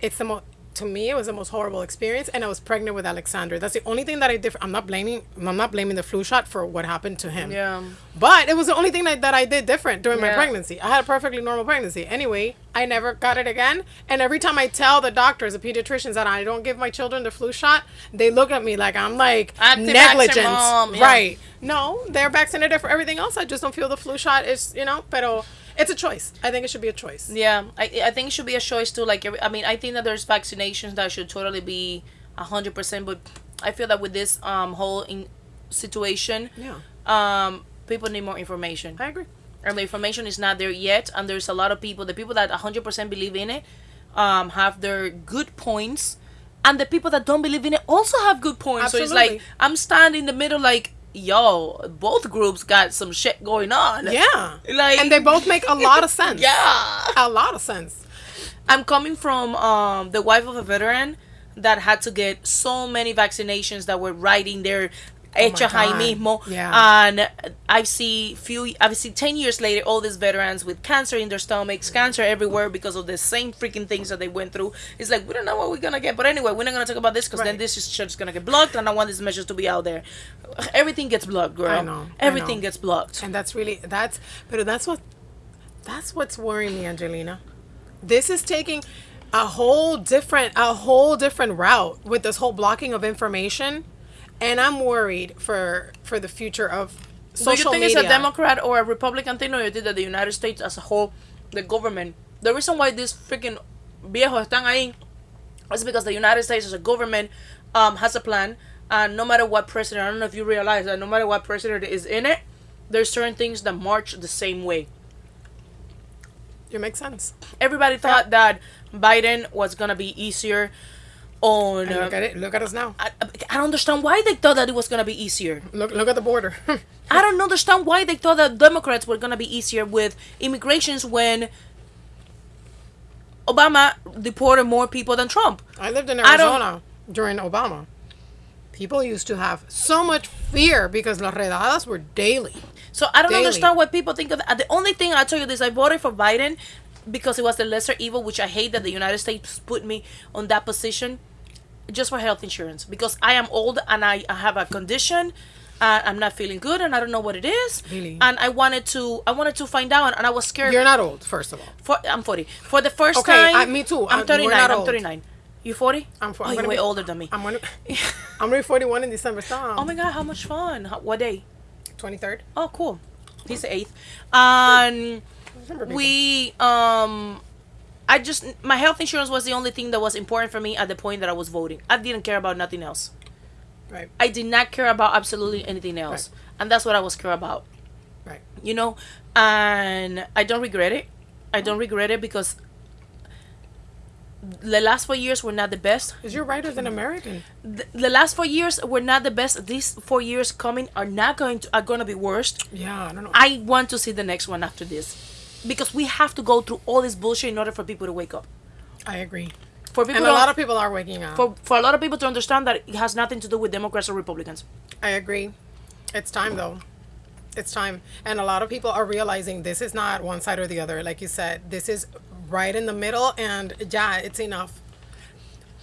It's the most. To me, it was the most horrible experience, and I was pregnant with Alexander. That's the only thing that I did. I'm not blaming. I'm not blaming the flu shot for what happened to him. Yeah. But it was the only thing that, that I did different during my pregnancy. I had a perfectly normal pregnancy. Anyway, I never got it again. And every time I tell the doctors, the pediatricians, that I don't give my children the flu shot, they look at me like I'm like mom, yeah. Right. No, they're vaccinated for everything else. I just don't feel the flu shot is, you know, pero it's a choice. I think it should be a choice. Yeah, I, I think it should be a choice too. Like, I mean, I think that there's vaccinations that should totally be a hundred percent. But I feel that with this um whole in situation, Yeah. um, people need more information, I agree. and the information is not there yet. And there's a lot of people, the people that a hundred percent believe in it, um, have their good points, and the people that don't believe in it also have good points. So it's like I'm standing in the middle, like. Yo, both groups got some shit going on. Yeah. Like- and they both make a lot of sense. Yeah. A lot of sense. I'm coming from um, the wife of a veteran that had to get so many vaccinations that were right in there. Hecha Oh ahí mismo. Yeah. And I see few I see ten years later all these veterans with cancer in their stomachs, cancer everywhere because of the same freaking things that they went through. It's like we don't know what we're gonna get. But anyway, we're not gonna talk about this because then this is just gonna get blocked and I want these measures to be out there. Everything gets blocked, girl. I know, I Everything know. gets blocked. And that's really that's but that's what that's what's worrying me, Angelina. This is taking a whole different a whole different route with this whole blocking of information. And I'm worried for for the future of Do social you think media. it's a Democrat or a Republican thing, or you think that the United States as a whole, the government, the reason why these freaking viejos están ahí is because the United States as a government um, has a plan, and no matter what president, I don't know if you realize that no matter what president is in it, there's certain things that march the same way. It makes sense. Everybody thought that Biden was gonna be easier on. And look Uh, at it. Look at us now. I, I don't understand why they thought that it was gonna be easier. Look look at the border. I don't understand why they thought that Democrats were gonna be easier with immigrations when Obama deported more people than Trump. I lived in Arizona during Obama. People used to have so much fear because las redadas were daily. So I don't Daily. understand what people think of that. The only thing I'll tell you this: I voted for Biden because it was the lesser evil, which I hate that the United States put me on that position, just for health insurance because I am old and I, I have a condition. Uh, I'm not feeling good and I don't know what it is. Really? And I wanted to, I wanted to find out, and I was scared. You're not old, first of all. For, I'm 40. For the first Okay, time. I- me too. I'm I- we're 39. not I'm old. 39. You 40? I'm, fo- Oh, I'm you're way be- older than me. I'm gonna, I'm gonna be 41 in December. Stop. oh my god, how much fun! How, what day? 23rd. Oh, cool. He's the eighth. And we, um, I just my health insurance was the only thing that was important for me at the point that I was voting. I didn't care about nothing else. Right. I did not care about absolutely anything else, and that's what I was care about. Right. You know, and I don't regret it. I don't regret it because the last four years were not the best. Is your right as an American? The, the last four years were not the best. These four years coming are not going to are going to be worse. Yeah, I don't know. I want to see the next one after this, because we have to go through all this bullshit in order for people to wake up. I agree. For people, And a lot of people are waking up. for for a lot of people to understand that it has nothing to do with Democrats or Republicans. I agree. It's time though. It's time. And a lot of people are realizing this is not one side or the other. Like you said, this is right in the middle and yeah, it's enough.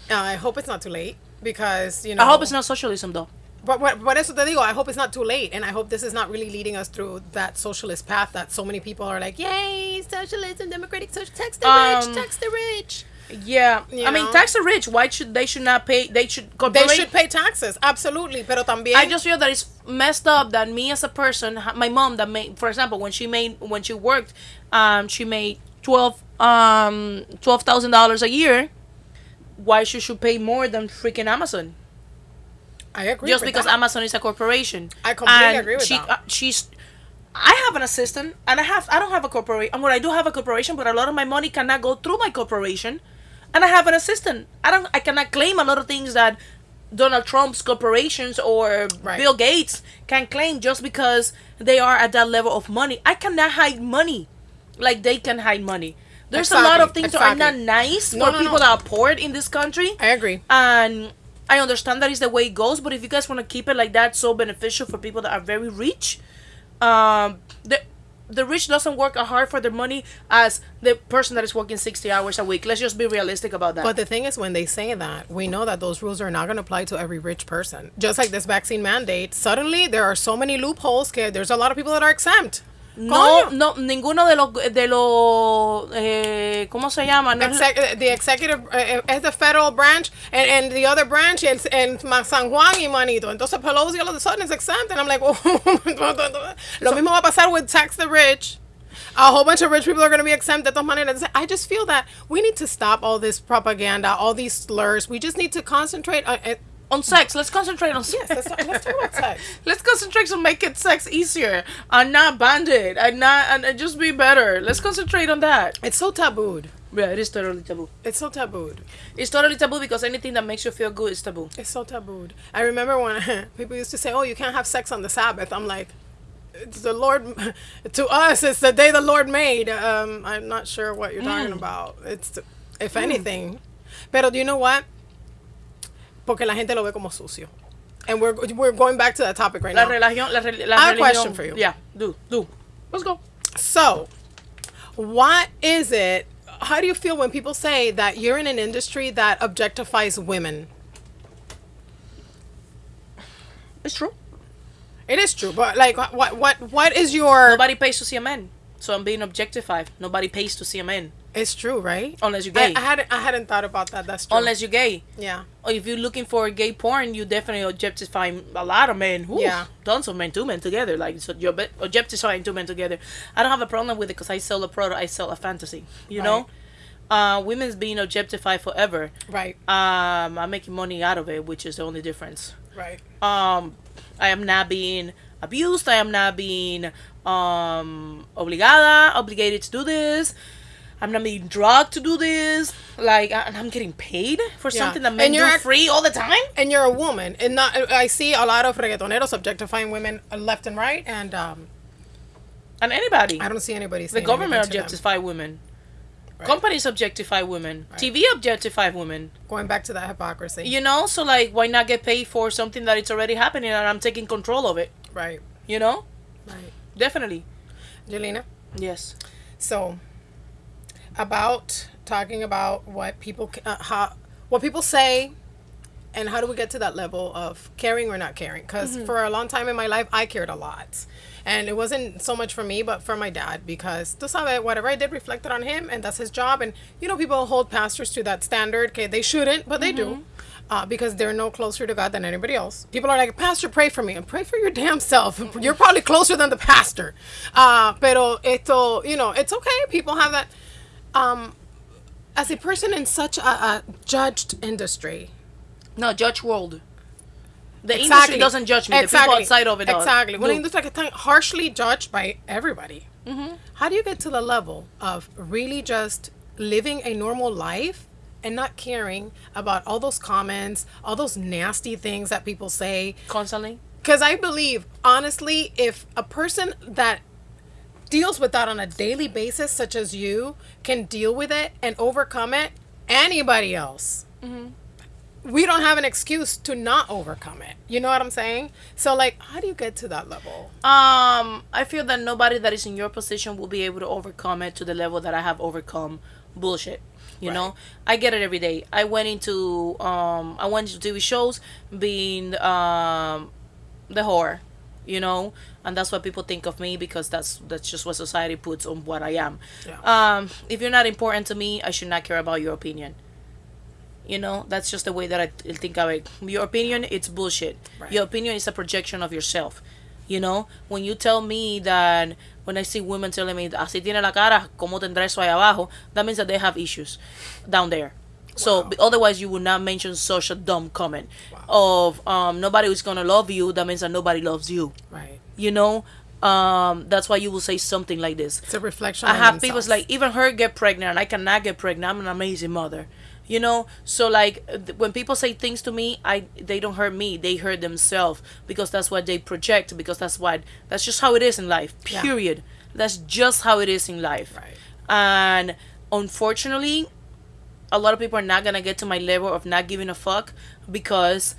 Uh, I hope it's not too late because, you know. I hope it's not socialism though. But what, what eso te digo, I hope it's not too late. And I hope this is not really leading us through that socialist path that so many people are like, yay, socialism, democratic social, tax the Um, rich, tax the rich. Yeah, You I mean, tax the rich. Why should they should not pay? They should. Go they should pay taxes, absolutely. Pero también. I just feel that it's messed up that me as a person, my mom that made, for example, when she made when she worked, um, she made twelve um twelve thousand dollars a year. Why she should pay more than freaking Amazon? I agree. Just because that. Amazon is a corporation. I completely And agree with she, that. uh, she's. I have an assistant, and I have I don't have a corporation. And what I do have a corporation, but a lot of my money cannot go through my corporation, and I have an assistant. I don't. I cannot claim a lot of things that Donald Trump's corporations or Right. Bill Gates can claim just because they are at that level of money. I cannot hide money, like they can hide money. There's a lot of Exactly, things that are not nice No, for no, people no. that are poor in this country I agree. and I understand that is the way it goes. But if you guys want to keep it like that, so beneficial for people that are very rich, um, the the rich doesn't work as hard for their money as the person that is working sixty hours a week. Let's just be realistic about that. But the thing is, when they say that, we know that those rules are not going to apply to every rich person. Just like this vaccine mandate, suddenly there are so many loopholes. There's a lot of people that are exempt. No, no, ninguno de los de los eh, ¿cómo se llama? No es- Exec- the executive uh, is the federal branch, and, and the other branch is in San Juan y Manito. Entonces Pelosi all of a sudden is exempt, and I'm like, oh. lo mismo va a pasar with tax the rich. A whole bunch of rich people are going to be exempt de todas maneras. I just feel that we need to stop all this propaganda, all these slurs. We just need to concentrate on. On sex. Let's concentrate on sex. Yes, let's, talk- let's talk about sex. Let's concentrate on making sex easier and not bandit and not and, and just be better. Let's concentrate on that. It's so tabooed. Yeah, it is totally taboo. It's so tabooed. It's totally taboo because anything that makes you feel good is taboo. It's so tabooed. I remember when people used to say, "Oh, you can't have sex on the Sabbath." I'm like, "It's the Lord." To us, it's the day the Lord made. Um, I'm not sure what you're talking about. It's, if anything, pero do you know what? Porque la gente lo ve como sucio, and we're we're going back to that topic right La now. religión, la, re- la I have a question for you. Yeah, do, do. Let's go. So, what is it? How do you feel when people say that you're in an industry that objectifies women? It's true. It is true, but like, what what what is your? Nobody pays to see a man. So I'm being objectified. Nobody pays to see a man. It's true, right? Unless you're gay. I hadn't I hadn't thought about that. That's true. Unless you're gay. yeah, Or if you're looking for gay porn, you definitely objectify a lot of men. Ooh, Yeah. Tons of men, two men together. Like, so you're objectifying two men together. I don't have a problem with it because I sell a product, I sell a fantasy. You know? Uh, women's being objectified forever. right, Um, I'm making money out of it, which is the only difference. right. um I am not being abused. I am not being um obligada, obligated to do this. I'm not being drugged to do this. Like, and I'm getting paid for Yeah. something that men do free all the time. And you're a woman, and not. I see a lot of reggaetoneros objectifying women left and right, and um, And anybody. I don't see anybody. The government anything to them. objectify women. Right. Companies objectify women. TV objectify women. Going back to that hypocrisy. You know, so like, why not get paid for something that it's already happening and I'm taking control of it? Right, You know, right. definitely. Jelena. Yes. So, about talking about what people uh, how what people say, and how do we get to that level of caring or not caring? Because for a long time in my life, I cared a lot, and it wasn't so much for me, but for my dad. Because tú sabes, whatever I did reflected on him, and that's his job. And you know, people hold pastors to that standard. Okay, they shouldn't, but they do. Uh, because they're no closer to God than anybody else. People are like, Pastor, pray for me. And pray for your damn self. You're probably closer than the pastor. Uh, pero esto, you know, it's okay. People have that um, as a person in such a, a judged industry, No, judge world. The industry doesn't judge me. The people outside of it. Exactly. Una do. industria que está harshly judged by everybody. Mm-hmm. How do you get to the level of really just living a normal life and not caring about all those comments, all those nasty things that people say? Constantly. Because I believe, honestly, if a person that deals with that on a daily basis, such as you, can deal with it and overcome it, anybody else, we don't have an excuse to not overcome it. You know what I'm saying? So, like, how do you get to that level? Um, I feel that nobody that is in your position will be able to overcome it to the level that I have overcome bullshit. You know, I get it every day. I went into um, I went into TV shows being um, the whore. You know, and that's what people think of me because that's that's just what society puts on what I am. Yeah. Um, if you're not important to me, I should not care about your opinion. You know, that's just the way that I think of it. Your opinion, it's bullshit. Right. Your opinion is a projection of yourself. You know, when you tell me that when I see women telling me así tiene la cara, cómo tendrá eso ahí abajo, that means that they have issues down there. So Wow. otherwise, you would not mention such a dumb comment of um, nobody is gonna love you. That means that nobody loves you. Right. You know, um, that's why you will say something like this. It's a reflection. I have people themselves. like even her get pregnant and I cannot get pregnant. I'm an amazing mother. You know, so like uh, when people say things to me, I they don't hurt me. They hurt themselves because that's what they project. Because that's what that's just how it is in life. Yeah. Period. That's just how it is in life. Right. And unfortunately, a lot of people are not gonna get to my level of not giving a fuck because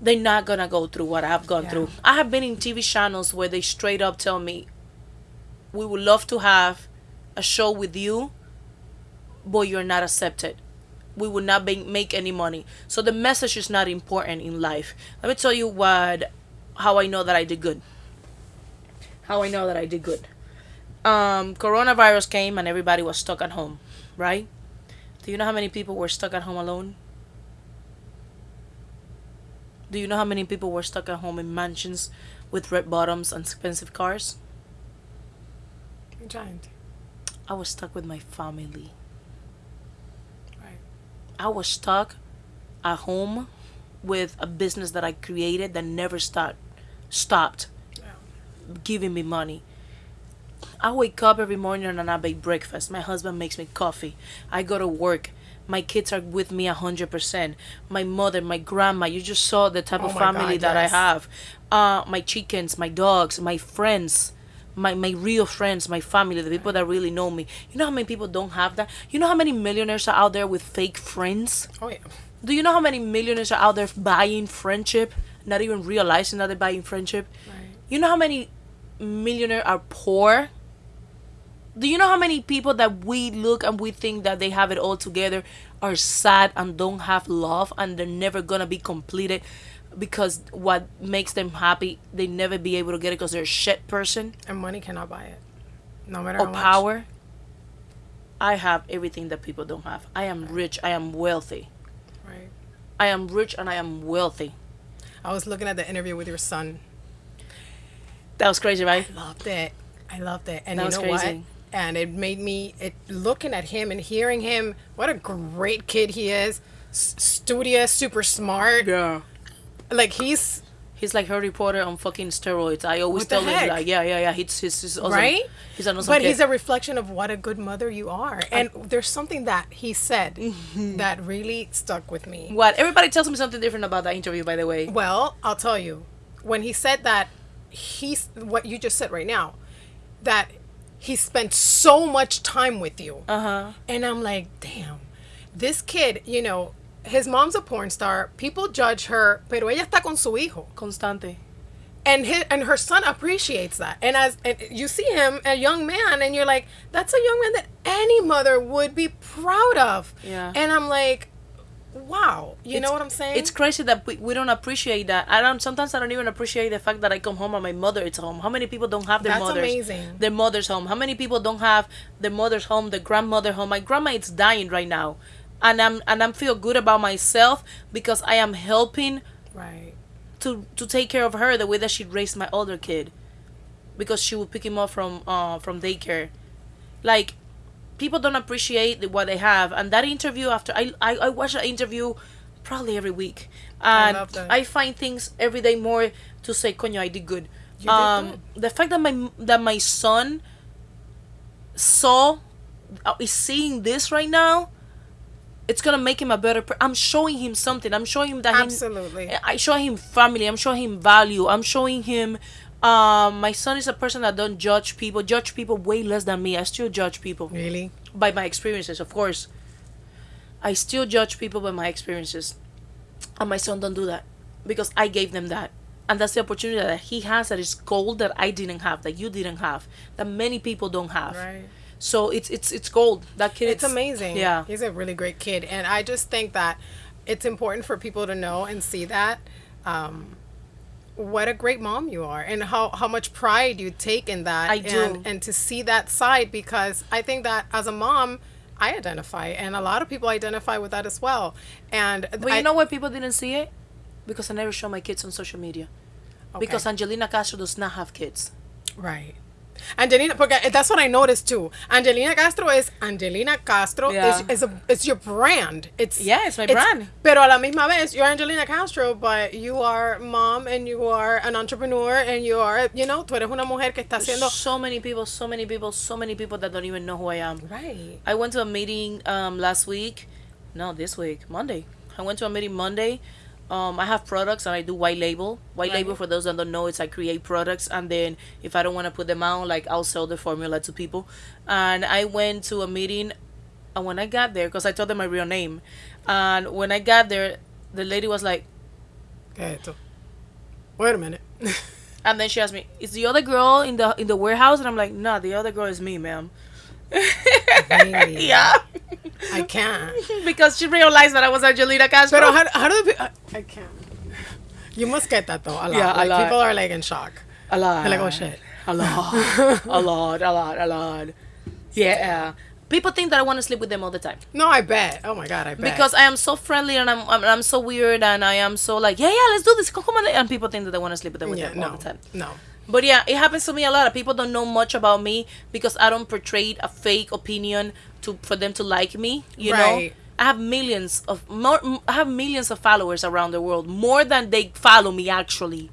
they're not gonna go through what I've gone Yeah. through. I have been in TV channels where they straight up tell me, "We would love to have a show with you, but you're not accepted. We would not be, make any money." So the message is not important in life. Let me tell you what, how I know that I did good. How I know that I did good. Um, coronavirus came and everybody was stuck at home, right? Do you know how many people were stuck at home alone? Do you know how many people were stuck at home in mansions with red bottoms and expensive cars? giant. I was stuck with my family. Right. I was stuck at home with a business that I created that never stopped stopped Yeah. giving me money. I wake up every morning and I make breakfast. My husband makes me coffee. I go to work. My kids are with me a hundred percent. My mother, my grandma. You just saw the type Oh of family God, that yes. I have. Uh, my chickens, my dogs, my friends, my my real friends, my family, the people that really know me. You know how many people don't have that? You know how many millionaires are out there with fake friends? Oh yeah. Do you know how many millionaires are out there buying friendship, not even realizing that they're buying friendship? Right. You know how many millionaires are poor? Do you know how many people that we look and we think that they have it all together are sad and don't have love and they're never gonna be completed because what makes them happy they never be able to get it because they're a shit person And money cannot buy it. No matter or how much. power. I have everything that people don't have. I am rich. I am wealthy. Right. I am rich and I am wealthy. I was looking at the interview with your son. That was crazy, right? I loved it. I loved it. And That you know what? And it made me it looking at him and hearing him. What a great kid he is. S- studious, super smart. Yeah. Like he's He's like Harry Potter on fucking steroids. I always tell him like, yeah, yeah, yeah. He's he's, he's awesome. right. He's an awesome but kid. he's a reflection of what a good mother you are. And there's something that he said that really stuck with me. what? Everybody tells me something different about that interview. By the way, Well, I'll tell you. When he said that, he's what you just said right now, that he spent so much time with you. uh huh. And I'm like, damn, this kid, you know, his mom's a porn star. People judge her, pero ella está con su hijo. Constante. And his, and her son appreciates that. And as and you see him, a young man, and you're like, that's a young man that any mother would be proud of. Yeah. And I'm like, wow. You know what I'm saying? It's crazy that we, we don't appreciate that. I don't. Sometimes I don't even appreciate the fact that I come home and my mother is home. How many people don't have their That's mothers? amazing. Their mother's home. How many people don't have their mother's home, their grandmother home? My grandma is dying right now, and I'm and I'm feel good about myself because I am helping right. to to take care of her the way that she raised my older kid because she would pick him up from uh from daycare like people don't appreciate what they have and that interview after i i, I watch that interview probably every week and that. I find things every day more to say coño i did good did um the fact that my that my son saw uh, is seeing this right now it's gonna make him a better per- i'm showing him something i'm showing him that he- Absolutely. I show him family. I'm showing him value. I'm showing him. Um, my son is a person that don't judge people. Judge people way less than me. I still judge people Really? by my experiences, of course. I still judge people by my experiences, and my son don't do that because I gave them that, and that's the opportunity that he has that is gold that I didn't have, that you didn't have, that many people don't have. Right. So it's it's it's gold. That kid. It's amazing. Yeah. He's a really great kid. And I just think that it's important for people to know and see that. Um, what a great mom you are and how, how much pride you take in that I do. and, and to see that side because i think that as a mom i identify and a lot of people identify with that as well and But I- you know why people didn't see it? Because I never show my kids on social media. Because Angelina Castro does not have kids. right Angelina, porque that's what I noticed too. Angelina Castro is Angelina Castro Yeah. is, is a it's your brand. It's Yeah, it's my brand. Pero a la misma vez, you're Angelina Castro, but you are mom and you are an entrepreneur and you are, you know, tú eres una mujer que está haciendo. So many people, so many people, so many people that don't even know who I am. Right. I went to a meeting um, last week. No, this week, Monday. I went to a meeting Monday. Um, I have products and I do white label. White Right. label, for those that don't know, it's I create products and then if I don't want to put them out, like I'll sell the formula to people. And I went to a meeting, and when I got there, because I told them my real name, and when I got there, the lady was like, ¿Qué es esto? Wait a minute. and then she asked me, "Is the other girl in the in the warehouse?" And I'm like, "No, the other girl is me, ma'am." Really? yeah, I can't. because she realized that I was Angelina Castro. Pero how, how do the I, I can't. You must get that though a lot. Yeah, a like, lot. People are like in shock. A lot. They're like, oh shit. A lot. a lot. A lot. A lot. Yeah. People think that I want to sleep with them all the time No, I bet. Oh my god, I bet. because I am so friendly and I'm, I'm I'm so weird and I am so like yeah yeah let's do this come on and people think that they want to sleep with them, with yeah, them all the time. no. But yeah, it happens to me a lot. People don't know much about me because I don't portray a fake opinion to for them to like me. You know, I have millions of more. I have millions of followers around the world, more than they follow me actually.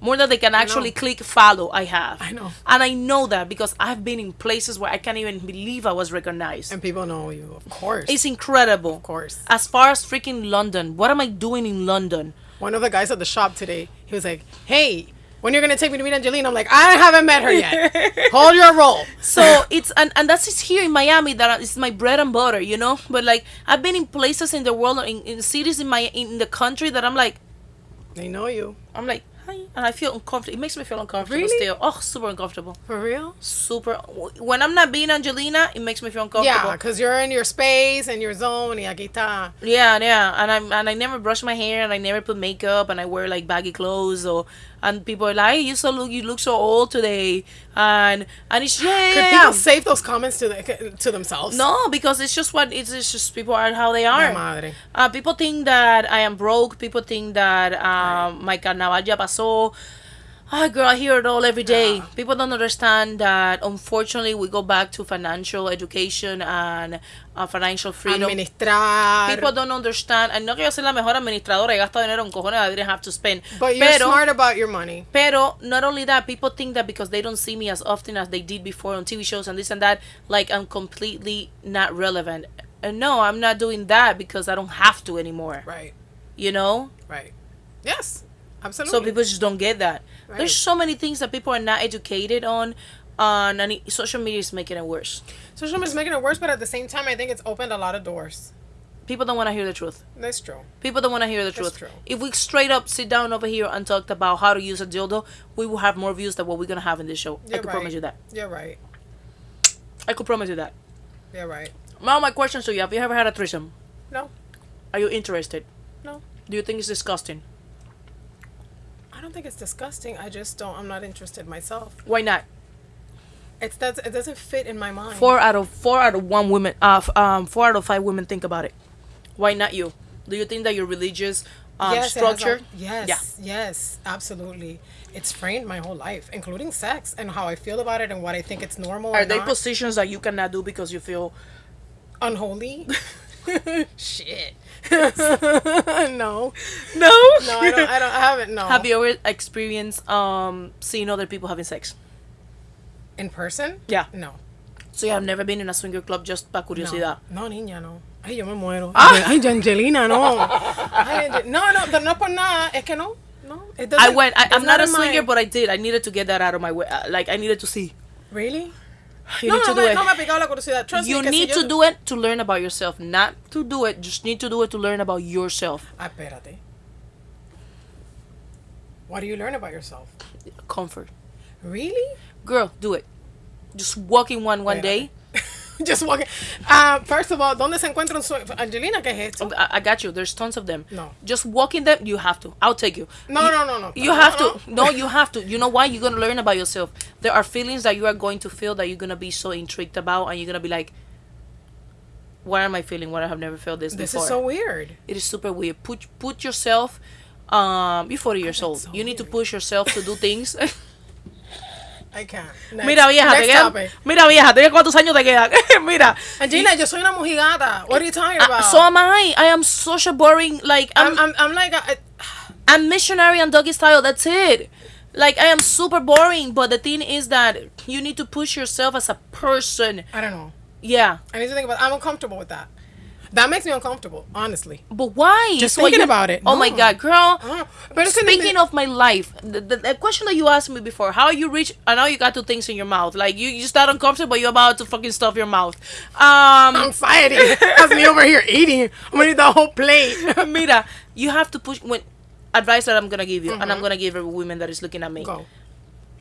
More than they can actually click follow. I have. I know. and I know that because I've been in places where I can't even believe I was recognized. And people know you, of course. It's incredible. of course. As far as freaking London, what am I doing in London? One of the guys at the shop today, he was like, "Hey, when you're gonna take me to meet Angelina?" I'm like, "I haven't met her yet. Hold your roll." So it's and, and that's it's here in Miami that is my bread and butter, you know. But like I've been in places in the world, in, in cities in my in the country that I'm like, They know you I'm like, hi, and I feel uncomfortable. It makes me feel uncomfortable Really? still. Oh, super uncomfortable. for real. Super. When I'm not being Angelina, it makes me feel uncomfortable. Yeah, because you're in your space and your zone. Y aquí está. Yeah, yeah, and I'm and I never brush my hair and I never put makeup and I wear like baggy clothes or and people are like, you so look you look so old today and and it's yeah, Could people yeah. save those comments to the, to themselves? No, because it's just what it's, it's just people are how they are. madre. Uh, people think that I am broke. People think that um, my carnaval ya pasó. Ah, girl, I hear it all every day. Yeah. People don't understand that unfortunately we go back to financial education and uh, financial freedom. Administrar. People don't understand. And no que yo soy la mejor administradora. He gastado dinero en cojones. I didn't have to spend. but you're pero, smart about your money. Pero not only that, people think that because they don't see me as often as they did before on TV shows and this and that, like I'm completely not relevant. And no, I'm not doing that because I don't have to anymore. Right. You know? Right. Yes. Absolutely. So people just don't get that. Right. There's so many things that people are not educated on. Uh, on and social media is making it worse. Social media is making it worse, but at the same time, I think it's opened a lot of doors. People don't want to hear the truth. That's true. People don't want to hear the truth. true. If we straight up sit down over here and talked about how to use a dildo, we will have more views than what we're gonna have in this show. I You're could right. promise you that. You're right. I could promise you that. You're right. Now my question to you: Have you ever had a threesome? No. Are you interested? No. Do you think it's disgusting? I don't think it's disgusting. I just don't. I'm not interested myself. Why not? It's that it doesn't fit in my mind. Four out of four out of one women, uh, um, four out of five women think about it. Why not you? Do you think that your religious um, yes, has a- structure? yes. Yeah. Yes. Absolutely. It's framed my whole life, including sex and how I feel about it and what I think it's normal. Are not. positions that you cannot do because you feel? unholy? Shit. no. No. No, I don't. I don't. I haven't. No. Have you ever experienced um seeing other people having sex? in person? Yeah. No. So you have never been in a swinger club just para curiosidad. No, niña, no. Ay, yo me muero. Ah. Ay, Angelina, no. Ay, no, no, pero no por nada. Es que no. No. It I went. I, it's I'm not a in my- swinger, but I did. I needed to get that out of my way. Uh, Like I needed to see. Really? You no, need to no, do me, it. no me ha picado la curiosidad. Trust you me, need si to yo- do it to learn about yourself, not to do it. Just need to do it to learn about yourself. Ah, espérate. What do you learn about yourself? Comfort, Really? girl, do it. Just walk in one one day. Just walking. Uh, first of all, ¿dónde se encuentra un sueño? Angelina, ¿qué es esto? I, I got you. There's tons of them. No. Just walking them, you have to. I'll take you. No, you, no, no, no. You No, have no. to. No, you have to. You know why? You're gonna learn about yourself. There are feelings that you are going to feel that you're gonna be so intrigued about, and you're gonna be like, "Why am I feeling what I have never felt this, This before?" is so weird. It is super weird. Put put yourself. Um, you're 40 years old. so you need to push yourself to do things. I can't. Next, Mira, vieja, te next quedan. topic. Mira, vieja, te cuántos años te quedan. Mira. Angelina, yo soy una mojigata. What are you talking Uh, about? so am I. I am such a boring. Like I'm, I'm, I'm, I'm like, a, I'm missionary and doggy style. That's it. Like I am super boring. But the thing is that you need to push yourself as a person. I don't know. Yeah. I need to think about. I'm uncomfortable with that. That makes me uncomfortable, honestly. But why? Just So thinking you- about it. Oh my god, girl. Oh, but Speaking of my life, the, the, the question that you asked me before, how you reach, I know you got two things in your mouth. Like you, you start uncomfortable, but you're about to fucking stuff your mouth. Um, anxiety has me over here eating. I'm gonna eat the whole plate. Mira, you have to push. When advice that I'm gonna give you, and I'm gonna give every woman that is looking at me. Go.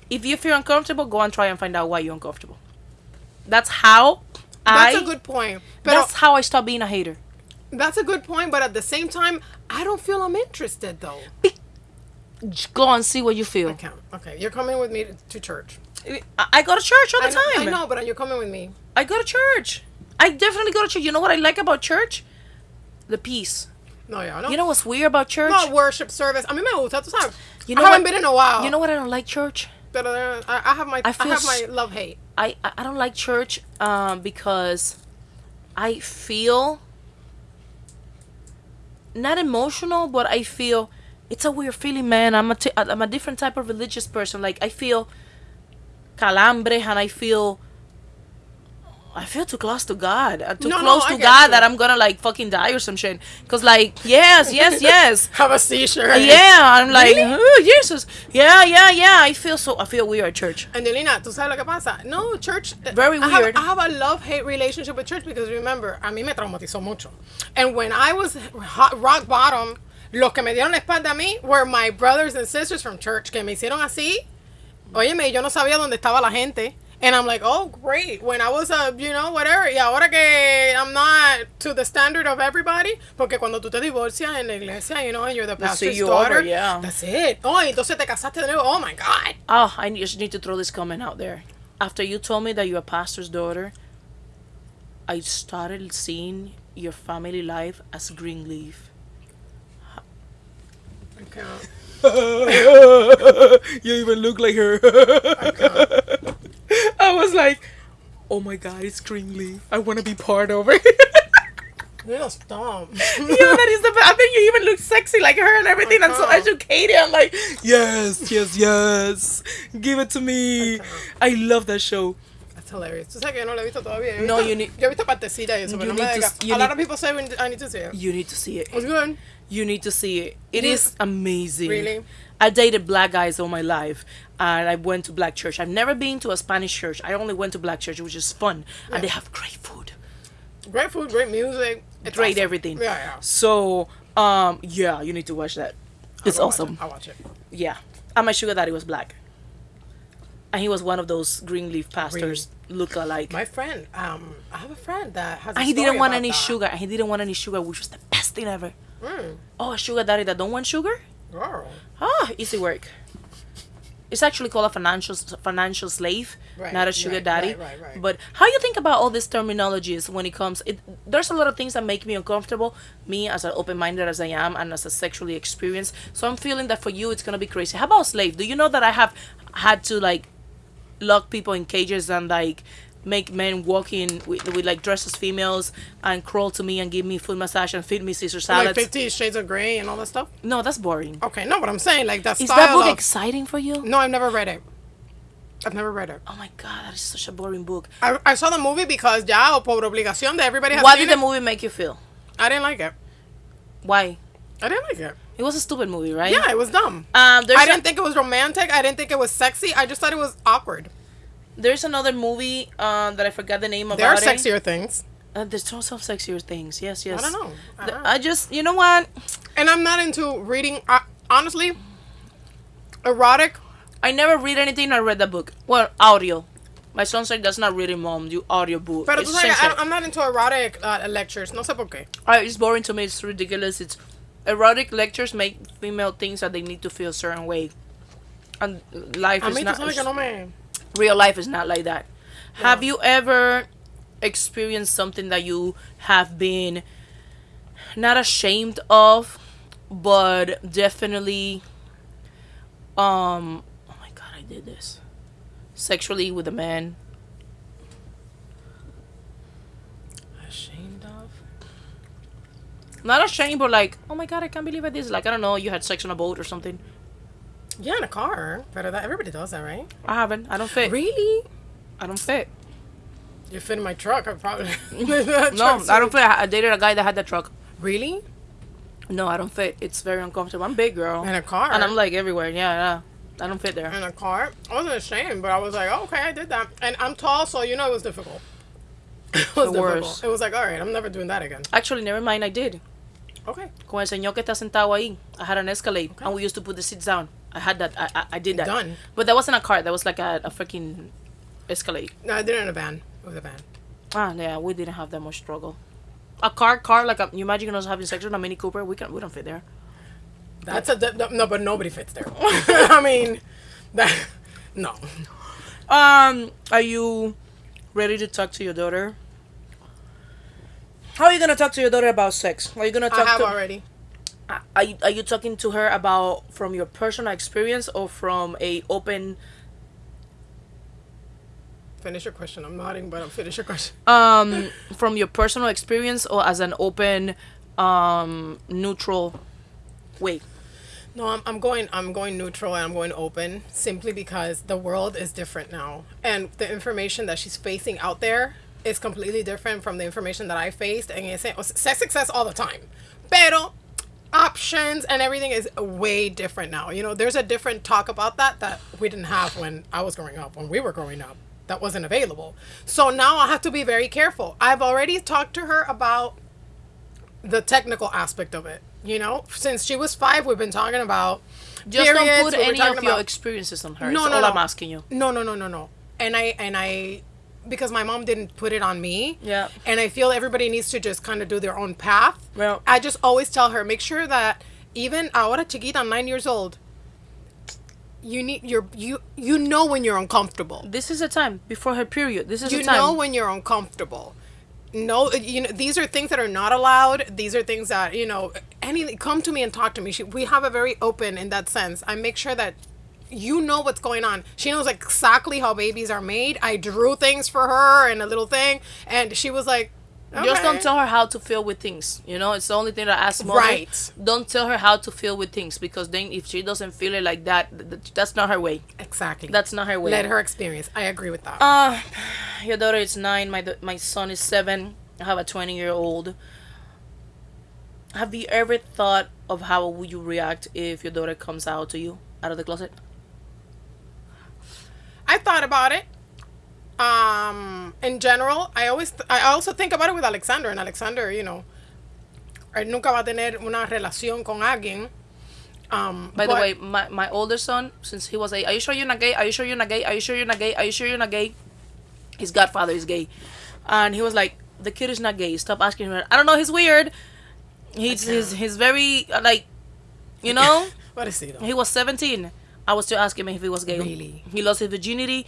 If you feel uncomfortable, go and try and find out why you're uncomfortable. That's how That's I. a good point. But that's how I stop being a hater. that's a good point. But at the same time, I don't feel I'm interested though. Just Go and see what you feel. I can't. Okay, you're coming with me to, to church. I, I go to church all I the know, time. I know, but you're coming with me. I go to church. I definitely go to church. You know what I like about church? The peace. No, yeah, no. You know what's weird about church? no worship service. I mean, me gusta, tú sabes. You know I haven't what- been in a while. You know what I don't like church? I, I have my I I, have my love hate. I I I don't like church um because I feel not emotional, but I feel it's a weird feeling, man. I'm a t- I'm a different type of religious person. Like I feel calambre and I feel I feel too close to God, uh, too No, no, close I to God you. that I'm gonna like fucking die or some shit. Cause like yes, yes, yes. Have a seizure. Yeah, I'm like, oh, Jesus. Yeah, yeah, yeah. I feel so. I feel weird at church. Angelina, ¿tú sabes lo que pasa? No, church. Very I have- weird. I have, a love hate relationship with church because remember, a mí me traumatizó mucho. And when I was hot, rock bottom, los que me dieron la espalda a mí were my brothers and sisters from church que me hicieron así. Óyeme, yo no sabía dónde estaba la gente. And I'm like, oh, great. When I was a, you know, whatever. Y ahora que I'm not to the standard of everybody. Porque cuando tú te divorcias en la iglesia, you know, and you're the They see pastor's you daughter. over, yeah. That's it. Oh, entonces te casaste de nuevo. Oh, my God. Oh, I just need to throw this comment out there. After you told me that you're a pastor's daughter, I started seeing your family life as Greenleaf. I can't. you even look like her. I was like, oh my god, it's Greenleaf. I want to be part of it. You know, stop. yeah, that is the best. I think you even look sexy like her and everything, I'm so educated. I'm like, yes, yes, yes. Give it to me. I love that show. That's hilarious. Tú sabes que no lo he visto todavía. He No, visto- you need- Yo he visto partecita y eso, you pero no me need to diga. s- you A lot need- of people say we need- I need to see it. You need to see it. It's good. You need to see it. It You- is amazing. Really? I dated black guys all my life, and I went to black church. I've never been to a Spanish church. I only went to black church, which is fun, and they have great food, Great food, great music. It's great awesome. everything. Yeah, yeah. So, um, yeah, you need to watch that. It's I'll watch awesome. it. I'll watch it. Yeah, and my sugar daddy was black, and he was one of those Greenleaf pastors look alike. My friend, um, I have a friend that has. A and he didn't want any that. sugar. And he didn't want any sugar, which was the best thing ever. Mm, Oh, a sugar daddy that don't want sugar? Girl. Ah, easy work. It's actually called a financial financial slave, Right, not a sugar right, daddy. right. But how you think about all these terminologies when it comes? It, there's a lot of things that make me uncomfortable. Me as an open-minded as I am, and as a sexually experienced, so I'm feeling that for you it's gonna be crazy. How about slave? Do you know that I have had to like lock people in cages and like make men walk in with, with like dressed as females and crawl to me and give me foot massage and feed me Caesar salads. Like? Fifty Shades of Grey and all that stuff. no, that's boring. Okay, no, but I'm saying like that Is that book of. exciting for you? no, I've never read it. I've never read it. Oh my god, that is such a boring book. I, I saw the movie because ya o por obligación de everybody has What seen did the movie make you feel? I didn't like it. Why? I didn't like it. It was a stupid movie, right? Yeah, it was dumb. Um, I didn't think it was romantic. I didn't think it was sexy. I just thought it was awkward. There's another movie um, that I forgot the name of. There are it. sexier things. Uh, there's of sexier things. Yes, yes. I don't know. The- Uh-uh. I just, you know what? And I'm not into reading. Uh, honestly, erotic. I never read anything. I read the book. Well, audio. My son said that's not reading, mom. You audiobook. Pero it's tú sabes. I, I'm not into erotic uh, lectures. No sé por qué. Uh, it's boring to me. It's ridiculous. It's erotic lectures make female things that they need to feel a certain way, and life A is mí tú not. sabes que no me... real life is not like that. Have you ever experienced something that you have been not ashamed of, but definitely, um, oh my god, I did this sexually with a man. Ashamed of? Not ashamed, but like, oh my god, I can't believe I did this. Like, I don't know, you had sex on a boat or something. Yeah, in a car. Pero that, everybody does that, right? I haven't. I don't fit. Really? I don't fit. You fit in my truck, I probably... No, I don't fit. I I dated a guy that had that truck. Really? No, I don't fit. It's very uncomfortable. I'm big, girl. In a car? And I'm like everywhere. Yeah, yeah. I don't fit there. in a car. I wasn't ashamed, but I was like, oh, okay, I did that. And I'm tall, so you know it was difficult. it was The worst. It was like, all right, I'm never doing that again. Actually, never mind. I did. Okay. Con el señor que está sentado ahí, I had an Escalade, and we used to put the seats down. I had that. I, I, I did that. Done. But that wasn't a car. That was like a, a freaking Escalade. No, I did it in a van. With a van. Ah, yeah. We didn't have that much struggle. A car, car like a, you imagine us having sex with a Mini Cooper? We can, we don't fit there. That's a di- no, but nobody fits there. I mean, that no. Um, are you ready to talk to your daughter? How are you gonna talk to your daughter about sex? Are you gonna talk? I have to? already. Are you, are you talking to her about from your personal experience or from a open Finish your question. I'm nodding, but I'm finish your question. um from your personal experience or as an open um neutral way? No, I'm, I'm going. I'm going neutral and I'm going open simply because the world is different now, and the information that she's facing out there is completely different from the information that I faced. And it's sex success all the time, pero options and everything is way different now. You know, there's a different talk about that that we didn't have when I was growing up. When we were growing up, that wasn't available. So now I have to be very careful. I've already talked to her about the technical aspect of it. You know, since she was five, we've been talking about Just don't put any of your experiences on her. No, No, no, all no. I'm asking you. no, no, no, no, no. And I and I because my mom didn't put it on me. Yeah. And I feel everybody needs to just kind of do their own path. Well- I just always tell her, make sure that even ahora chiquita, I'm nine years old. You need your you you know when you're uncomfortable. This is the time before her period. This is You know when you're uncomfortable. No, uh, you know these are things that are not allowed. These are things that you know. Any come to me and talk to me. She, we have a very open in that sense. I make sure that you know what's going on. She knows exactly how babies are made. I drew things for her and a little thing, and she was like, Just don't tell her how to feel with things. You know, it's the only thing that I ask mother. Right. Don't tell her how to feel with things because then if she doesn't feel it like that, th- th- that's not her way. Exactly. That's not her way. Let her experience. I agree with that. Uh, your daughter is nine. My my son is seven. I have a twenty year old. Have you ever thought of how would you react if your daughter comes out to you out of the closet? I thought about it. Um, in general, I always, I also think about it with Alexander, and Alexander, you know, él nunca va a tener una relación con alguien. Um, By the way, my, my older son, since he was a, are you sure you're not gay? Are you sure you're not gay? Are you sure you're not gay? Are you sure you're not gay? His godfather is gay, and he was like, the kid is not gay. Stop asking him. I don't know. He's weird. He's he's he's very uh, like, you know. what is he though? He was 17. I was still asking him if he was gay. Really? He lost his virginity.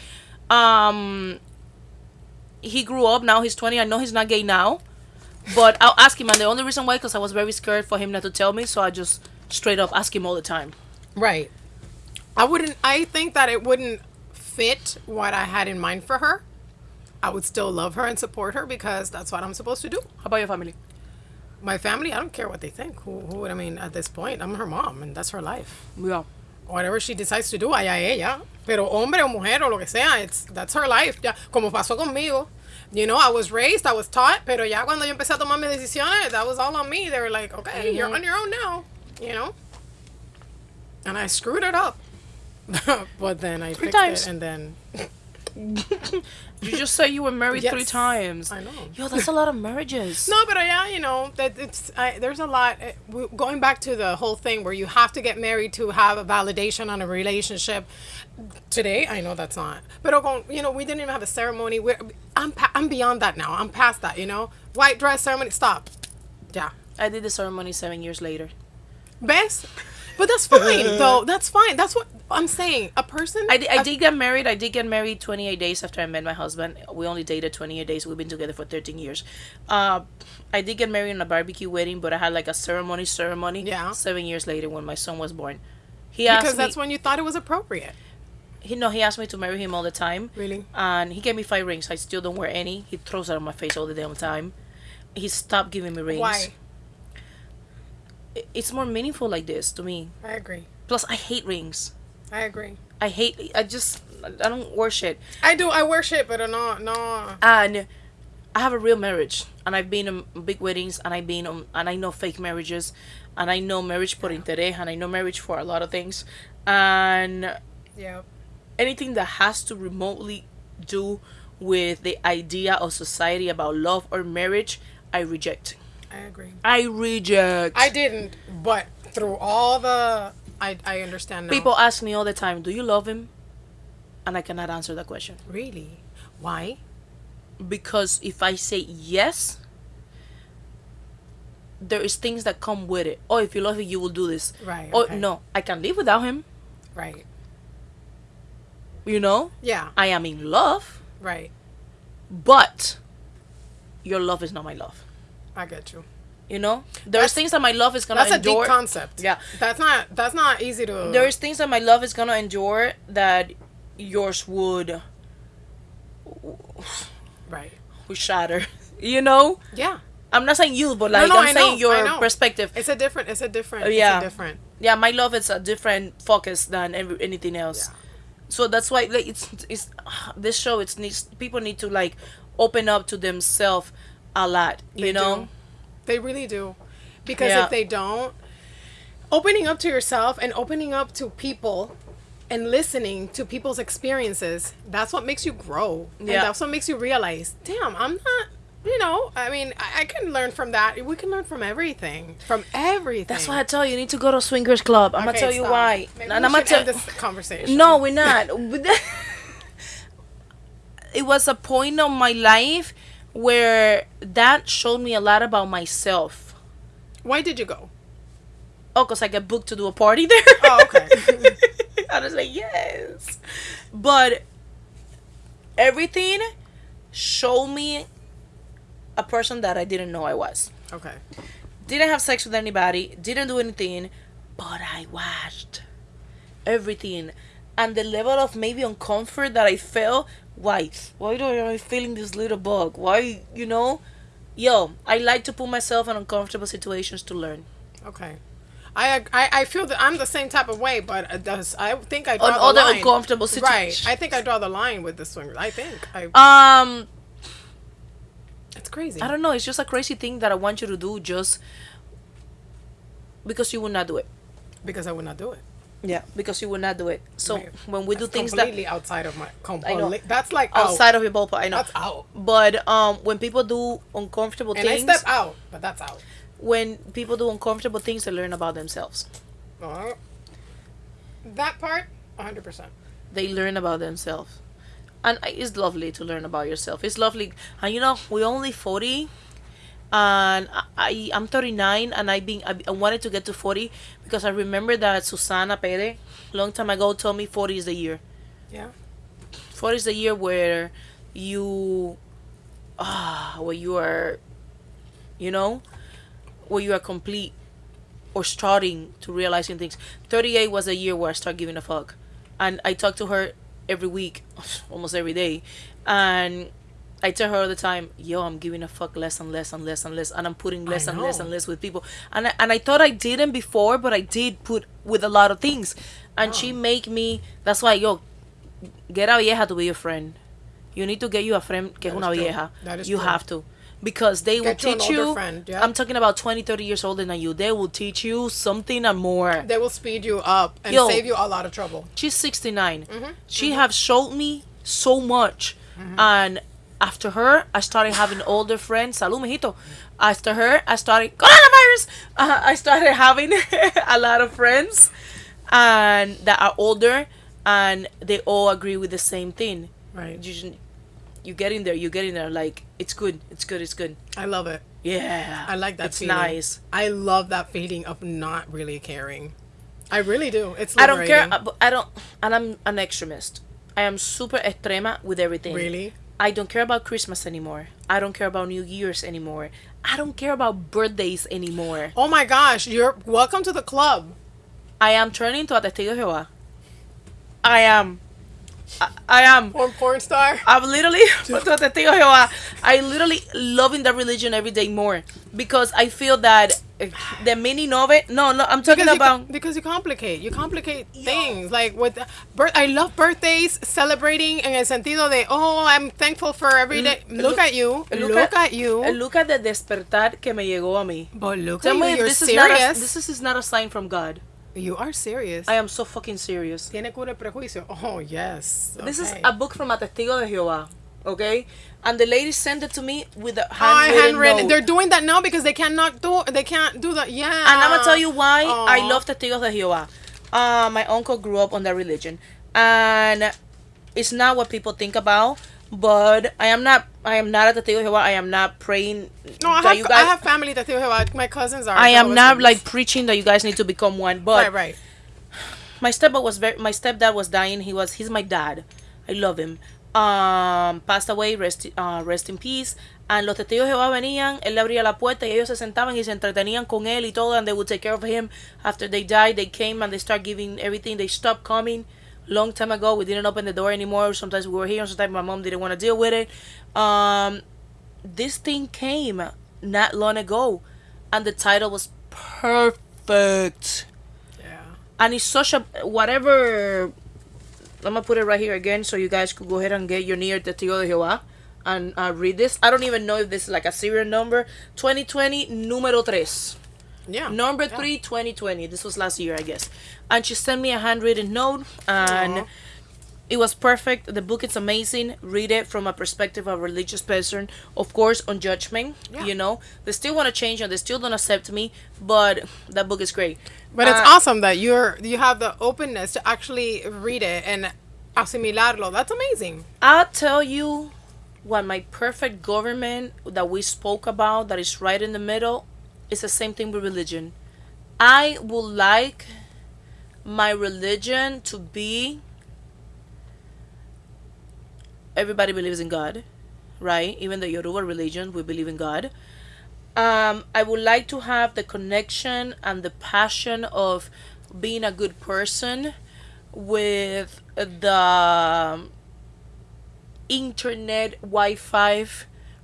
Um, he grew up. Now he's 20. I know he's not gay now, but I'll ask him. And the only reason why, because I was very scared for him not to tell me, so I just straight up ask him all the time. Right. I wouldn't. I think that it wouldn't fit what I had in mind for her. I would still love her and support her because that's what I'm supposed to do. How about your family? My family, I don't care what they think. Who, who would I mean at this point? I'm her mom, and that's her life. Yeah. Whatever she decides to do, allá ella. Pero hombre o mujer o lo que sea, it's, that's her life. Ya, como pasó conmigo. You know, I was raised, I was taught, pero ya cuando yo empecé a tomar mis decisiones, that was all on me. They were like, okay, you're on your own now, you know? And I screwed it up. but then I fixed times. it, and then You just said you were married three times. I know. Yo, that's a lot of marriages. No, but yeah, you know that it's I, there's a lot. uh, Going back to the whole thing where you have to get married to have a validation on a relationship. Today, I know that's not. But you know, we didn't even have a ceremony. We're, I'm pa- I'm beyond that now. I'm past that. You know, white dress ceremony. Stop. Yeah. I did the ceremony seven years later. Best. But that's fine though. That's fine. That's what I'm saying. A person. I, di- I a- did get married. I did get married 28 days after I met my husband. We only dated 28 days. We've been together for 13 years. Uh, I did get married in a barbecue wedding, but I had like a ceremony ceremony. Yeah. Seven years later, when my son was born, he asked because that's me. when you thought it was appropriate. he no, he asked me to marry him all the time. Really? And he gave me five rings. I still don't wear any. He throws it on my face all the damn time. He stopped giving me rings. Why? It's more meaningful like this to me. I agree. Plus, I hate rings. I agree. I hate. I just. I don't worship. I do. I worship, but no, no. and I have a real marriage, and I've been on big weddings, and I've been on, and I know fake marriages, and I know marriage por interés, and I know marriage for a lot of things, and Yeah. anything that has to remotely do with the idea of society about love or marriage, I reject. I agree. I reject. I didn't, but through all the, I I understand now. People ask me all the time, "Do you love him?" And I cannot answer that question really, why? because if I say yes, there is things that come with it. Oh, if you love him, you will do this. Right. Oh okay. no, I can live without him. Right. You know, Yeah. I am in love, Right. but your love is not my love. I get you. You know, there's That's- things that my love is gonna That's a endure. deep concept. Yeah. That's not. That's not easy to. There's things that my love is gonna endure that yours would Right. would shatter. You know, Yeah. I'm not saying you, but like no, I'm I saying know, your I know. perspective. It's a different. It's a different. Uh, yeah. It's a different. yeah, my love is a different focus than every, anything else. Yeah. So that's why like it's it's this show it's needs people need to like open up to themselves a lot, you They know. do. They really do. Because Yeah. if they don't, opening up to yourself and opening up to people and listening to people's experiences, that's what makes you grow. And Yeah. that's what makes you realize, damn, I'm not, you know, I mean, I, I can learn from that. We can learn from everything. From everything. That's why I tell you, you need to go to swingers club. I'm gonna Okay, tell you why. Maybe and I'm gonna tell. this conversation. No, we're not. it was a point of my life where that showed me a lot about myself. Why did you go? Oh, cause I got booked to do a party there. Oh, okay. I was like, yes. But everything showed me a person that I didn't know I was. Okay. Didn't have sex with anybody, didn't do anything, but I watched everything. And the level of maybe uncomfort that I felt, why? Why do I feeling this little bug? Why, you know? Yo, I like to put myself in uncomfortable situations to learn. Okay. I, I I feel that I'm the same type of way, but does, I think I draw the line. On the other line. uncomfortable situations. Right. I think I draw the line with the swingers. I think I. Um, it's crazy. I don't know. It's just a crazy thing that I want you to do just because you would not do it. because I would not do it. Yeah, because you would not do it. So Right. when we do That's things that completely outside of my I know. That's like out. outside of your ballpark, I know. That's out. But um, when people do uncomfortable And I things, step out, but that's out. when people do uncomfortable things, they learn about themselves. Uh, that part, 100. percent They learn about themselves, and it's lovely to learn about yourself. It's lovely, and you know we're only forty, and I, I'm thirty nine, and I been I, wanted to get to forty because I remember that Susana Pere, long time ago, told me forty is the year. Yeah. 40 is the year where you ah where you are you know where you are complete or starting to realizing things 38 was a year where i start giving a fuck and i talk to her every week almost every day and I tell her all the time, yo, I'm giving a fuck less and less and less and less, and I'm putting less and less and less with people. And I, and I thought I didn't before, but I did put with a lot of things. And she make me. That's why, yo, get a vieja to be your friend. You need to get you a friend que es That una true. vieja. You true. have to. Because they will Get you an teach you. friend, yeah. I'm talking about 20, 30 years older than you. They will teach you something and more. They will speed you up and Yo. save you a lot of trouble. She's 69. Mm-hmm. She have showed me so much And after her, I started having older friends. Salud, mijito. After her, I started coronavirus. Uh, I started having a lot of friends, and that are older, and they all agree with the same thing. Right. You, you get in there. You get in there. Like it's good. It's good. It's good. I love it. Yeah. I like that It's feeling. nice. I love that feeling of not really caring. I really do. It's I don't care. liberating. uh, I don't. And I'm an extremist. I am super extrema with everything. Really? I don't care about Christmas anymore. I don't care about New Year's anymore. I don't care about birthdays anymore. Oh my gosh, you're welcome to the club. I am turning to a testigo de Jehová. I am. I, I am. Or porn star. I'm literally to a testigo de Jehová. I literally loving that religion every day more because I feel that eh, the meaning of it. No, no, I'm talking Because about. co- because you complicate, you complicate things like with birth. I love birthdays, celebrating in el sentido de oh, I'm thankful for every day. Look, look- at you, look, at, you. eh, Look at the despertar que me llegó a mí. but look Tell at me you, if you're this is not a, this is, is not a sign from God. You are serious. I am so fucking serious. Tiene cura prejuicio. Oh yes. This is a book from a testigo de Jehová, okay? And the lady sent it to me with a handwritten, handwritten. note. They're doing that now because they cannot do. They can't do that. Yeah. And I'm gonna tell you why I love testigos de Jehová. Uh, my uncle grew up on that religion, and it's not what people think about. But I am not. I am not at the Jehová. I am not praying. No, I have, you I have family that feel like my cousins are. I am not like preaching that you guys need to become one. But right, right. my stepdad was very my stepdad was dying he was he's my dad i love him um passed away rest uh, rest in peace and los testigos de Jehová venían él le abría la puerta y ellos se sentaban y se entretenían con él y todo and they would take care of him after they died they came and they start giving everything they stopped coming long time ago we didn't open the door anymore sometimes we were here sometimes my mom didn't want to deal with it um this thing came not long ago and the title was perfect Yeah. and it's such a whatever I'm gonna put it right here again so you guys could go ahead and get your near the testigo de Jehová and uh, read this. I don't even know if this is like a serial number. 2020 número tres. Yeah. Number Yeah. three, 2020. This was last year, I guess. And she sent me a handwritten note and Aw. it was perfect. The book is amazing. Read it from a perspective of a religious person, of course, on judgment. Yeah. You know, they still want to change and they still don't accept me, but that book is great. But it's Uh, awesome that you're you have the openness to actually read it and asimilarlo. That's amazing. I'll tell you what my perfect government that we spoke about that is right in the middle is the same thing with religion. I would like my religion to be everybody believes in God, right? Even the Yoruba religion, we believe in God. Um, I would like to have the connection and the passion of being a good person with the internet Wi-Fi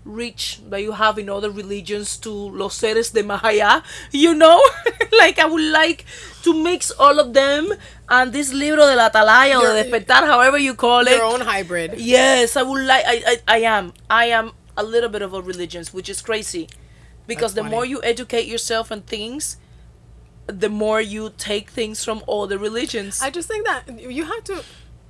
reach that you have in other religions to los seres de Mahaya, you know? like I would like to mix all of them and this libro de la atalaya or Your- de despertar, however you call it. Your own hybrid. Yes, I would like. I, I, I am. I am a little bit of a religions, which is crazy, because That's the funny. more you educate yourself on things, the more you take things from all the religions. I just think that you have to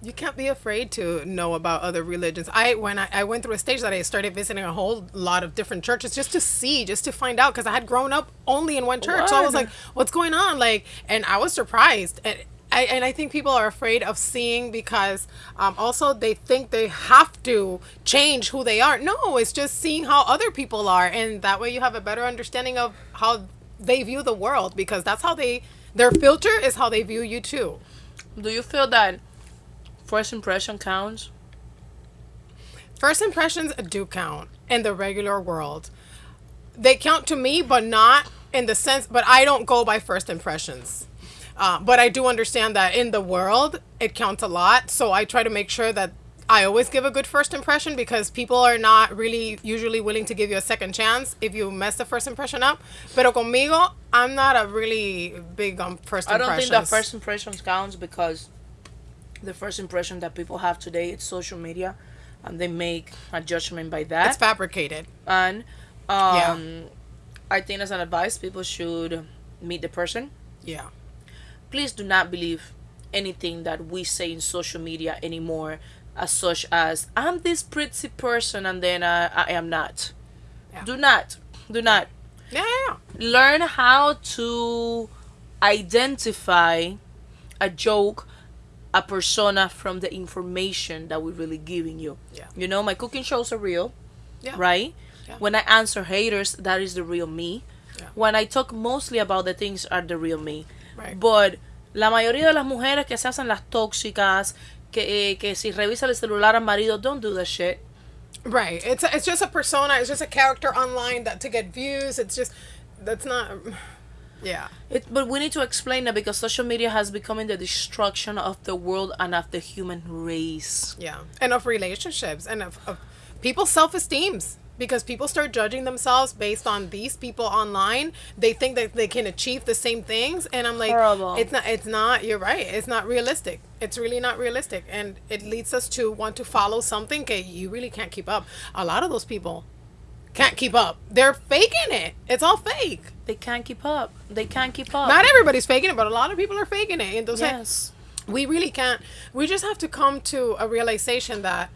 you can't be afraid to know about other religions. I when I, I went through a stage that I started visiting a whole lot of different churches just to see, just to find out because I had grown up only in one church. So I was like, what's going on? Like and I was surprised. And I, and I think people are afraid of seeing because um, also they think they have to change who they are. No, it's just seeing how other people are, and that way you have a better understanding of how they view the world because that's how they their filter is how they view you too. Do you feel that first impression counts? First impressions do count in the regular world. They count to me, but not in the sense, but I don't go by first impressions. Uh, but I do understand that in the world, it counts a lot. So I try to make sure that I always give a good first impression because people are not really usually willing to give you a second chance if you mess the first impression up. Pero conmigo, I'm not a really big on first I don't think that first impressions counts because the first impression that people have today it's social media, and they make a judgment by that. it's fabricated. and um, Yeah. I think as an advice, people should meet the person. Yeah. Please do not believe anything that we say in social media anymore as such as I'm this pretty person and then uh, I am not. Yeah. Do not. Do not. Yeah, yeah, yeah. Learn how to identify a joke, a persona from the information that we're really giving you. Yeah. You know, my cooking shows are real, Yeah. right? Yeah. When I answer haters, that is the real me. Yeah. When I talk mostly about the things are the real me. Right. But la mayoría de las mujeres que se hacen las tóxicas, que, eh, que si revisa el celular al marido, don't do that shit. Right. It's it's just a persona. It's just a character online that to get views. It's just that's not. Yeah. It, but we need to explain that because social media has become the destruction of the world and of the human race. Yeah. And of relationships and of, of people's self esteems. Because people start judging themselves based on these people online. They think that they can achieve the same things. And I'm like, Horrible. it's not, it's not, you're right. It's not realistic. It's really not realistic. And it leads us to want to follow something that you really can't keep up. A lot of those people can't keep up. They're faking it. It's all fake. They can't keep up. They can't keep up. Not everybody's faking it, but a lot of people are faking it. Entonces, yes. we really can't we just have to come to a realization that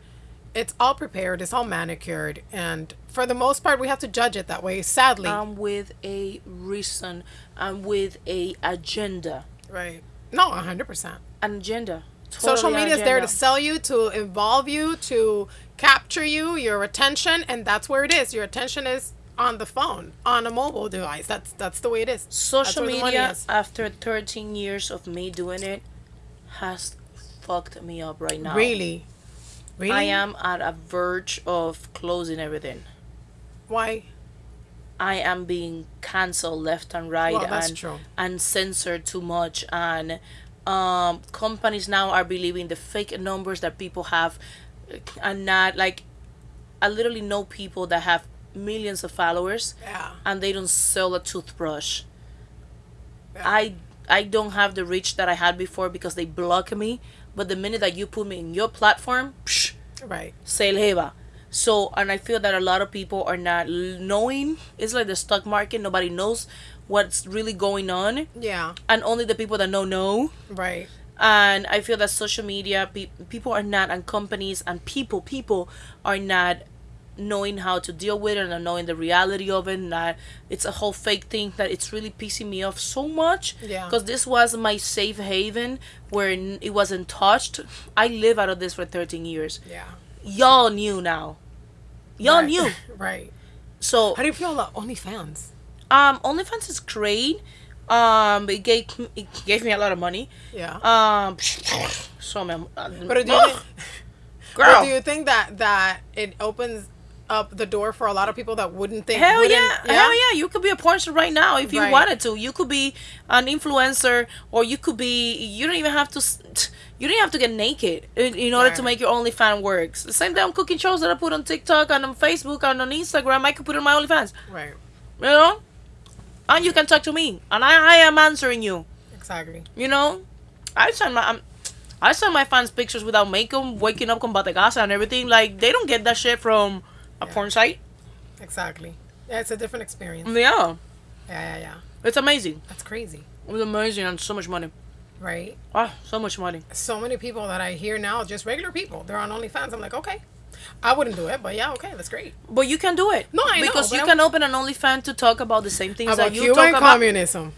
it's all prepared it's all manicured and for the most part we have to judge it that way sadly I'm with a reason. I'm with a agenda. right no 100% An agenda. social Totally an media is there to sell you to involve you to capture you your attention and that's where it is your attention is on the phone on a mobile device that's that's the way it is Social where the money media, after 13 years of me doing it, has fucked me up right now. really really I am at a verge of closing everything. why I am being canceled left and right Well, and true. and censored too much and um companies now are believing the fake numbers that people have and not like I literally know people that have millions of followers yeah and they don't sell a toothbrush. Yeah. I I don't have the reach that I had before because they block me. But the minute that you put me in your platform, psh, right se eleva. So, and I feel that a lot of people are not knowing. It's like the stock market. Nobody knows what's really going on. yeah And only the people that know know. right And I feel that social media, pe- people are not, and companies and people, people are not knowing how to deal with it and knowing the reality of it. And that it's a whole fake thing that it's really pissing me off so much. Yeah. Because this was my safe haven where it wasn't touched. I live out of this for 13 years. yeah Y'all knew now. Y'all right. knew. right So How do you feel about OnlyFans? um, OnlyFans is great. Um, it gave it gave me a lot of money. Yeah. Um, so man, but do you think, girl, but do you think that that it opens up the door for a lot of people that wouldn't think? hell wouldn't- yeah, hell yeah, you could be a porn star right now if you Right. wanted to. You could be an influencer, or you could be. You don't even have to. You don't have to get naked in, in order to make your OnlyFans works. The same damn cooking shows that I put on TikTok and on Facebook and on Instagram, I could put on my OnlyFans. Right. You know, and you can talk to me, and I, I am answering you. Exactly. You know, I send my um, I send my fans pictures without makeup, waking up con bategasa and everything. Like they don't get that shit from a Yeah. porn site. Exactly. Yeah, it's a different experience. Yeah, Yeah, yeah, yeah. it's amazing. That's crazy. It was amazing and so much money. Right. Ah, so much money. So many people that I hear now, just regular people, they're on OnlyFans. I'm like, okay. I wouldn't do it, but yeah, okay, that's great. But you can do it. No, I know, because but you I- can open an OnlyFans to talk about the same things About that you Cuba talk about. communism.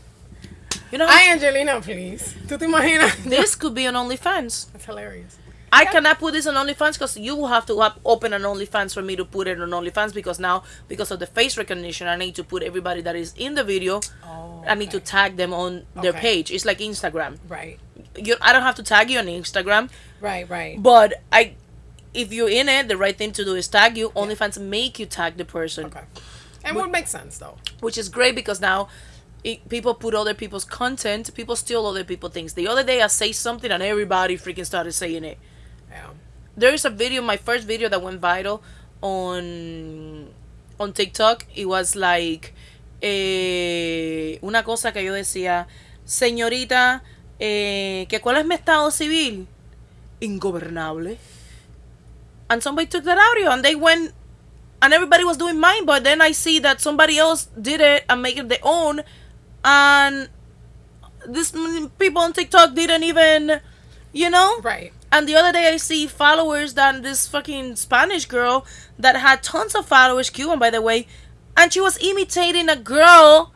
You know, Hi, Angelina, please. ¿Tú te imaginas? this could be an OnlyFans. That's hilarious. I cannot put this on OnlyFans because you will have to up, open an OnlyFans for me to put it on OnlyFans because now because of the face recognition I need to put everybody that is in the video. Oh, I need to tag them on their Okay. page. It's like Instagram. Right. You, I don't have to tag you on Instagram, Right, right. but I, if you're in it, the right thing to do is tag you. OnlyFans make you tag the person, Okay. And would make sense, though. which is great because now. It, people put other people's content. People steal other people's things. The other day, I say something and everybody freaking started saying it. Yeah. there is a video my first video that went viral on on TikTok it was like eh, una cosa que yo decía señorita eh, que cuál es mi estado civil ingobernable and somebody took that audio and they went and everybody was doing mine but then I see that somebody else did it and make it their own and this people on TikTok didn't even you know Right. And the other day I see followers than this fucking Spanish girl that had tons of followers, Cuban by the way, and she was imitating a girl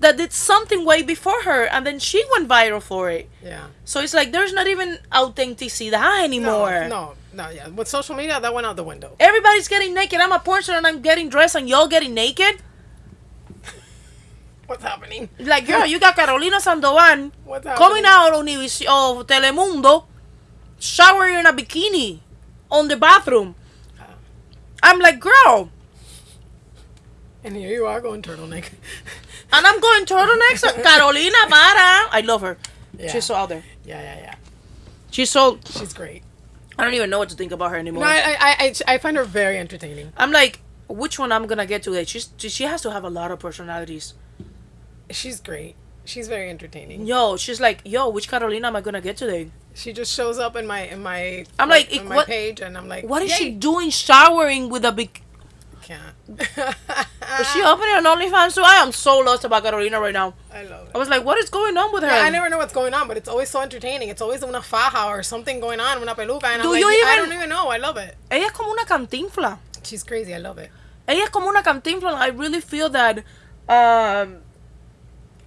that did something way before her and then she went viral for it. Yeah. So it's like there's not even authenticity anymore. No, no, no, yeah. With social media, that went out the window. Everybody's getting naked. I'm a porn star and I'm getting dressed and y'all getting naked. What's happening? Like, girl, you got Carolina Sandoval What's coming out of Univision of Telemundo, showering in a bikini on the bathroom. I'm like, girl, And here you are going turtleneck. and I'm going turtlenecks. Carolina, para. I love her. Yeah. She's so out there. Yeah, yeah, yeah. She's so. She's great. I don't even know what to think about her anymore. No, I, I, I, I find her very entertaining. I'm like, which one I'm gonna get today? She's she has to have a lot of personalities. She's great. She's very entertaining. Yo, she's like, yo, which Carolina am I gonna get today? She just shows up in my in my I'm like, in my what- page, and I'm like, What is she doing showering with a big? Can't. Is she opening an OnlyFans So I am so lost about Carolina right now. I love it. I was like, what is going on with her? I never know what's going on, but it's always so entertaining. It's always una faja or something going on, una peluca, and Do I'm like, you I don't even know. I love it. Ella es como una cantinfla. She's crazy. I love it. Ella es como una cantinfla. I really feel that. Um,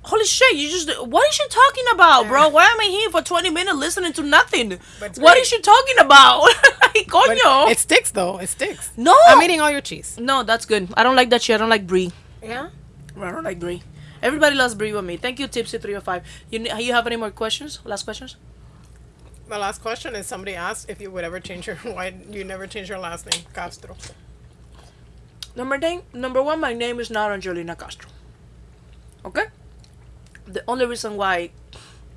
holy shit! You just what is she talking about, bro? Why am I here for twenty minutes listening to nothing? What is she talking about? like, coño. it sticks though. It sticks. no, I'm eating all your cheese. no, that's good. I don't like that shit. I don't like brie. Yeah. I don't like brie. Everybody loves brie with me. Thank you, Tipsy three hundred five. You ne- you have any more questions? Last questions? The last question is somebody asked if you would ever change your why you never change your last name, Castro. Number name, number one, my name is not Angelina Castro. Okay. The only reason why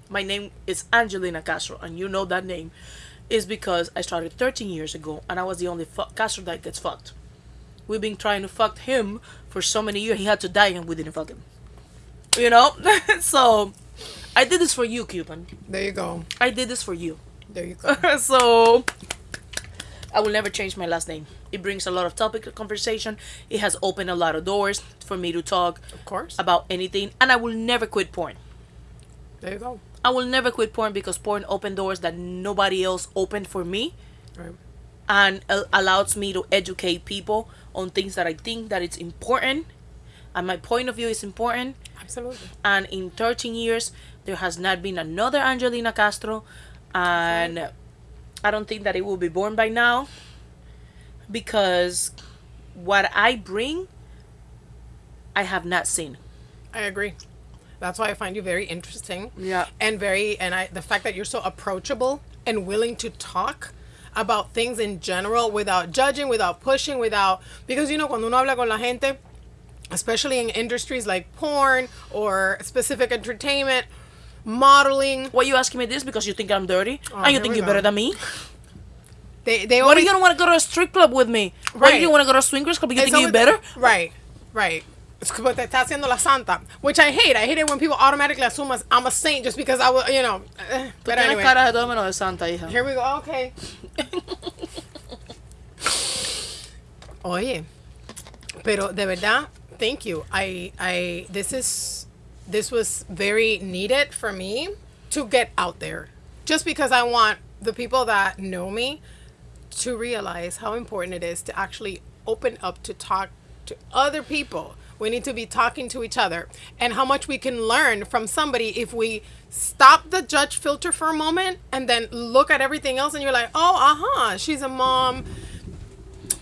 my name is Angelina Castro, and you know that name, is because I started 13 years ago, and I was the only Castro that gets fucked. We've been trying to fuck him for so many years. He had to die, and we didn't fuck him. You know. so, I did this for you, Cuban. There you go. I did this for you. There you go. so I will never change my last name. It brings a lot of topic of conversation. It has opened a lot of doors for me to talk Of course. about anything, and I will never quit porn. There you go. I will never quit porn because porn opened doors that nobody else opened for me, Right. and uh, allows me to educate people on things that I think that it's important, and my point of view is important. Absolutely. And in 13 years, there has not been another Angelina Castro, and I don't think that it will be born by now because what I bring, I have not seen. I agree. That's why I find you very interesting. Yeah. And very and I the fact that you're so approachable and willing to talk about things in general without judging, without pushing, without because you know cuando uno habla con la gente, especially in industries like porn or specific entertainment, modeling, Why you asking me this? Because you think I'm dirty Oh, and you think you're better than me? they they Why do you don't want to go to a strip club with me? Why do you want to go to a swingers club? You it's think you're always- better? Right. Right. Como te está haciendo la santa, which I hate. I hate it when people automatically assume as- I'm a saint just because I was, you know. eh, But anyway. cara de todo menos de santa, hija. Here we go. Okay. Oye, pero de verdad, thank you. I I this is this was very needed for me to get out there. Just because I want the people that know me to realize how important it is to actually open up to talk to other people. We need to be talking to each other and how much we can learn from somebody if we stop the judge filter for a moment and then look at everything else and you're like, oh, uh huh, she's a mom,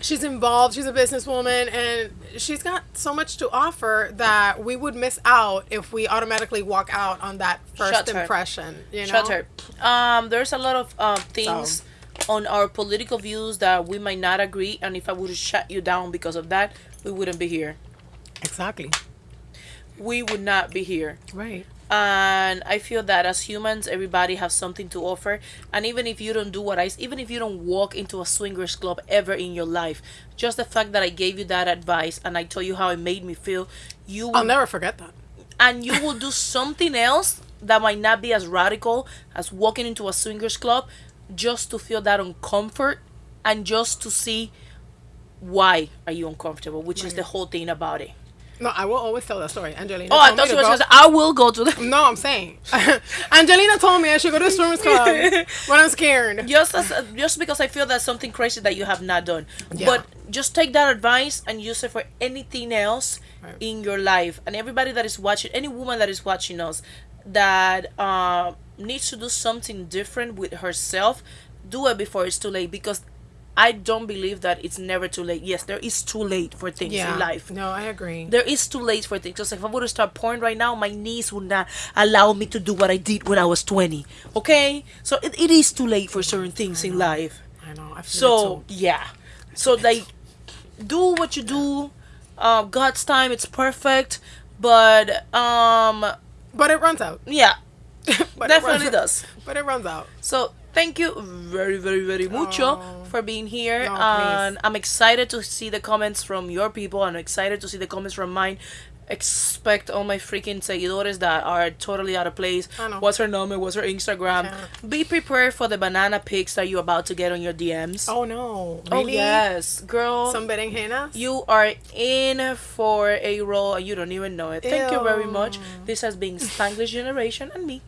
she's involved, she's a businesswoman, and she's got so much to offer that we would miss out if we automatically walk out on that first Shut her. impression. You know? Shut her. Um, there's a lot of uh, things on our political views that we might not agree, and if I would shut you down because of that, we wouldn't be here. Exactly. We would not be here. Right. And I feel that as humans, everybody has something to offer. And even if you don't do what i even if you don't walk into a swingers club ever in your life, just the fact that I gave you that advice and I told you how it made me feel, you will I'll never forget that. and you will do something else that might not be as radical as walking into a swingers club just to feel that uncomfort and just to see why are you uncomfortable which is the whole thing about it No, I will always tell that story. Angelina. Oh, I thought you were go- going to say, I will go to the. No, I'm saying. Angelina told me I should go to the swimmers club when I'm scared. Just as, just because I feel that's something crazy that you have not done, Yeah. but just take that advice and use it for anything else Right. in your life. And everybody that is watching, any woman that is watching us, that uh, needs to do something different with herself, do it before it's too late. Because I don't believe that it's never too late. Yes, there is too late for things Yeah. in life. No, I agree. There is too late for things. Just like if I were to start porn right now, my knees would not allow me to do what I did when I was 20. Okay? So it, it is too late for certain things in life. I know. I feel So, yeah. So, like, do what you do. Uh, God's time, it's perfect. But, um. But it runs out. yeah, But it definitely runs- does. But it runs out. So, thank you very, very, very mucho Oh. for being here. No, and please. I'm excited to see the comments from your people. I'm excited to see the comments from mine. Expect all my freaking seguidores that are totally out of place. I know. What's her number? What's her Instagram? Yeah. Be prepared for the banana pics that you're about to get on your DMs. Oh no. Oh, Really? yes, girl. Some berenjenas? you are in for a role and you don't even know it. Thank you very much. This has been Spanglish Generation and me.